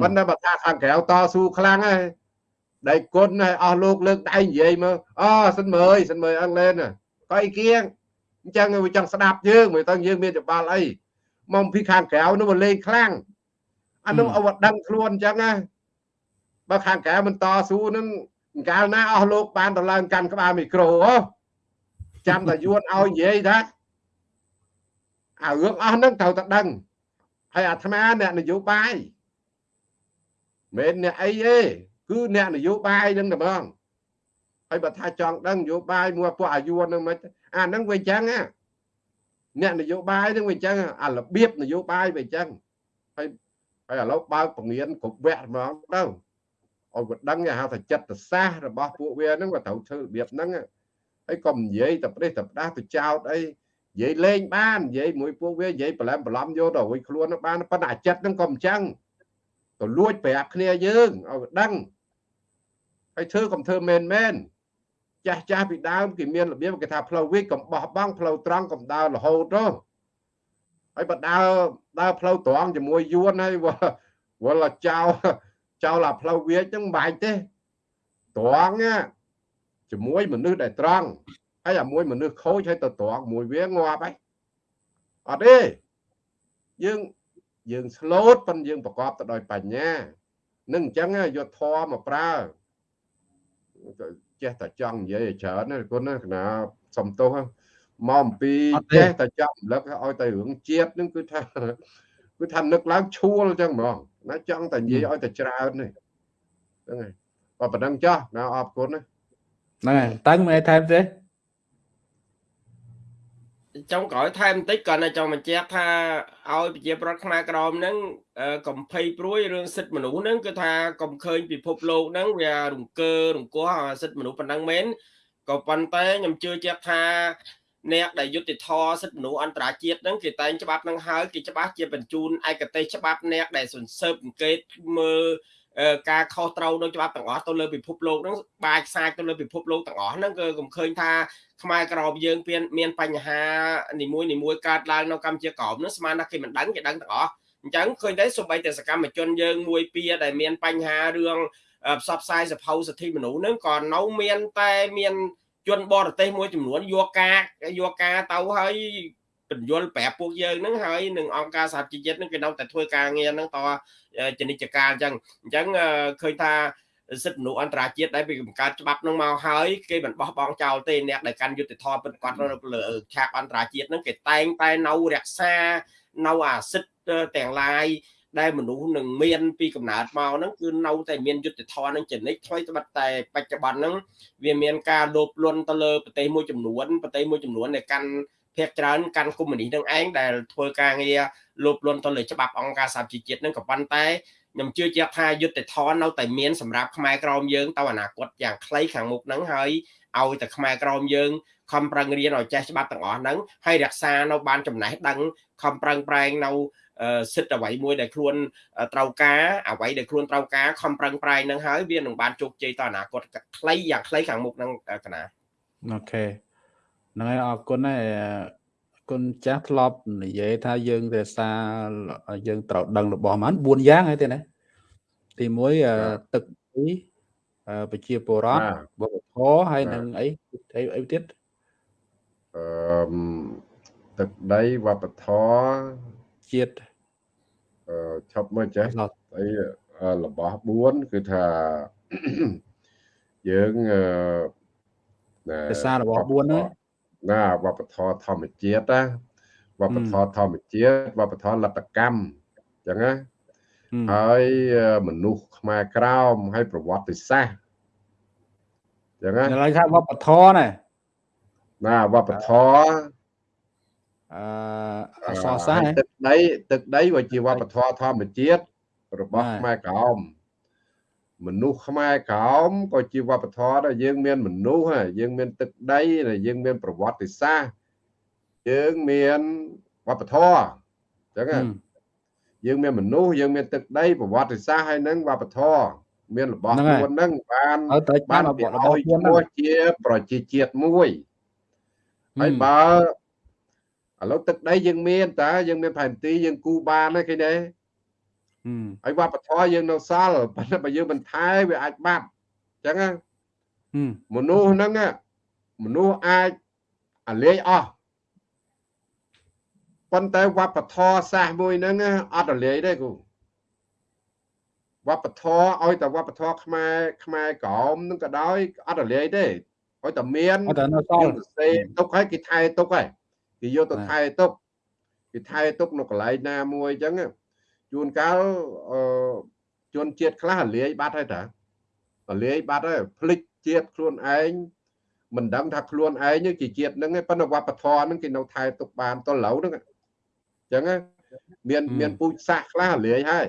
ប៉ុន្តែបើថាខាងក្រៅតស៊ូខ្លាំងហើយដៃគុណហើយអស់លោកលើកដៃនិយាយមើលអូសិនមើលសិនមើលអង់គ្លេសក៏អីគៀងអញ្ចឹងវាចង់ស្ដាប់យើងមិនតើយើងមានច្បាល់អីមកពីខាងក្រៅនោះវាលេងខ្លាំងអានោះឲ្យដឹងខ្លួនអញ្ចឹងណាបើខាងក្រៅមិនតស៊ូនឹងកាលណាអស់លោកបានទៅឡើងកាន់ក្បាលមីក្រូហ៎ ចាំតែយួនឲ្យនិយាយថាអារឿងអស់ហ្នឹងត្រូវតែដឹងហើយអាត្មាអ្នកនយោបាយមិនអ្នកអីទេគឺអ្នកនយោបាយហ្នឹងតែហ្មងហើយបើថាចង់ដឹងនយោបាយមួយពួកអាយុហ្នឹងមិនអាហ្នឹងវាអញ្ចឹងណាអ្នកនយោបាយហ្នឹងវាអញ្ចឹងអារបៀបនយោបាយវាអញ្ចឹងហើយហើយឥឡូវបើកពងៀនគ្រប់វគ្គហ្មងទៅឲ្យវាដឹងគេហៅថាចិត្តសាស្ត្ររបស់ពួកវាហ្នឹងវាត្រូវធ្វើរបៀបហ្នឹង ហើយកុំនិយាយតែប្រេះតែផ្ដាស់ទៅចោតអីនិយាយលេងបាននិយាយមួយពួកវានិយាយប្រឡំប្រឡំយកទៅរួចខ្លួនបានប៉ុន្តែអាចិត្តហ្នឹងក៏មិនចឹងទៅលួចប្រាប់គ្នាយើងឲ្យវាដឹងហើយធ្វើកុំធ្វើមែនមែនចាស់ចាស់ពីដើមគេមានរបៀបគេថាផ្លូវវិកកំបោះបង់ផ្លូវត្រង់កំដើររហូតទៅហើយបើដើរដើរផ្លូវត្រង់ជាមួយយួនហើយវល់ចោលចោលអាផ្លូវវាចឹងមិនបាច់ទេត្រង់ ជាមួយមនុស្សដែលត្រង់ហើយអាមួយមនុស្សខូចហើយទៅត្រង់មួយវាងាប់ហើយអត់ទេយើងយើងស្លូតប៉ុន្តែយើងប្រកបទៅដោយបញ្ញានឹងអញ្ចឹងយកធម៌មកប្រើចេះតែចង់និយាយឲ្យច្រើនណាគុណណាកណាសំទោសមកអំពីចេះតែចង់រំលឹកឲ្យតែរឿងជាតិនឹងគឺថាគឺថានឹកឡើងឈួលអញ្ចឹងហ្មងណាចង់តែនិយាយឲ្យតែច្រើននេះហ្នឹងហើយបើប៉ុណ្ណឹងចោះណាអរគុណណា ហ្នឹងហើយតាំងមើលថែមទេចង់ក្រោយថែមបន្តិចគាត់នៅចង់បញ្ជាក់ថាឲ្យប្រជាប្រដ្ឋខ្មែរក្រមហ្នឹងកំភៃព្រួយរឿងសិទ្ធិមនុស្សហ្នឹងគឺថាកុំឃើញពិភពលោកហ្នឹងវារង្គើរង្គោះសិទ្ធិមនុស្សប៉ុណ្ណឹងមែនក៏ប៉ុន្តែខ្ញុំជឿជាក់ថាអ្នកដែលយុតិធធសិទ្ធិមនុស្សអន្តរជាតិហ្នឹងគេតែងច្បាប់ហ្នឹងហើយគេច្បាស់ជាបញ្ជូនឯកទេសច្បាប់អ្នកដែលសន្សើបអង្កេតមើល ការខុសត្រូវនៅច្បាប់ទាំងអស់ទៅលើពិភពលោកហ្នឹងបាច់ខ្សាយទៅលើពិភពលោកទាំងអស់ហ្នឹងគឺកុំឃើញថាខ្មែរក្រមយើងមានបញ្ហានីមួយនីមួយកើតឡើងនៅកម្ពុជាក្រមហ្នឹងស្មានថាគេមិនដឹងគេដឹងទាំងអស់អញ្ចឹងឃើញតែសូម្បីតែសកម្មជនយើងមួយពីរដែលមានបញ្ហារឿងផ្សព្វផ្សាយសភៅសិទ្ធិមនុស្សហ្នឹងក៏នៅមានតែមានជនបរទេសមួយចំនួនយកការយកការទៅហើយ បញ្យលប្រាប់ពួកយើងហ្នឹងហើយនឹងអង្គការសហជីវជាតិហ្នឹងគេនៅតែធ្វើការងារហ្នឹងតចនិច្ចការអញ្ចឹងអញ្ចឹងឃើញថាសិទ្ធិមនុស្សអន្តរជាតិដែលពីបង្កើតច្បាប់នឹងមកហើយគេមិនបោះបង់ចោលទេអ្នកដែលកាន់យុត្តិធម៌ពិតប្រាកដនៅលើឆាកអន្តរជាតិហ្នឹងគេតែងតែនៅរក្សានៅអាសិទ្ធិទាំងឡាយដែលមនុស្សនឹងមានពីកំណើតមកហ្នឹងគឺនៅតែមានយុទ្ធធននឹងចនិចថ្មីត្បិតតែបច្ចុប្បន្នហ្នឹងវាមានការលោភលន់ទៅលើប្រទេសមួយចំនួនប្រទេសមួយចំនួនដែលកាន់ ភាគច្រើនកាន់កុម្មុយនីសនឹងឯងដែលធ្វើការងារលោភលន់ទៅលើច្បាប់អង្គការសហជីវជាតិនឹងក៏ប៉ុន្តែខ្ញុំជឿជាក់ថាយុទ្ធធននៅតែមានសម្រាប់ខ្មែរក្រមយើងទៅអនាគតយ៉ាងខ្លីខាងមុខហ្នឹងហើយឲ្យតែខ្មែរក្រមយើងខំប្រឹងរៀនឲ្យចេះច្បាប់ទាំងអស់ហ្នឹងហើយរក្សានៅបានចំណេះដឹងខំប្រឹងប្រែងនៅសិទ្ធអ្វីមួយដែលខ្លួនត្រូវការអ្វីដែលខ្លួនត្រូវការខំប្រឹងប្រែងនឹងហើយវានឹងបានជោគជ័យទៅអនាគតខ្លីយ៉ាងខ្លីខាងមុខហ្នឹងកណាអូខេ ហ្នឹងហើយអរគុណហើយគុណចាស់ធ្លាប់និយាយថាយើងរក្សាយើងត្រូវដឹងរបស់ហ្នឹង4យ៉ាងហើយទេណាទី1ទឹកទីប្រជាពលរដ្ឋវប្បធម៌ហើយនឹងអីអីអីទៀតអឺទឹកដីវប្បធម៌ជាតិអឺឈប់មើលចេះអីរបស់4គឺថាយើងអឺភាសារបស់4ហ្នឹង ណាវប្បធម៌ធម្មជាតិណាវប្បធម៌ធម្មជាតិវប្បធម៌លទ្ធកម្មអញ្ចឹងណាហើយមនុស្សខ្មែរក្រោមហើយប្រវត្តិសាស្ត្រអញ្ចឹងណាឡើយថាវប្បធម៌ណាណាវប្បធម៌អឺអសរសាស្ត្រទឹកដីទឹកដីវាជាវប្បធម៌ធម្មជាតិរបស់ខ្មែរក្រោម មនុស្សខ្មែរក្រោមក៏ជាវប្បធម៌ដែរយើងមានមនុស្សយើងមានទឹកដីយើងមានប្រវត្តិសាស្ត្រយើងមានវប្បធម៌អញ្ចឹងយើងមានមនុស្សយើងមានទឹកដីប្រវត្តិសាស្ត្រហើយនឹងវប្បធម៌មានរបស់ខ្លួននឹងបានបានឲ្យឈ្មោះជាប្រជាជាតិមួយហើយបើឥឡូវទឹកដីយើងមានតើយើងមានផែនទីយើងគូបានទេឃើញទេ ហើយវប្បធម៌យើងនៅសល់ប៉ុន្តែបើយើងមិនថែវាអាចបាត់អញ្ចឹងមនុស្សហ្នឹងមនុស្សអាចអាលាយអស់ប៉ុន្តែវប្បធម៌សាសមួយហ្នឹងអត់រលាយទេគូវប្បធម៌ឲ្យតែវប្បធម៌ខ្មែរខ្មែរក្រមនឹងក៏ដោយអត់រលាយទេឲ្យតែមានអត់តែនៅសល់សេទុកឲ្យគេថែទុកហើយគេយកទៅថែទុកគេថែទុកនៅកន្លែងណាមួយអញ្ចឹង ជួនកាលអឺជនជាតិខ្លះរលាយបាត់ហើយតារលាយបាត់ហើយភ្លេចជាតិខ្លួនឯងមិនដឹងថាខ្លួនឯងជាជាតិហ្នឹងប៉ុន្តែវប្បធម៌ហ្នឹងគេនៅថែទុកបានតឡូវហ្នឹងអញ្ចឹងមានមានពូជសាសខ្លះរលាយហើយ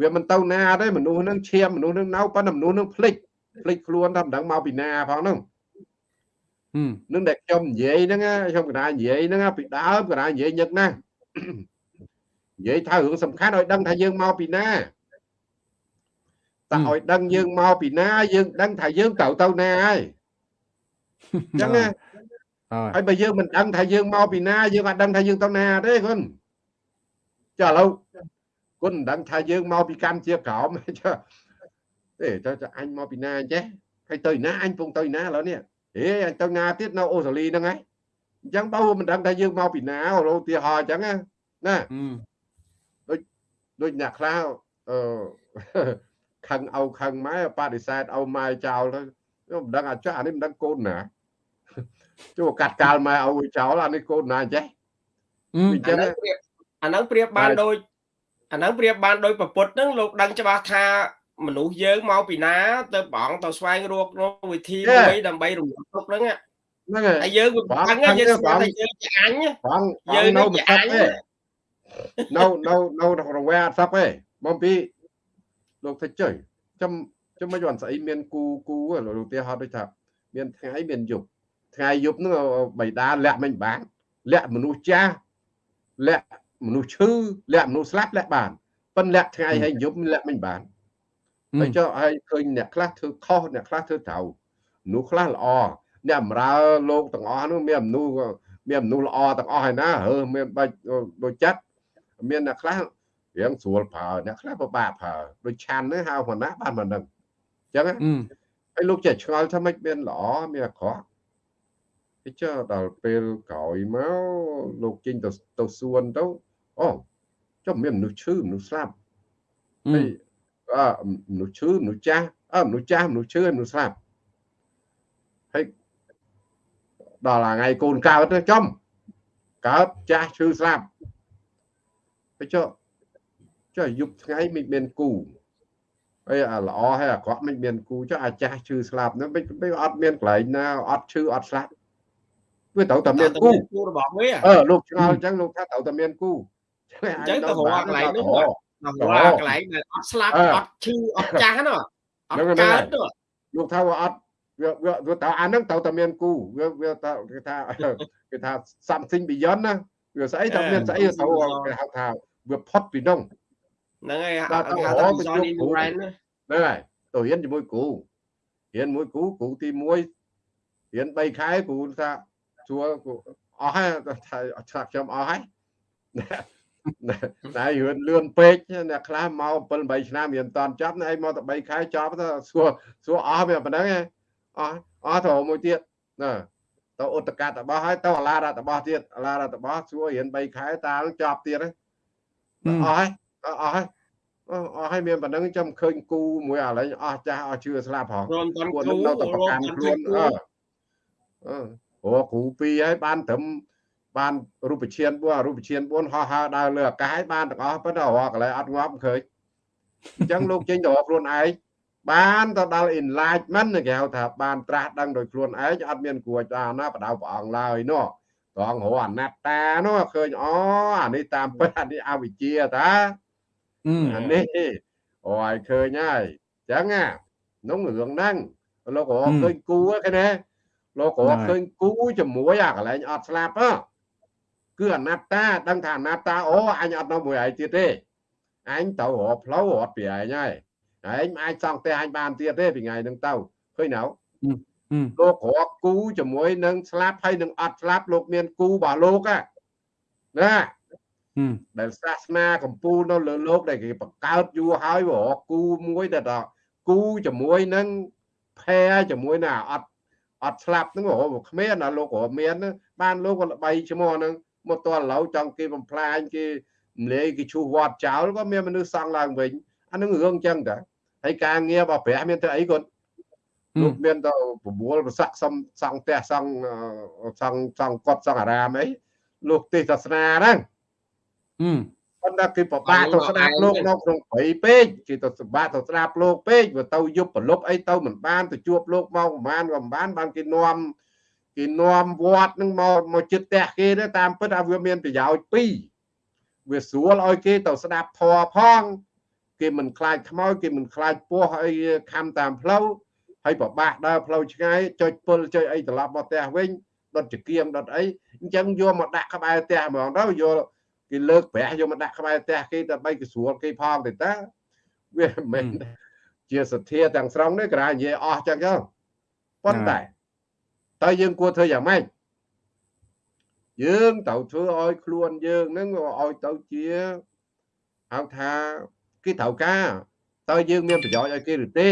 វាមិនទៅណាទេមនុស្សហ្នឹងឈាមមនុស្សហ្នឹងនៅប៉ុន្តែមនុស្សហ្នឹងភ្លេចភ្លេចខ្លួនថាមិនដឹងមកពីណាផងហ្នឹងនឹងដែលខ្ញុំនិយាយហ្នឹងខ្ញុំកណានិយាយហ្នឹងពីដើមកណានិយាយញឹកណាស់ និយាយថារឿងសំខាន់ឲ្យដឹងថាយើងមកពីណាតែឲ្យដឹងយើងមកពីណា យើងដឹងថាយើងត្រូវទៅណាហើយអញ្ចឹងណាហើយបើយើងមិនដឹងថាយើងមកពីណាយើងអត់ដឹងថាយើងទៅណាទេគុណចាឥឡូវគុណមិនដឹងថាយើងមកពីកម្ពុជាក្រោមចាទេទៅអញមកពីណាអញ្ចេះហើយទៅណាអញពងទៅណាឥឡូវនេះហេអញទៅណាទៀតនៅអូស្ត្រាលីហ្នឹងហើយអញ្ចឹងបើមិនដឹងថាយើងមកពីណាឧទាហរណ៍អញ្ចឹងណាដូច ដូចអ្នកខ្លះអឺខឹងអោខឹងម៉ែបដិសេធអោម៉ែចោលទៅខ្ញុំមិនដឹងអាចអានេះមិនដឹងកូនណាជួកាត់កាលម៉ែអោចោលអានេះកូនណាអញ្ចេះអញ្ចឹងអាហ្នឹងប្រៀបបានដូចអាហ្នឹងប្រៀបបានដោយប្រពុតហ្នឹងលោកដឹងច្បាស់ថាមនុស្សយើងមកពីណាទៅបងទៅស្វែងរករកវិធីមួយដើម្បីរំលឹកទុកហ្នឹងហ្នឹងហើយយើងមិនដឹងយើងស្គាល់តែយើងជាអញបងយើងនៅមិនអត់ទេ នៅនៅនៅរង្វែអត់សឹកទេបងពីលោកថាចុយចាំចាំមិនយន់ស្អីមានគូគូលោកឧទាហរណ៍ដូចថាមានថ្ងៃមានយប់ថ្ងៃយប់ហ្នឹងបៃតាលាក់មិនបានលាក់មនុស្សចាស់លាក់មនុស្សឈឺលាក់មនុស្សស្លាប់លាក់បានប៉ុន្តែលាក់ថ្ងៃហើយយប់លាក់មិនបានហើយចុះហើយឃើញអ្នកខ្លះធ្វើខុសអ្នកខ្លះធ្វើត្រូវមនុស្សខ្លះល្អអ្នកបម្រើលោកទាំងអស់នោះមានមនុស្សមានមនុស្សល្អទាំងអស់ហើយណាហើមានបាច់ដូចចិត្ត មានអ្នកខ្លះរៀងស្រួលប្រើអ្នកខ្លះពិបាកប្រើដូចឆាន់នេះហៅប៉ុណ្ណាបានប៉ុណ្ណឹងអញ្ចឹងហើយលោកចេះឆ្ងល់ថាម៉េចមានល្អមានអាក្រក់ហើយចុះដល់ពេលក្រោយមកលោកចេញទៅទៅសួនទៅអូចុះមានមនុស្សឈឺមនុស្សស្លាប់ហើយអឺមនុស្សឈឺមនុស្សចាស់អឺមនុស្សចាស់មនុស្សឈឺមនុស្សស្លាប់ហើយដល់ថ្ងៃកូនកើតទៅចំកើតចាស់ឈឺស្លាប់ ហើយចុះចុះយប់ថ្ងៃមិនមានគូហើយអាល្អហើយអាក្រក់មិនមានគូចុះអាចាស់ឈឺស្លាប់ហ្នឹងមិនអត់មានកន្លែងណាអត់ឈឺអត់ស្លាប់វាត្រូវតែមានគូគូរបស់វាអឺលោកឆ្ងល់អញ្ចឹងលោកថាត្រូវតែមានគូអញ្ចឹងទៅរកកន្លែងនោះដល់កន្លែងដែលអត់ស្លាប់អត់ឈឺអត់ចាស់ណាអត់កើតលោកថាវាអត់វាវាតើអានឹងត្រូវតែមានគូវាវាតើគេថាគេថា something beyond ណាវាស្អីតើមានស្អីត្រូវគេហៅថា វាផុតពីនោះហ្នឹងហើយហៅថា beyond ignorance ហ្នឹងហើយទៅរៀនជាមួយគ្រូរៀនមួយគ្រូគ្រូទី1រៀន3ខែគ្រូថាសួរអស់ហើយថាឆ្លាក់ខ្ញុំអស់ហើយតែរឿនលឿនពេកអ្នកខ្លះមក7 8ឆ្នាំរៀនតន់ចប់ឯងមកតែ3ខែចប់ទៅសួរសួរអស់វាប៉ុណ្ណឹងអស់អស់ទៅមួយទៀតណាទៅឧតកាតរបស់ហើយទៅអាឡារដ្ឋរបស់ទៀតអាឡារដ្ឋរបស់សួររៀន3ខែតាលចប់ទៀត អស់ហើយអស់ហើយអស់ហើយមានប៉ុណ្ណឹងចាំឃើញគូមួយឥឡូវអស់ចាស់អស់ជឿស្លាប់ហ៎គាត់នៅតែប្រកាន់ខ្លួនអឺអូគ្រូពីរហើយបានត្រឹមបានរូបឈាន4រូបឈាន4ហោះហើរដើរលើអាកាសហើយបានទាំងអស់ប៉ុន្តែរកកន្លែងអត់ងាប់ឃើញអញ្ចឹងលោកចេញទៅរកខ្លួនឯងបានទៅដល់ enlightenment គេហៅថាបានត្រាស់ដឹងដោយខ្លួនឯងអត់មានគួរចាណាបដៅព្រះអង្គឡើយនោះត្រង់រកអនត្តានោះឃើញអូអានេះតាមពិតអានេះអវិជ្ជាតាអានេះអូឲ្យឃើញហើយអញ្ចឹងណាក្នុងរឿងហ្នឹងលោករកឃើញគូហ្នឹងណាលោករកឃើញគូជាមួយអាកន្លែងអត់ស្លាប់ហ៎គឺអនត្តាដឹងថាអនត្តាអូអញអត់នៅមួយឯងទៀតទេអញទៅរកផ្លូវរត់ពីឯងហើយឯងអាចសង់ផ្ទះអញបានទៀតទេពីថ្ងៃហ្នឹងទៅឃើញនៅ លោករកគូជាមួយនឹងស្លាប់ហើយនឹងអត់ស្លាប់លោកមានគូរបស់លោកណាដែលសាសនាកម្ពុជានៅលើលោកដែលគេបង្កើតយូរហើយរកគូមួយដែលថាគូជាមួយនឹងផែជាមួយនឹងអត់អត់ស្លាប់ហ្នឹងរកគ្មានណាលោករកមានបានលោកក៏ល្បីឈ្មោះហ្នឹងមកតរឡៅចង់គេបំផ្លាញគេមលែគេឈូសវត្តចោលក៏មានមនុស្សសង់ឡើងវិញអានឹងរឿងអញ្ចឹងតាហើយការងាររបស់ព្រះមានតែអីគាត់ លោកមានទៅប្រមូលប្រសាក់សំសង់ផ្ទះសង់សង់សង់កត់សង់អារាមអីលោកទេសសាសនាហ្នឹងប៉ុន្តែគេប្របាកទៅស្ដាប់លោកនៅក្នុងព្រៃពេកគេទៅសម្បាក់ទៅស្ដាប់លោកពេកវាទៅយប់ប្រលប់អីទៅមិនបានទៅជួបលោកមកប្រហែលក៏មិនបានបានគេនាំគេនាំវត្តនឹងមកមកចិត្តផ្ទះគេទៅតាមពិតឲ្យវាមានប្រយោជន៍ពីរវាស្រួលឲ្យគេទៅស្ដាប់ធម៌ផង គេមិនខ្លាចខ្មោចគេមិនខ្លាចពស់អីខំតាមផ្លូវ ហើយប្របាក់ដើរផ្លូវឆ្ងាយចុចពុលចុចអីត្រឡប់មកផ្ទះវិញដុតចង្គៀងដុតអីអញ្ចឹងយកមកដាក់ក្បែរផ្ទះហ្មងទៅយកគេលើកប្រាក់យកមកដាក់ក្បែរផ្ទះគេដើម្បីគេស្រួលគេផងទេតាវាមិនមែនជាសទ្ធាទាំងស្រុងទេក្រៅនិយាយអស់ចឹងទៅប៉ុន្តែតើយើងគួរធ្វើយ៉ាងម៉េចយើងត្រូវធ្វើឲ្យខ្លួនយើងនឹងឲ្យទៅជាហៅថាគេត្រូវការតើយើងមានប្រយោជន៍ឲ្យគេឬទេ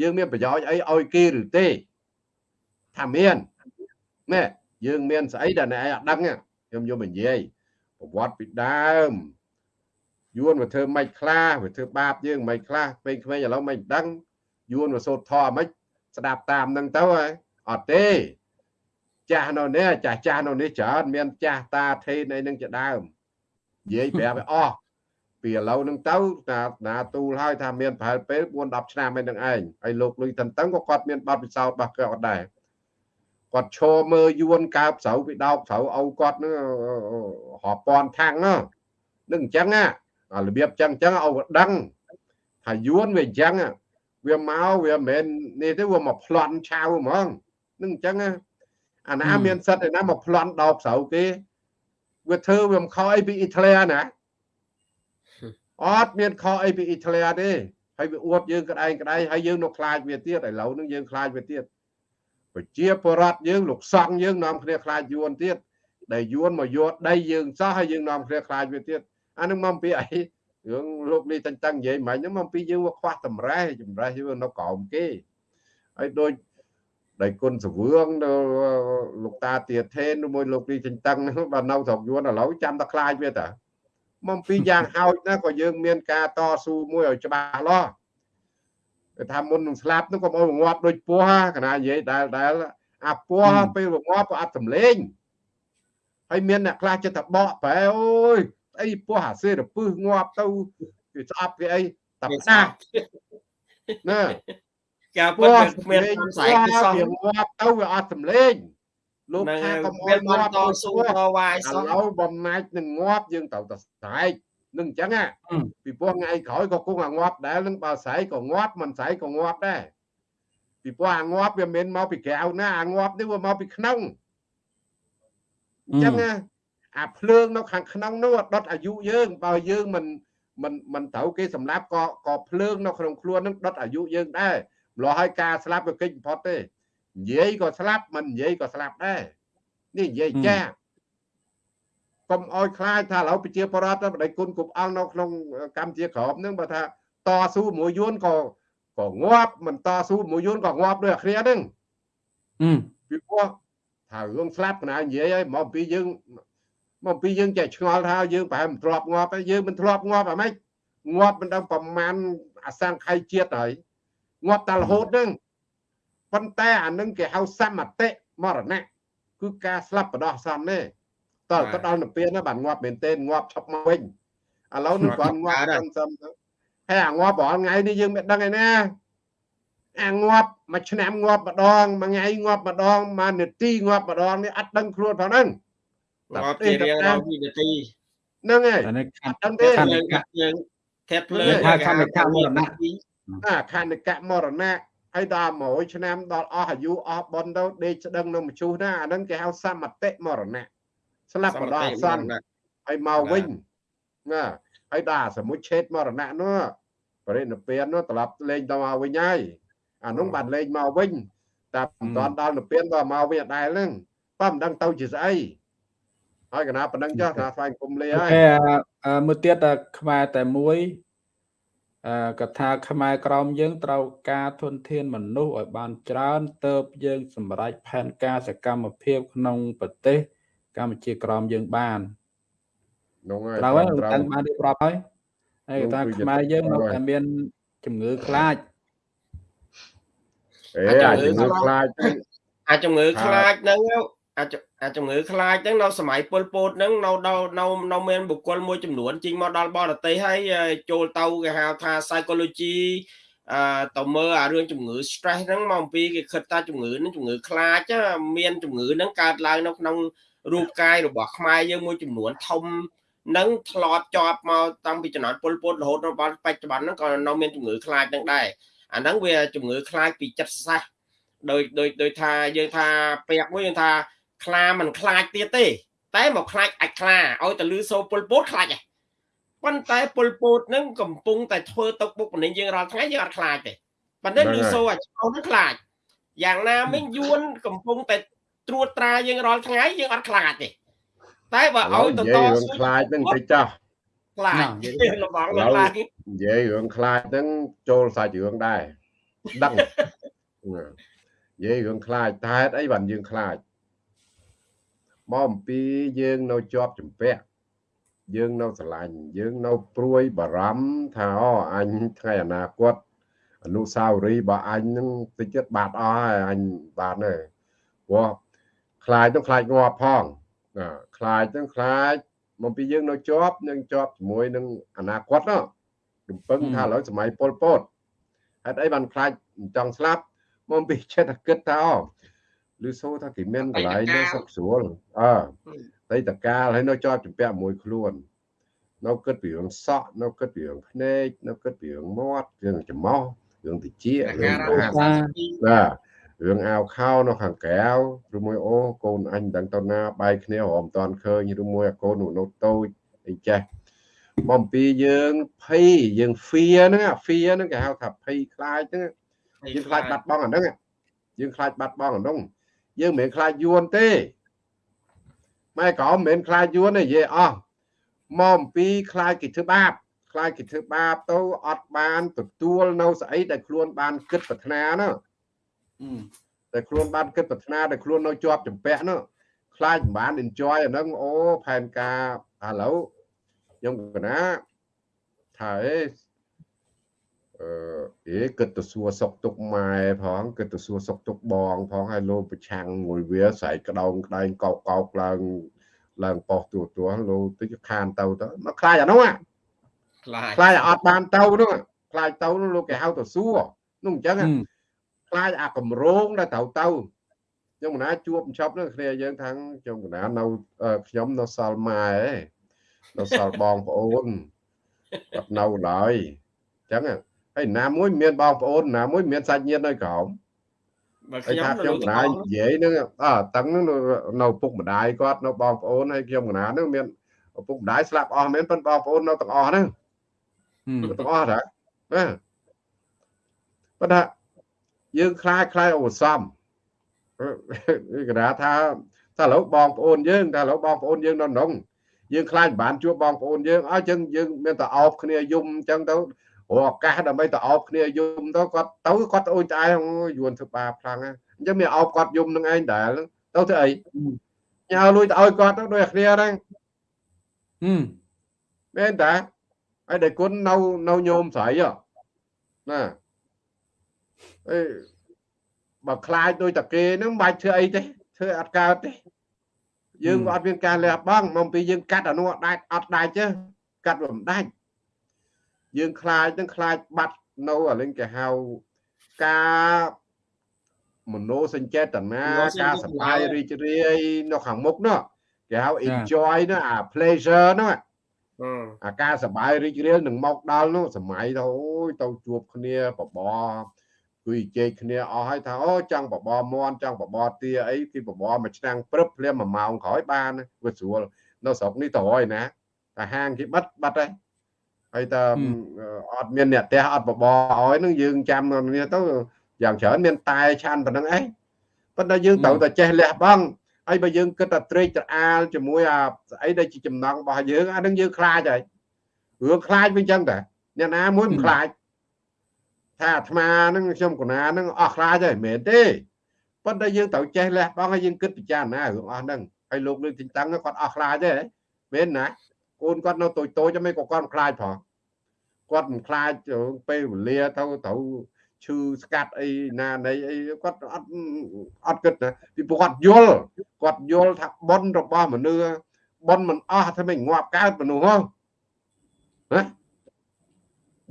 យើងមានប្រយោជន៍អីឲ្យគេឬទេថាមានណែយើងមានស្អីដែលអ្នកឯងអត់ដឹងខ្ញុំយកមកនិយាយប្រវត្តិពីដើមយួនវាធ្វើមិនខ្លះវាធ្វើបាបយើងមិនខ្លះពេលក្មេងឥឡូវមិនដឹងយួនវាសូត្រធម៌មិនស្ដាប់តាមនឹងទៅហើយអត់ទេចាស់នៅនេះចាស់ចាស់នៅនេះច្រើនមានចាស់តាថេនអីនឹងជាដើមនិយាយប្រាប់ឲ្យអស់ ពីឥឡូវនឹងទៅណាណាទូលហើយថាមានប្រហែលពេល4 10ឆ្នាំឯនឹងឯងហើយលោកលុយតន្ទឹងក៏គាត់មានបទពិសោធន៍របស់គាត់ដែរគាត់ឈរមើលយួនកើបស្រូវពីដោកស្រូវអោគាត់នឹងរាប់ពាន់ថាំងហ្នឹងនឹងអញ្ចឹងណារបៀបអញ្ចឹងអញ្ចឹងឲ្យដឹងថាយួនវាអញ្ចឹងវាមកវាមិនមែននេះទេវាមកប្លន់ឆៅហ្មងនឹងអញ្ចឹងអាណាមានសិទ្ធឯណាមកប្លន់ដោកស្រូវគេវាធ្វើវាមិនខុសអីពីអ៊ីតាលីណា អត់មានខុសអីពីអ៊ីតាលីទេហើយវាអួតយើងក្តែងក្តែងហើយយើងនៅខ្លាចវាទៀតឥឡូវនឹងយើងខ្លាចវាទៀតប្រជាពលរដ្ឋយើងលោកសង្ឃយើងនាំគ្នាខ្លាចយួនទៀតដែលយួនមកយកដីយើងសោះហើយយើងនាំគ្នាខ្លាចវាទៀតអានឹងមកពីអីរឿងលោកនេះតាំងតាំងនិយាយមិនហ្នឹងមកពីយើងវាខ្វះតម្រេះចម្រេះយើងនៅក្រោមគេហើយដូចដែលគុណសវឿងនៅលោកតាទៀតថេនមួយលោកនេះតាំងតាំងបាទនៅស្រុកយួនឥឡូវចាំតែខ្លាចវាតា មកពីយ៉ាងហោចណាក៏យើងមានការតស៊ូមួយឲ្យច្បាស់លាស់គេថាមុននឹងស្លាប់នោះក៏មកងាប់ដូចពស់កណានិយាយដែលដែលអាពស់ពេលងាប់ក៏អត់សម្លេងហើយមានអ្នកខ្លះចិត្តតែបកប្រែអូយអីពស់អាសេរពឹសងាប់ទៅគេស្អប់គេអីតាផ្ដាស់ណាការពិតវាគ្មានស្អែកទេសោះវាងាប់ទៅវាអត់សម្លេង លោកថាកុំអោយងាប់តស៊ូតវាយសោះឥឡូវបំណាច់នឹងងាប់យើងត្រូវតែស្រែកនឹងអញ្ចឹងពីព្រោះថ្ងៃក្រោយក៏គង់អាងាប់ដែរនឹងបើស្រែកក៏ងាប់មិនស្រែកក៏ងាប់ដែរពីព្រោះអាងាប់វាមិនមកពីក្រៅណាអាងាប់នេះវាមកពីក្នុងអញ្ចឹងអាភ្លើងនៅខាងក្នុងនោះដុតអាយុយើងបើយើងមិនមិនមិនត្រូវគេសម្លាប់ក៏ក៏ភ្លើងនៅក្នុងខ្លួននឹងដុតអាយុយើងដែរម្ល៉េះហើយការស្លាប់វាកិច្ចបំផុតទេ និយាយក៏ស្លាប់មិននិយាយក៏ស្លាប់ដែរនេះនិយាយចាកុំអោយខ្លាចថាឥឡូវប្រជាពលរដ្ឋបដិគុណគ្រប់អង្គនៅក្នុងកម្ពុជាក្រមនឹងបើថាតស៊ូមួយយួនក៏ក៏ងាប់មិនតស៊ូមួយយួនក៏ងាប់ដូចអាគ្នាហ្នឹងពីព្រោះថារឿងស្លាប់កណានិយាយហើយមកពីយើងមកពីយើងចេះឆ្ងល់ថាយើងប្រហែលមិនធ្លាប់ងាប់ហើយយើងមិនធ្លាប់ងាប់អាម៉េចងាប់មិនដឹងប្រមាណអសង្ខ័យជាតិហើយងាប់តែរហូតហ្នឹង ប៉ុន្តែអានឹងគេហៅសមតិមរណៈគឺការស្លាប់បដោះសំនេះតើទៅដល់នៅពេលណាបានងាប់មែនទេងាប់ឈប់មកវិញឥឡូវនឹងគាត់ងាប់សំសំហើយអាងាប់រាល់ថ្ងៃនេះយើងមិនដឹងឯណាអាងាប់មួយឆ្នាំងាប់ម្ដងមួយថ្ងៃងាប់ម្ដងមួយនាទីងាប់ម្ដងនេះអត់ដឹងខ្លួនផងហ្នឹងងាប់ជារៀងរាល់2នាទីហ្នឹងហើយអត់ដឹងទេយើងធាត់ភ្លើងថាខណ្ឌកមរណៈអាខណ្ឌកមរណៈ ហើយដល់100ឆ្នាំដល់អស់អាយុអស់បនទៅដេកស្ដឹងនៅមជុះណាអាហ្នឹងគេហៅសមតិមរណៈស្លាប់បដោះអសន្នហើយមកវិញណាហើយដល់សមុជឆេតមរណៈនោះបរិនិព្វាននោះត្រឡប់លេងទៅមកវិញហើយអានោះបានលេងមកវិញតែមិនតាន់ដល់និព្វានដល់មកវិញអត់ដែលហ្នឹងបើមិនដឹងទៅជាស្អីហើយកណាប៉ុណ្ណឹងចុះថាស្វែងគុំលាហើយមួយទៀតខ្មែរតែមួយអឺ កថាខ្មែរក្រមយើងត្រូវការធនធានមនុស្សឲ្យបានច្រើនទៅយើងសម្រេចផែនការសកម្មភាពក្នុងប្រទេសកម្ពុជាក្រមយើងបាននោះហើយត្រូវហើយតាំងបានរៀបរាប់ហើយហើយកថាខ្មែរយើងនៅតែមានជំងឺខ្លាចអេអាចជំងឺខ្លាចអាចជំងឺខ្លាចហ្នឹងអាច អាចជំងឺខ្លាចហ្នឹងនៅសម័យពលពតហ្នឹងនៅដល់នៅនៅមានបុគ្គលមួយចំនួនជីងមកដល់បរទេសហើយចូលទៅគេហៅថា psychology អឺទៅមើលអារឿងជំងឺ stress ហ្នឹងមកអំពីគេគិតថាជំងឺហ្នឹងជំងឺខ្លាចមានជំងឺហ្នឹងកើតឡើងនៅក្នុងរូបកាយរបស់ខ្មែរយើងមួយចំនួនធំនឹងធ្លាប់ជាប់មកតាំងពីចំនួនពលពតរហូតដល់បច្ចុប្បន្នហ្នឹងក៏នៅមានជំងឺខ្លាចហ្នឹងដែរអាហ្នឹងវាជំងឺខ្លាចពីចិត្តសាស្ត្រដោយដោយដោយថាយើងថាពាក្យមួយយើងថា ខ្លាមិនខ្លាចទៀតទេ តែមកខ្លាចអាចខ្លាឲ្យតែលឺសូរពលពតខ្លាចឯងប៉ុន្តែពលពតនឹងកំពុងតែធ្វើទុកបុកម្នេញយើងរាល់ថ្ងៃយើងអត់ខ្លាចទេប៉ុន្តែលឺសូរអាចោនឹងខ្លាចយ៉ាងណាមិញយួនកំពុងតែត្រួតត្រាយើងរាល់ថ្ងៃយើងអត់ខ្លាចទេតែបើឲ្យទៅតស៊ូខ្លាចនឹងតិចចោះខ្លាចលបងខ្លាចនិយាយរឿងខ្លាចហ្នឹងចូលសាច់រឿងដែរដឹងនិយាយរឿងខ្លាចតែហេតុអីបានយើងខ្លាច មកអំពីយើងនៅជាប់ចម្ពាក់យើងនៅស្រឡាញ់យើងនៅព្រួយបារម្ភថាអូអញថ្ងៃអនាគតអនុសាវរីយ៍របស់អញនឹងតិចទៀតបាត់អស់ហើយអញបានទេព្រោះខ្លាចទៅខ្លាចងាប់ផងខ្លាចទៅខ្លាចមកពីយើងនៅជាប់នឹងជាប់ជាមួយនឹងអនាគតនោះរំពឹងថាឥឡូវសម័យប៉ុលពតហេតុអីបានខ្លាចចង់ស្លាប់មកពីចិត្តគិតថាអូ ឬសូថាគេមានកន្លែងនៅសុខស្រួលអើតែតកាលហើយនៅជាប់ចម្ពាក់មួយខ្លួននៅគិតពីរឿងសក់នៅគិតពីរឿងភ្នែកនៅគិតពីរឿងមាត់រឿងច្រមុះរឿងតិចរឿងបាទរឿងអាវខោនៅខាងក្រៅឬមួយអូកូនអញដឹងទៅណាបាយគ្នារំតាន់ឃើញឬមួយកូននោះតូចអីចេះបំពីយើងភ័យយើង fear ហ្នឹង fear ហ្នឹងគេហៅថាភ័យខ្លាចហ្នឹងយើងខ្លាចបាត់បង់អាហ្នឹងយើងខ្លាចបាត់បង់អាហ្នឹង យើងមិនមែនខ្លាចយួនទេម៉ែក៏មិនមែនខ្លាចយួនទេនិយាយអស់មកអំពីខ្លាចគេធ្វើបាបខ្លាចគេធ្វើបាបទៅអត់បានទទួលនៅស្អីដែលខ្លួនបានគិតប្រាថ្នាណាតែខ្លួនបានគិតប្រាថ្នាដែលខ្លួននៅជាប់ចម្ពាក់នោះខ្លាចមិនបាន enjoy អាហ្នឹងអូផែនការឥឡូវខ្ញុំកណាថាអេ អឺអេគិតទៅសួរសុកទុកម៉ែផងគិតទៅសួរសុកទុកបងផងហើយលោកប្រឆាំងមួយវាស្រែកក្តោងក្តែងកោកកោកឡើងឡើងប៉ោះទួទួលោកទៅខានទៅទៅមកខ្លាចអានោះខ្លាចខ្លាចអត់បានទៅនោះខ្លាចទៅនោះលោកគេហៅទៅសួរនោះអញ្ចឹងខ្លាចអាកម្រងដែលត្រូវទៅខ្ញុំកណាជួបចប់នឹងគ្នាយើងថាខ្ញុំកណានៅខ្ញុំនៅសល់ម៉ែនៅសល់បងប្អូនអត់នៅឡើយអញ្ចឹង ហើយណាមួយមានបងប្អូនណាមួយមានសាច់ញាតិនៅក្រោមបើខ្ញុំខ្ញុំកណានិយាយនឹងអើតឹងនឹងនៅពុកម្ដាយគាត់នៅបងប្អូនហើយខ្ញុំកណានឹងមានឪពុកម្ដាយស្លាប់អស់មែនប៉ុន្តែបងប្អូននៅទាំងអស់ហ្នឹងទាំងអស់ហ្នឹងណាប៉ុន្តែយើងខ្លាចខ្លាចឧបសំគេថាថាថាឥឡូវបងប្អូនយើងថាឥឡូវបងប្អូនយើងនៅក្នុងយើងខ្លាចមិនបានជួបបងប្អូនយើងអញ្ចឹងយើងមានតែអោបគ្នាយំអញ្ចឹងទៅ រកឱកាសដើម្បីទៅអោបគ្នាយំទៅគាត់ទៅគាត់អូនត្អែយួនធ្វើបាបខ្លាំងអញ្ចឹងមានអោបគាត់យំនឹងឯងដែលទៅធ្វើអីញ៉ៅលួយទៅឲ្យគាត់ទៅដូចគ្នាហ្នឹងហឹមមែនតាហើយតែគុណនៅនៅញោមស្រីណាអេបើខ្លាចដូចតាគេហ្នឹងមិនបាច់ធ្វើអីទេធ្វើអត់កើតទេយើងក៏អត់មានការលះបង់មកពីយើងកាត់អានោះដាច់អត់ដាច់ទេកាត់វាមិនដាច់ យើងខ្លាចនឹងខ្លាចបាត់នៅអាលេងគេហៅការមโนសញ្ចេតនាការសប្បាយរីករាយនៅខាងមុខនោះគេហៅ enjoy នោះអា pleasure នោះអាការសប្បាយរីករាយនឹងមកដល់នោះសម័យទៅអូយទៅជួបគ្នាបបរគួយជែកគ្នាអស់ហើយថាអូចង់បបរមន់ចង់បបរទាអីគឺបបរមួយឆ្នាំងព្រឹបភ្លាម1ម៉ោងក្រោយបានវាស្រួលនៅស្រុកនេះទៅហើយណាតែហាងគេបិទបាត់ហើយ ហើយតើអត់មានអ្នកផ្ទះអត់បបរឲ្យនឹងយើងចាំនេះទៅយ៉ាងច្រើនមានតែឆានប៉ុណ្្នឹងឯងប៉ុន្តែយើងត្រូវតែចេះលះបង់ហើយបើយើងគិតតែត្រេកត្រអាលជាមួយអាស្អីដែលជាចំណងរបស់យើងអានឹងយើងខ្លាចហើយរឿងខ្លាចវិញចឹងតាអ្នកណាមួយមិនខ្លាចថាអាត្មានឹងខ្ញុំកណានឹងអស់ខ្លាចហើយមិនមែនទេប៉ុន្តែយើងត្រូវចេះលះបង់ហើយយើងគិតពិចារណារឿងអស់ហ្នឹងហើយលោកលើកទីតាំងគាត់អស់ខ្លាចទេមែនណា កូនគាត់នៅតូចតូចមិនក៏គាត់មិនខ្លាចផងគាត់មិនខ្លាចពេលវេលាទៅត្រូវឈឺស្កាត់អីណានៃអីគាត់អត់អត់គិតណាពីព្រោះគាត់យល់គាត់យល់ថាប៉ុនរបស់មនុស្សប៉ុនមិនអស់ថាមិនងាប់កើតមនុស្សហ៎ណា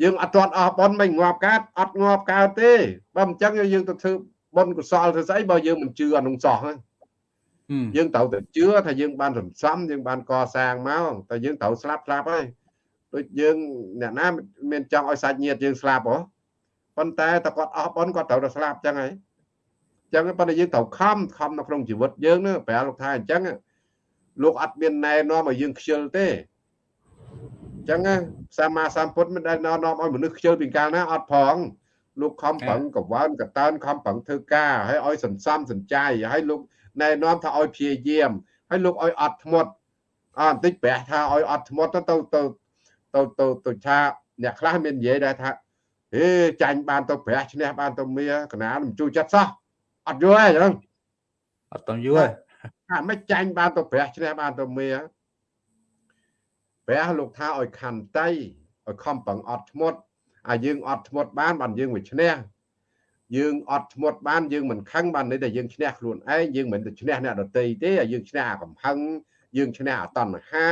យើងអត់ទាន់អស់ប៉ុនមិនងាប់កើតអត់ងាប់កើតទេបើមិនចឹងយើងទៅធ្វើប៉ុនកុសលធ្វើស្អីបើយើងមិនជឿអានោះសោះហ្នឹង យើងត្រូវតែជឿថាយើងបានសន្សំយើងបានកសាងមកតែយើងត្រូវស្លាប់ស្លាប់ហើយដូចយើងអ្នកណាមានចង់ឲ្យសាច់ញាតិយើងស្លាប់ហ៎ប៉ុន្តែតែគាត់អស់ប៉ុនគាត់ត្រូវតែស្លាប់ចឹងហើយចឹងប៉ុន្តែយើងត្រូវខំខំនៅក្នុងជីវិតយើងណាប្រែលោកថាអញ្ចឹងលោកអត់មានណែនាំឲ្យយើងខ្ជិលទេចឹងសម្មាសម្ពុទ្ធមិនដែលណែនាំឲ្យមនុស្សខ្ជិលពីកាលណាអត់ផងលោកខំប្រឹងកកើនកតើនខំប្រឹងធ្វើការហើយឲ្យសន្សំសំចៃហើយលោក ណែនាំថាឲ្យព្យាយាមហើយលោកឲ្យអត់ធ្មត់អបន្តិចប្រះថាឲ្យអត់ធ្មត់ទៅទៅទៅទៅទៅថាអ្នកខ្លះមាននិយាយដែរថាហេចាញ់បានទៅប្រះឈ្នះបានទៅមាកណាមិនជួយចិត្តសោះអត់យល់ទេចឹងអត់តយល់ថាមិនចាញ់បានទៅប្រះឈ្នះបានទៅមាព្រះលោកថាឲ្យខន្តីឲ្យខំប្រឹងអត់ធ្មត់អាយើងអត់ធ្មត់បានបានយើងវាឈ្នះ យើងអត់ធ្មត់បានយើងមិនខឹងបានន័យថាយើងឈ្នះខ្លួនឯងយើងមិនទៅឈ្នះអ្នកដទៃទេយើងឈ្នះអាកំហឹងយើងឈ្នះអាតណ្ហា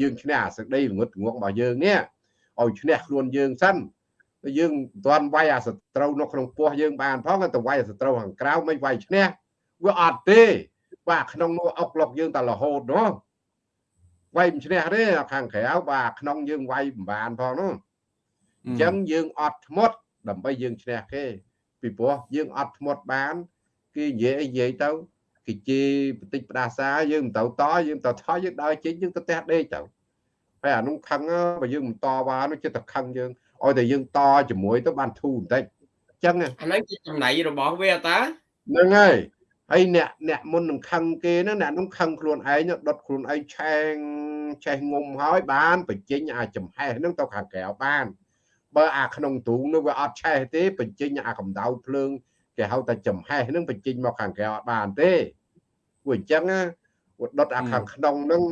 យើងឈ្នះអាសេចក្តីងុតងងរបស់យើងនេះឲ្យឈ្នះខ្លួនយើងសិនយើងមិនទាន់វាយអាសត្រូវនៅក្នុងពោះយើងបានផងទៅវាយអាសត្រូវខាងក្រៅមិនវាយឈ្នះវាអត់ទេបាទក្នុងនោះអុកលុកយើងតែរហូតនោះវាយមិនឈ្នះទេខាងក្រៅបាទក្នុងយើងវាយមិនបានផងនោះអញ្ចឹងយើងអត់ធ្មត់ដើម្បីយើងឈ្នះគេ ពីព្រោះយើងអត់ធ្មត់បាន គេនិយាយនិយាយទៅគេជេរបន្តិចផ្ដាសាយើងមិនទៅតយើងទៅថយយើងដើរចេញយើងទៅផ្ទះដេកទៅហើយអានោះខឹងបើយើងមិនតវ៉ានោះចិត្តតែខឹងយើងឲ្យតែយើងតជាមួយទៅបានធូរបន្តិចអញ្ចឹងអាហ្នឹងជាចំណៃរបស់វាតាហ្នឹងហើយហើយអ្នកអ្នកមុននឹងខឹងគេហ្នឹងអ្នកនោះខឹងខ្លួនឯងដុតខ្លួនឯងឆេងចេះងុំហើយបានបញ្ចេញអាចំហេះហ្នឹងទៅខាងក្រៅបាន បើអាក្នុងទ្រូងនោះវាអត់ឆេះទេបញ្ចេញអាកម្ដៅភ្លើងគេហៅថាចំហេះហ្នឹងបញ្ចេញមកខាងក្រៅអត់បានទេព្រោះអញ្ចឹងវាដុតអាខាងក្នុងហ្នឹង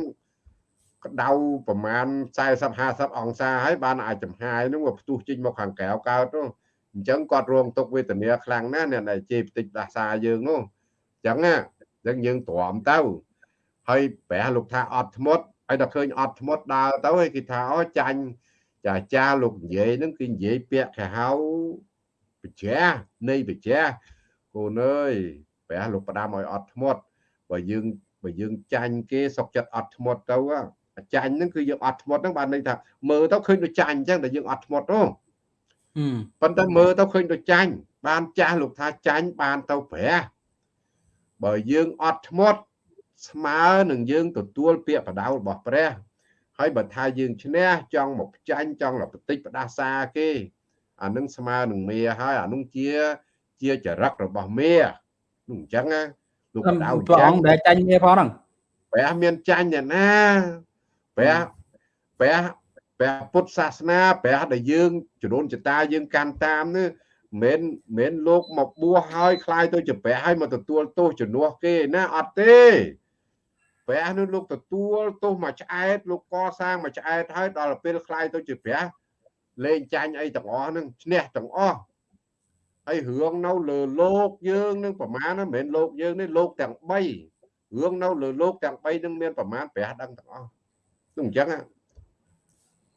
ក្តៅប្រមាណ40 50អង្សាហើយបានអាចចំហាយហ្នឹងវាផ្ទុះចេញមកខាងក្រៅកើតនោះអញ្ចឹងគាត់រងទុកវេទនាខ្លាំងណាស់អ្នកដែលជេរបន្តិចដាសាយើងនោះអញ្ចឹងណាអញ្ចឹងយើងទ្រាំទៅហើយប្រះលោកថាអត់ធ្មត់ហើយដល់ឃើញអត់ធ្មត់ដើរទៅហើយគេថាអូចាញ់ ចាចាលោកនិយាយហ្នឹងគឺនិយាយពាក្យគេហៅបច្ចានៃបច្ចាកូនអើយព្រះលោកផ្ដាំឲ្យអត់ធ្មត់បើយើងបើយើងចាញ់គេសុកចិត្តអត់ធ្មត់ទៅចាញ់ហ្នឹងគឺយើងអត់ធ្មត់ហ្នឹងបានន័យថាមើលទៅឃើញដូចចាញ់អញ្ចឹងតែយើងអត់ធ្មត់ទេប៉ុន្តែមើលទៅឃើញដូចចាញ់បានចាស់លោកថាចាញ់បានទៅព្រះបើយើងអត់ធ្មត់ស្មើនឹងយើងទទួលពាក្យបដៅរបស់ព្រះ ហើយបើថាយើងឈ្នះចង់មកចាញ់ចង់លបតិចផ្ដាសាគេអានឹងស្មើនឹងមេហើយអានោះជាជាចរិតរបស់មេនោះអញ្ចឹងណាលោកបដៅព្រះអង្គដែលចាញ់មេផងហ្នឹងព្រះមានចាញ់ណាព្រះព្រះព្រះពុទ្ធសាសនាព្រះដែលយើងជំនុនចតាយើងកាន់តាមនេះមិនមិនលោកមកបួសហើយคลายទៅជាព្រះហើយមកទទួលទោសជំនួសគេណាអត់ទេ ព្រះនោះលោកទទួលទោសមកឆ្អែតលោកកសាងមកឆ្អែតហើយដល់ពេលคลายទៅជាព្រះលេងចាញ់អីទាំងអស់ហ្នឹងឈ្នះទាំងអស់ហើយរឿងនៅលើលោកយើងនឹងប្រមាណមិនមែនលោកយើងនេះលោកទាំង3រឿងនៅលើលោកទាំង3នឹងមានប្រមាណព្រះដឹងទាំងអស់គឺអញ្ចឹង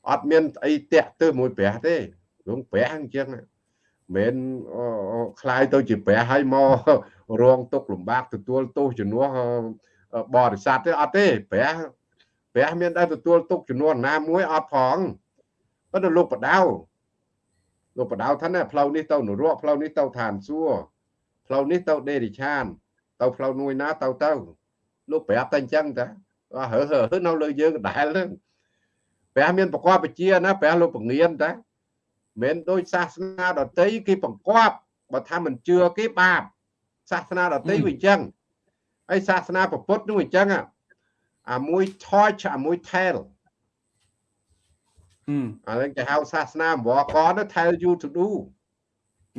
អត់មានអីតាក់ទើមួយព្រះទេរឿងព្រះអញ្ចឹងមិនคลายទៅជាព្រះហើយមករងទុកលំបាកទទួលទោសជំនួស បរិស័ទទេអត់ទេព្រះព្រះមានតែទទួលទុកចំនួនណាមួយអត់ផងប៉ុន្តែលោកបដៅលោកបដៅថាណាផ្លូវនេះទៅនរកផ្លូវនេះទៅឋានសួគ៌ផ្លូវនេះទៅដេរិឆាន ទៅផ្លូវមួយណាទៅទៅលោកប្រាប់តែអញ្ចឹងតាហើហើនៅលើយើងដដែលហ្នឹងព្រះមានប្រកបវិជាណាព្រះលោកពងៀនតាមិនដូចសាសនាដតីគេបង្គាប់បើថាមិនជឿគេបាបសាសនាដតីវាអញ្ចឹង ហើយសាសនាពុទ្ធនោះអញ្ចឹងអាមួយ torch អាមួយ tell អានឹងគេហៅសាសនាអង្វរកទៅ tell you to do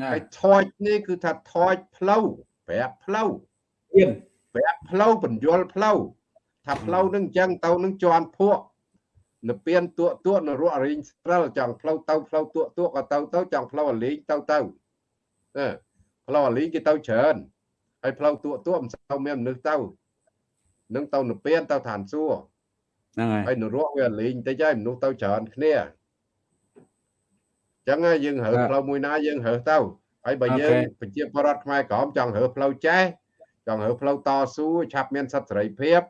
ហើយ torch នេះគឺថា torch ផ្លូវប្រាប់ផ្លូវទៀនប្រាប់ផ្លូវបញ្យលផ្លូវថាផ្លូវនឹងអញ្ចឹងទៅនឹងជន់ភក់នៅពៀនទួទួនៅរស់រីងស្រិលចង់ផ្លូវទៅផ្លូវទួទួក៏ទៅទៅចង់ផ្លូវអាលីងទៅទៅផ្លូវអាលីងគេទៅច្រើន ហើយផ្លូវទួទួមិនសូវមានមនុស្សទៅនឹងទៅនៅពៀនទៅឋានសួគ៌ហ្នឹងហើយហើយនរកវាលេងតិចហើយមនុស្សទៅច្រើនគ្នាអញ្ចឹងយើងរើផ្លូវមួយណាយើងរើទៅហើយបើយើងប្រជាពលរដ្ឋខ្មែរក្រមចង់រើផ្លូវចេះចង់រើផ្លូវតស៊ូឆាប់មានសិទ្ធិសេរីភាព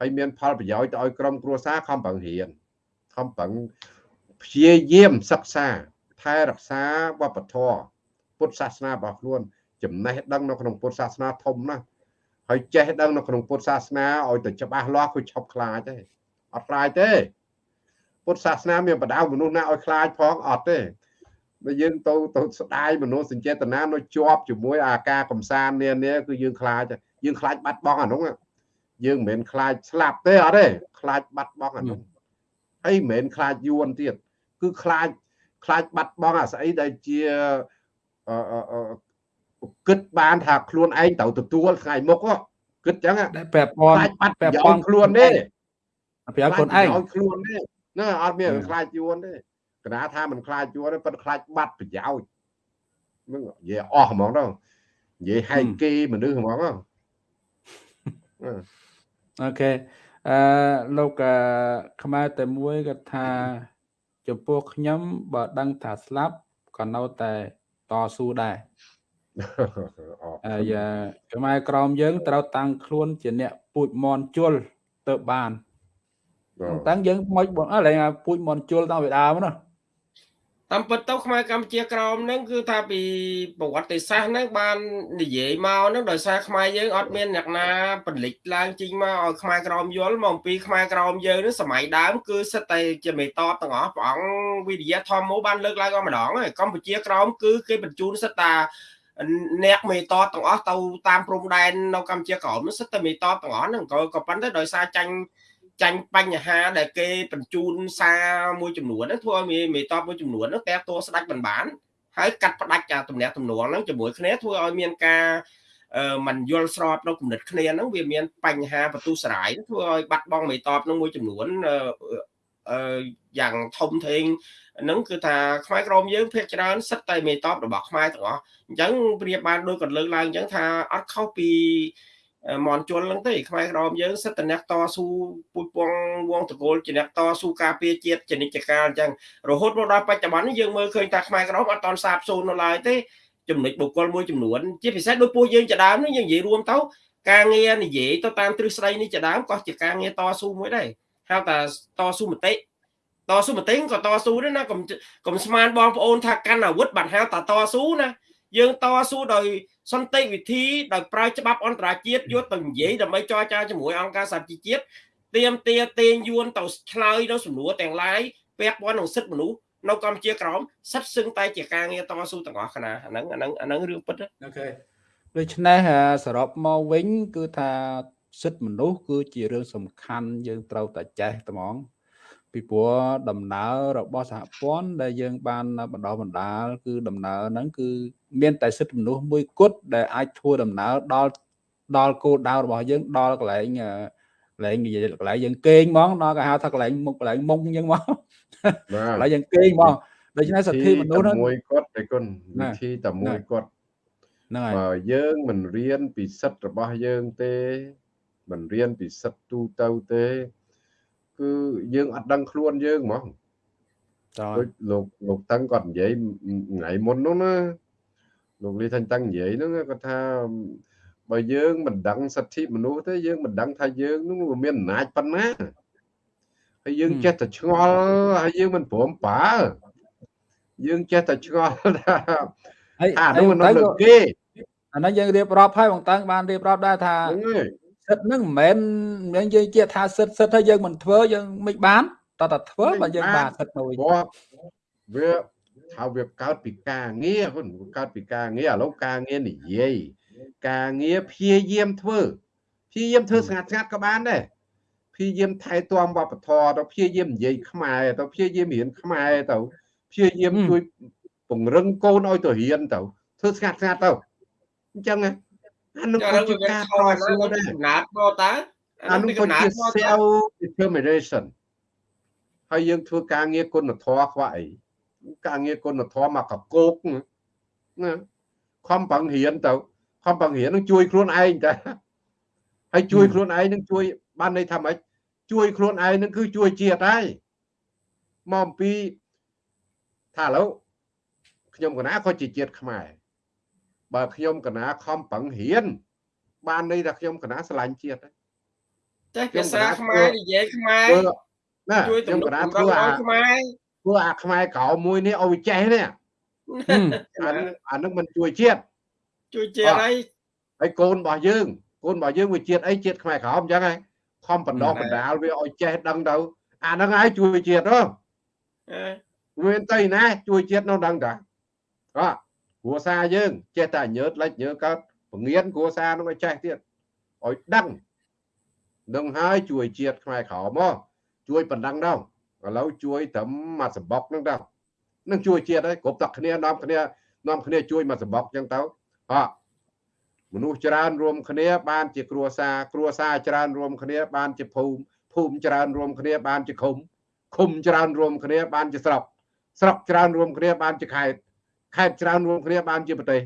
ហើយមានផលប្រយោជន៍ទៅឲ្យក្រុមគ្រួសារខំប្រឹងរៀនខំប្រឹងព្យាយាមសិក្សាថែរក្សាវប្បធម៌ពុទ្ធសាសនារបស់ខ្លួន ចំណេះដឹងនៅក្នុងពុទ្ធសាសនាធំណាស់ហើយចេះដឹងនៅក្នុងពុទ្ធសាសនាឲ្យទៅច្បាស់លាស់គឺឈប់ខ្លាចទេអត់ខ្លាចទេពុទ្ធសាសនាមានបដៅមនុស្សណាឲ្យខ្លាចផងអត់ទេបើយើងទៅទៅស្ដាយមនុស្សសញ្ចេតនានៅជាប់ជាមួយអាការកំសាន្តនានាគឺយើងខ្លាចយើងខ្លាចបាត់បង់អានោះយើងមិនមែនខ្លាចស្លាប់ទេអត់ទេខ្លាចបាត់បង់អានោះហើយមិនមែនខ្លាចយួនទៀតគឺខ្លាចខ្លាចបាត់បង់អាស្អីដែលជា គិតបានថាខ្លួនឯងត្រូវទទួលថ្ងៃមុខគិតចឹងតែប្រាប់ព័ន្ធបាត់ប្រយោជន៍ខ្លួនទេប្រាប់ខ្លួនឯងខ្លួនទេណាអត់មានខ្លាចយួនទេកណាថាមិនខ្លាចយួនទេប៉ុន្តែខ្លាចបាត់ប្រយោជន៍នឹងនិយាយអស់ហ្មងទៅនិយាយហែកគេមនុស្សហ្មងអូខេអឺលោកខ្មែរតែមួយគាត់ថាចំពោះខ្ញុំបើដឹងថាស្លាប់ក៏នៅតែតស៊ូដែរ ហើយខ្មែរក្រមយើងត្រូវតាំងខ្លួនជាអ្នកពូជមន់ជលទៅបានតាំងយើងមកបងអើឡើងពូជមន់ជលតាំងពីដើមណាតាមពិតទៅខ្មែរកម្ពុជាក្រមហ្នឹងគឺថាពីប្រវត្តិសាស្ត្រហ្នឹងបាននិយាយមកហ្នឹងដោយសារខ្មែរយើងអត់មានអ្នកណាពលិចឡើងជីងមកឲ្យខ្មែរក្រមយល់មកអំពីខ្មែរក្រមយើងហ្នឹងសម័យដើមគឺសិតតែជាមេតបទាំងអស់ព្រះអង្គវិទ្យាធម្មមកបានលើកឡើងអស់ម្ដងហើយកម្ពុជាក្រមគឺគេបញ្ជូនសិតតា អ្នកមេតបទាំងអស់ទៅតាមព្រំដែននៅកម្ពុជាក្រមសិតតែមេតបទាំងអស់ហ្នឹងក៏ក៏ប៉ុន្តែដោយសារចាញ់ចាញ់បញ្ហាដែលគេបញ្ជូនសារមួយចំនួនហ្នឹងធ្វើឲ្យមេតបមួយចំនួនហ្នឹងតែតួស្ដាច់មិនបានហើយកាត់ផ្ដាច់ការទំនាក់ទំនងហ្នឹងជាមួយគ្នាធ្វើឲ្យមានការអឺมันយល់ស្របនៅគំនិតគ្នាហ្នឹងវាមានបញ្ហាបន្ទុះសរាយធ្វើឲ្យបាត់បង់មេតបហ្នឹងមួយចំនួនអឺ យ៉ាងធំធេងហ្នឹងគឺថាខ្មែរក្រមយើងភាគច្រើនសិតតែមេតបរបស់ខ្មែរទាំងអស់អញ្ចឹងព្រាបបានដូចគាត់លើកឡើងអញ្ចឹងថាអត់ខុសពីមន់ជុលហ្នឹងទេខ្មែរក្រមយើងសិតតអ្នកតស៊ូពុជពងវងតកូលជាអ្នកតស៊ូការពារជាតិចនិច្ចកាលអញ្ចឹងរហូតមកដល់បច្ចុប្បន្ននេះយើងមើលឃើញថាខ្មែរក្រមអត់តន់សាបសូន្យនៅឡើយទេចំណុចបុគ្គលមួយចំនួនជាពិសេសដោយពួកយើងជាដើមនេះយើងនិយាយរួមទៅការងារនិយាយទៅតាមទ្រឹស្ដីនេះជាដើមក៏ជាការងារតស៊ូមួយដែរ ហៅថាតស៊ូមតិតស៊ូមតិក៏តស៊ូដែរណាកុំកុំស្មានបងប្អូនថាកាន់អាវុធបាត់ហៅតាតស៊ូណាយើងតស៊ូដោយសន្តិវិធីដោយប្រើច្បាប់អន្តរជាតិយកទៅនិយាយដើម្បីចរចាជាមួយអង្គការសហជីវជាតិទៀមទាទាញយួនទៅឆ្លើយនៅសំណួរទាំងឡាយពាក់ព័ន្ធនឹងសិទ្ធិមនុស្សនៅកម្ពុជាក្រមសិទ្ធិសឹងតែជាការងារតស៊ូទាំងអស់គណៈអាហ្នឹងអាហ្នឹងអាហ្នឹងរឿងពិតអូខេដូច្នេះសរុបមកវិញគឺថា សិទ្ធិមនុស្សគឺជារឿងសំខាន់យើងត្រូវតែចេះត្មងពីព្រោះដំណើររបស់សហព័ន្ធដែលយើងបានបណ្ដោះបណ្ដាលគឺដំណើរហ្នឹងគឺមានតែសិទ្ធិមនុស្សមួយគត់ដែលអាចធ្វើដំណើរដល់ដល់គោលដៅរបស់យើងដល់កន្លែងកន្លែងនិយាយកន្លែងយើងគេងហ្មងដល់គេហៅថាកន្លែងមុខកន្លែងមុខអញ្ចឹងហ្មងកន្លែងយើងគេងហ្មងដូច្នេះសិទ្ធិមនុស្សហ្នឹងមួយគាត់តែគុណវិធីតែមួយគាត់ហ្នឹងហើយបើយើងមិនរៀនពីសិទ្ធិរបស់យើងទេ មិនរៀនពីសិទ្ធិទូទៅទេ គឺយើងអត់ដឹងខ្លួនយើងហ្មងដូចលោកលោកតឹងគាត់និយាយថ្ងៃមុននោះណាលោកលីថាញ់តឹងនិយាយហ្នឹងគាត់ថាបើយើងមិនដឹងសិទ្ធិមនុស្សទេយើងមិនដឹងថាយើងនោះមានអំណាចប៉ុណ្ណាហើយយើងចេះតែឆ្ងល់ហើយយើងមិនព្រមប្រើយើងចេះតែឆ្ងល់ថាអានោះនៅលើគេអានោះយើងរៀបរាប់ហើយបងតើបានរៀបរាប់ដែរថា សិទ្ធហ្នឹងមិនមែនយើងនិយាយជាថាសិទ្ធសិទ្ធហើយយើងមិនធ្វើយើងមិនបានតើតើធ្វើបើយើងបានសិទ្ធមួយវាថាវាកើតពីការងារហ្នឹងកើតពីការងារឥឡូវការងារនិយាយការងារព្យាយាមធ្វើព្ព្យាយាមធ្វើស្ងាត់ស្ងាត់ក៏បានដែរព្យាយាមថែទាំវប្បធម៌ទៅព្យាយាមនិយាយខ្មែរទៅព្យាយាមរៀនខ្មែរទៅព្យាយាមជួយពង្រឹងកូនឲ្យទៅរៀនទៅធ្វើស្ងាត់ស្ងាត់ទៅអញ្ចឹង អានោះគឺជាការតស៊ូដែរកំណត់មកតើអានោះគឺជា self determination ហើយយើងធ្វើការងារគុណធម៌ខ្វះអីការងារគុណធម៌មកកកោកណាខំប្រឹងរៀនទៅខំប្រឹងរៀននឹងជួយខ្លួនឯងតែហើយជួយខ្លួនឯងនឹងជួយបានន័យថាម៉េចជួយខ្លួនឯងនឹងគឺជួយជាតិហើយមកអំពីថាឥឡូវខ្ញុំកណាក៏ជាជាតិខ្មែរ បើខ្ញុំកណាខំប្រឹងរៀនបានន័យថាខ្ញុំកណាស្រឡាញ់ជាតិហើយតែភាសាខ្មែរនិយាយខ្មែរណាខ្ញុំកណាធ្វើអាខ្មែរធ្វើអាខ្មែរក្រៅមួយនេះឲ្យចេះនេះអានឹងមិនជួយជាតិជួយជាតិហើយហើយកូនរបស់យើងកូនរបស់យើងវាជាតិអីជាតិខ្មែរក្រៅអញ្ចឹងហើយខំបណ្ដោះបណ្ដាលវាឲ្យចេះដឹងទៅអាហ្នឹងហើយជួយជាតិហ៎វាទៅណាជួយជាតិនោះដឹងតាអត់ គ្រួសារយើងចេះតែញើតលិចញើកើតពងៀនគ្រួសារនោះឲ្យចេះទៀតឲ្យដឹងនឹងហើយជួយជាតិខ្មែរក្រមមកជួយបណ្ដឹងដល់ឥឡូវជួយត្រឹមមួយសបុកហ្នឹងទៅនឹងជួយជាតិហើយគ្រប់តែគ្នានាំគ្នានាំគ្នាជួយមួយសបុកអញ្ចឹងទៅអត់មនុស្សច្រើនរួមគ្នាបានជាគ្រួសារគ្រួសារច្រើនរួមគ្នាបានជាភូមិភូមិច្រើនរួមគ្នាបានជាឃុំឃុំច្រើនរួមគ្នាបានជាស្រុកស្រុកច្រើនរួមគ្នាបានជាខេត្ត ខេត្តច្រើនរួមគ្នាបានជាប្រទេស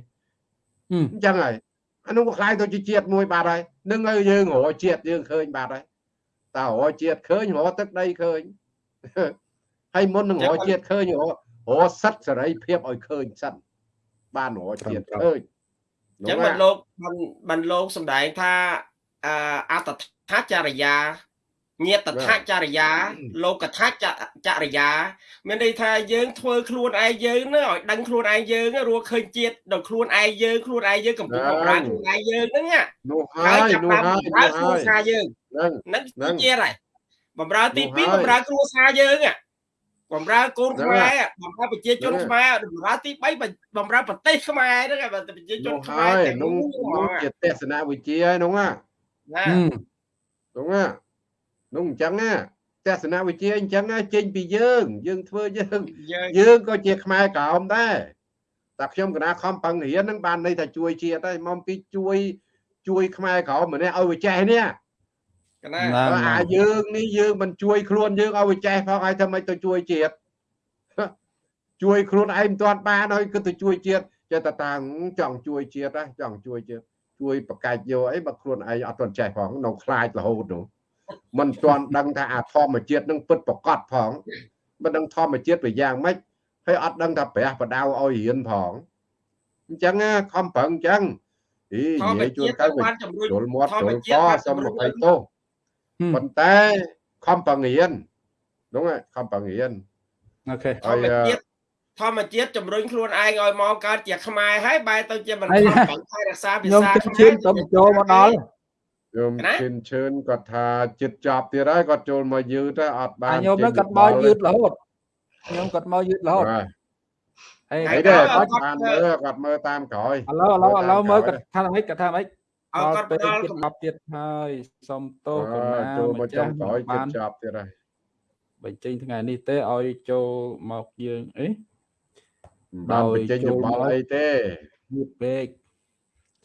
អញ្ចឹងហើយអានោះក៏ខ្លាយទៅជាជាតិមួយបាទហើយនឹងឲ្យយើងរកជាតិយើងឃើញបាទហើយតើរកជាតិឃើញរកទឹកដីឃើញហើយមុននឹងរកជាតិឃើញរករកសិទ្ធសេរីភាពឲ្យឃើញសិនបានរកជាតិឃើញអញ្ចឹងបានលោកបានបានលោកសំដែងថាអត្តថាចរិយា ញាតថាចរិយា លោកថាចរិយា មានន័យថាយើងធ្វើខ្លួនឯងយើងហ្នឹងឲ្យដឹងខ្លួនឯងយើងរស់ឃើញជាតិដល់ខ្លួនឯងយើងខ្លួនឯងយើងកំពុងបំរើខ្លួនឯងយើងហ្នឹងនោះហើយនោះហើយបំរើគ្រួសារយើងហ្នឹងជាតិហើយបំរើទី2បំរើគ្រួសារយើងបំរើកូនខ្មែរបំរើប្រជាជនខ្មែរបំរើទី3បំរើប្រទេសខ្មែរហ្នឹងប្រជាជនខ្មែរទាំងនោះជាទស្សនវិជ្ជាហើយនោះណាណានោះណា នោះអញ្ចឹងណាទស្សនវិជ្ជាអញ្ចឹងចេញពីយើង យើងធ្វើយើងយើងក៏ជាខ្មែរក្រោមដែរតែខ្ញុំកណាខំប្រឹងរៀននឹងបានន័យថាជួយជាតិហើយមកពីជួយជួយខ្មែរក្រោមម្នាក់ឲ្យវាចេះនេះកណាអាយើងនេះយើងមិនជួយខ្លួនយើងឲ្យវាចេះផងហើយធ្វើម៉េចទៅជួយជាតិជួយខ្លួនឯងមិនទាន់បានហើយគឺទៅជួយជាតិចេះតែតាំងចង់ជួយជាតិហ៎ចង់ជួយជាតិជួយបកាច់យកអីបើខ្លួនឯងអត់ទាន់ចេះផងនៅខ្លាចរហូតនោះ មិនទាន់ដឹងថាអាធម្មជាតិនឹងពិតប្រកបផងមិនដឹងធម្មជាតិវាយ៉ាងម៉េចហើយអត់ដឹងថាព្រះបដៅឲ្យរៀនផងអញ្ចឹងខំប្រឹងអញ្ចឹងអីនិយាយជួនកាលវាចូលមាត់ចូលកសុំមកឲ្យទោសប៉ុន្តែខំប្រឹងរៀន đúng rồi ខំប្រឹងរៀនអូខេធម្មជាតិធម្មជាតិជំរុញខ្លួនឯងឲ្យមកកើតជាខ្មែរហើយបែរទៅជាមិនខំប្រឹងថែរក្សាភាសាខ្មែរខ្ញុំទៅចូលមកដល់ ខ្ញុំជិនជឿនគាត់ថាចិត្តចប់ទៀតហើយគាត់ចូលមកយឺតអត់បានខ្ញុំនឹងគាត់មកយឺតរហូតខ្ញុំគាត់មកយឺតរហូតហើយហើយដែរគាត់បានមើលគាត់មើលតាមក្រោយឥឡូវឥឡូវឥឡូវមើលគាត់ថាម៉េចគាត់ថាម៉េចអើគាត់ផ្ដល់ចិត្តមកទៀតហើយសុំទោសកណាចូលមកចុងក្រោយចិត្តចប់ទៀតហើយបញ្ចេញថ្ងៃនេះទេឲ្យចូលមកយើងអីបានបញ្ចេញយោបល់អីទេយឺតពេក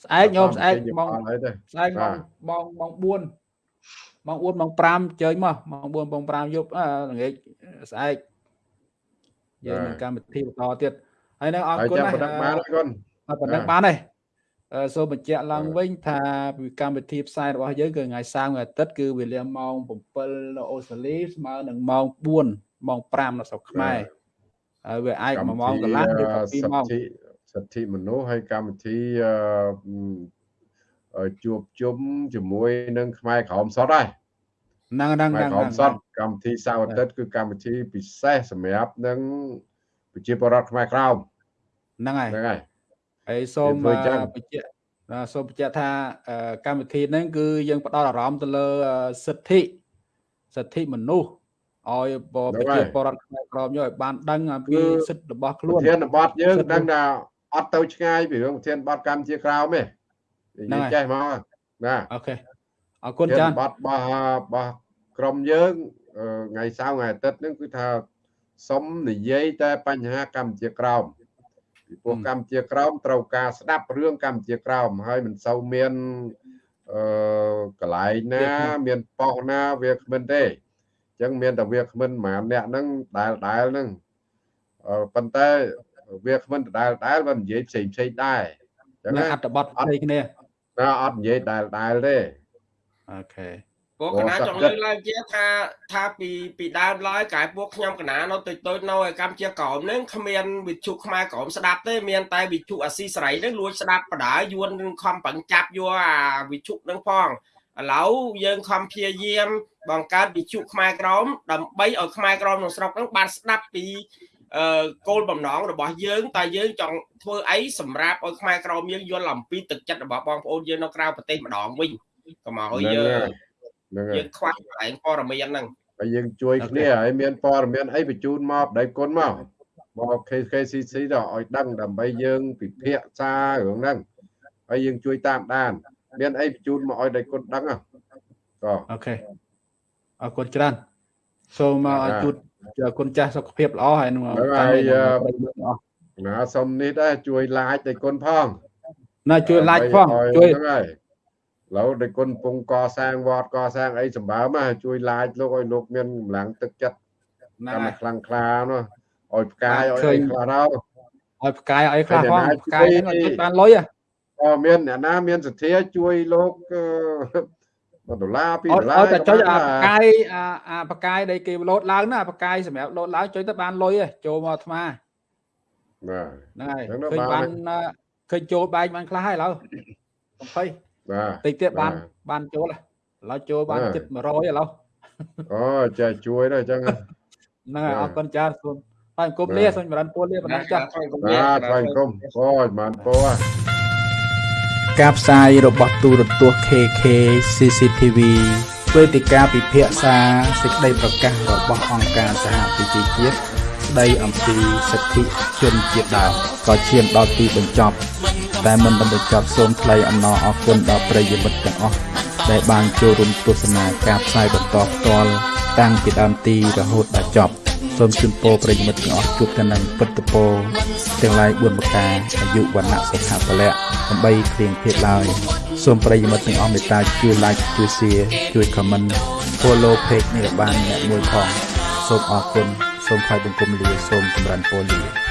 ស្អែកញោមស្អែកម៉ោងស្អែកម៉ោងម៉ោងម៉ោង4ម៉ោង4ម៉ោង5ជើញមកម៉ោង4ម៉ោង5យប់ល្ងាចស្អែកយើងមានកម្មវិធីបន្តទៀតហើយនៅអរគុណណាស់ប៉ុណ្ណឹងបានគុណប៉ុណ្ណឹងបានទេសូមបញ្ជាក់ឡើងវិញថាកម្មវិធីផ្សាយរបស់យើងគឺថ្ងៃសៅរ៍ថ្ងៃអាទិត្យគឺវេលាម៉ោង7នៅអូស្ត្រាលីស្មើនឹងម៉ោង4ម៉ោង5នៅស្រុកខ្មែរហើយវាអាច1ម៉ោងកន្លះឬក៏2ម៉ោង សិទ្ធិមនុស្សហើយកម្មវិធីជួបជុំជាមួយនឹងខ្មែរក្រមសតដែរហ្នឹងហ្នឹងហ្នឹងក្រមសតកម្មវិធីសៅរ៍អាទិត្យគឺកម្មវិធីពិសេសសម្រាប់នឹងប្រជាពលរដ្ឋខ្មែរក្រមហ្នឹងហើយហ្នឹងហើយហើយសូមបញ្ជាក់សូមបញ្ជាក់ថាកម្មវិធីហ្នឹងគឺយើងផ្ដោតអារម្មណ៍ទៅលើសិទ្ធិសិទ្ធិមនុស្សឲ្យប្រជាពលរដ្ឋខ្មែរក្រមយកឲ្យបានដឹងអំពីសិទ្ធិរបស់ខ្លួនធានបត់យើងដឹងថា អត់ទៅឆ្ងាយពីរឿងធានបត់កម្មជាក្រោមទេនិយាយចេះមកណាអូខេអរគុណចាបទរបស់របស់ក្រុមយើងថ្ងៃសៅរ៍ថ្ងៃអាទិត្យហ្នឹងគឺថាសុំនិយាយតែបញ្ហាកម្ពុជាក្រោមពីព្រោះកម្ពុជាក្រោមត្រូវការស្ដាប់រឿងកម្ពុជាក្រោមហើយមិនសូវមានអឺកន្លែងណា មានប៉ុសណាវាគ្មិនទេអញ្ចឹងមានតែវាគ្មិនប្រហែលអ្នកហ្នឹងដែលដែលហ្នឹងអឺប៉ុន្តែ វាគ្មិនដដែលដែលមិននិយាយផ្សេងផ្សេងដែរអញ្ចឹងអត្ថបទផ្សេងគ្នាណាអត់និយាយដែលដែលទេអូខេពួកកណាចង់លើកឡើងជាថាថាពីពីដើមឡើយកែពួកខ្ញុំកណានៅតូចតូចនៅឯកម្ពុជាក្រមនឹងគ្មានវិទ្យុខ្មែរក្រមស្ដាប់ទេមានតែវិទ្យុអាស៊ីសេរីនឹងលួចស្ដាប់បដាយួននឹងខំប្រឹងចាប់យកអាវិទ្យុនឹងផងឥឡូវយើងខំព្យាយាមបង្កើតវិទ្យុខ្មែរក្រមដើម្បីឲ្យខ្មែរក្រមក្នុងស្រុកនឹងបានស្ដាប់ពី អឺគោលបំណងរបស់យើងតើយើងចង់ធ្វើអីសម្រាប់ឲ្យខ្មែរក្រមយើងយល់អំពីទឹកចិត្តរបស់បងប្អូនយើងនៅក្រៅប្រទេសម្ដងវិញកុំឲ្យយើងហ្នឹងយើងខ្វះកន្លែងព័ត៌មានហ្នឹងហើយយើងជួយគ្នាហើយមានព័ត៌មានអីបញ្ជូនមកដៃគុណមកមក KKCC ទៅឲ្យដឹងដើម្បីយើងពិភាក្សារឿងហ្នឹងហើយយើងជួយតាមដាន មានអីបញ្ជូនមកឲ្យដៃគុណដឹងក៏អូខេអរគុណច្រើនសូមជូត គុណចាស់សុខភាពល្អហើយនឹងហើយណាសុំនេះដែរជួយ like ដៃគុណផងណាជួយ like ផងជួយហ្នឹងហើយឡូវដែលគុណពងកសាងវត្តកសាងអីសម្បើមជួយឡាយលោកឲ្យលោកមានកម្លាំងទឹកចិត្តកាន់តែខ្លាំងក្លានោះឲ្យផ្កាយឲ្យអីខ្លះទៅឲ្យផ្កាយឲ្យខ្លះផងផ្កាយហ្នឹងជួយបានលុយអូមានអ្នកណាមានសទ្ធាជួយលោក1 ដុល្លារ2ដុល្លារឲ្យតែចុចអាផ្កាយអាអាផ្កាយដែលគេលោតឡើងណាផ្កាយសម្រាប់លោតឡើងចុចទៅបានលុយចូលមកអាត្មាបាទហ្នឹងហើយឃើញបានឃើញចូលបែកបានខ្លះហើយឥឡូវ20បាទតិចទៀតបានបានចូលឥឡូវចូលបានជិត100ឥឡូវអូចាជួយដែរអញ្ចឹងហ្នឹងហើយអរគុណចាសូមហើយអង្គមលាសូមចម្រើនពរលាបណ្ដាចាស់បាទថ្វាយអង្គមអូចម្រើនពរ ការផ្សាយរបស់ទូរទស្សន៍ KK CCTV វេទិកាពិភាក្សាសេចក្តីប្រកាសរបស់អង្គការសហប្រជាជាតិស្តីអំពីសិទ្ធិជនជាតិដើមក៏ឈានដល់ទីបញ្ចប់ តែមិនបានបញ្ចប់សូមថ្លែងអំណរអគុណដល់ប្រិយមិត្តទាំងអស់ដែលបានចូលរួមទស្សនាការផ្សាយបន្តផ្ទាល់តាំងពីដើមទីរហូតដល់ចប់សូមជូនពរប្រិយមិត្តទាំងអស់ជួបតែនឹងពិតពរទាំងឡាយ4ប្រការអាយុវណ្ណៈសុខៈពលៈដើម្បីគ្លៀងភេទឡើយសូមប្រិយមិត្តទាំងអស់មេត្តាជួយ like ជួយ share ជួយ comment follow page នេះបានអ្នកមួយផងសូមអរគុណសូមថ្លែងបង្គំលាសូមចម្រើនពរលា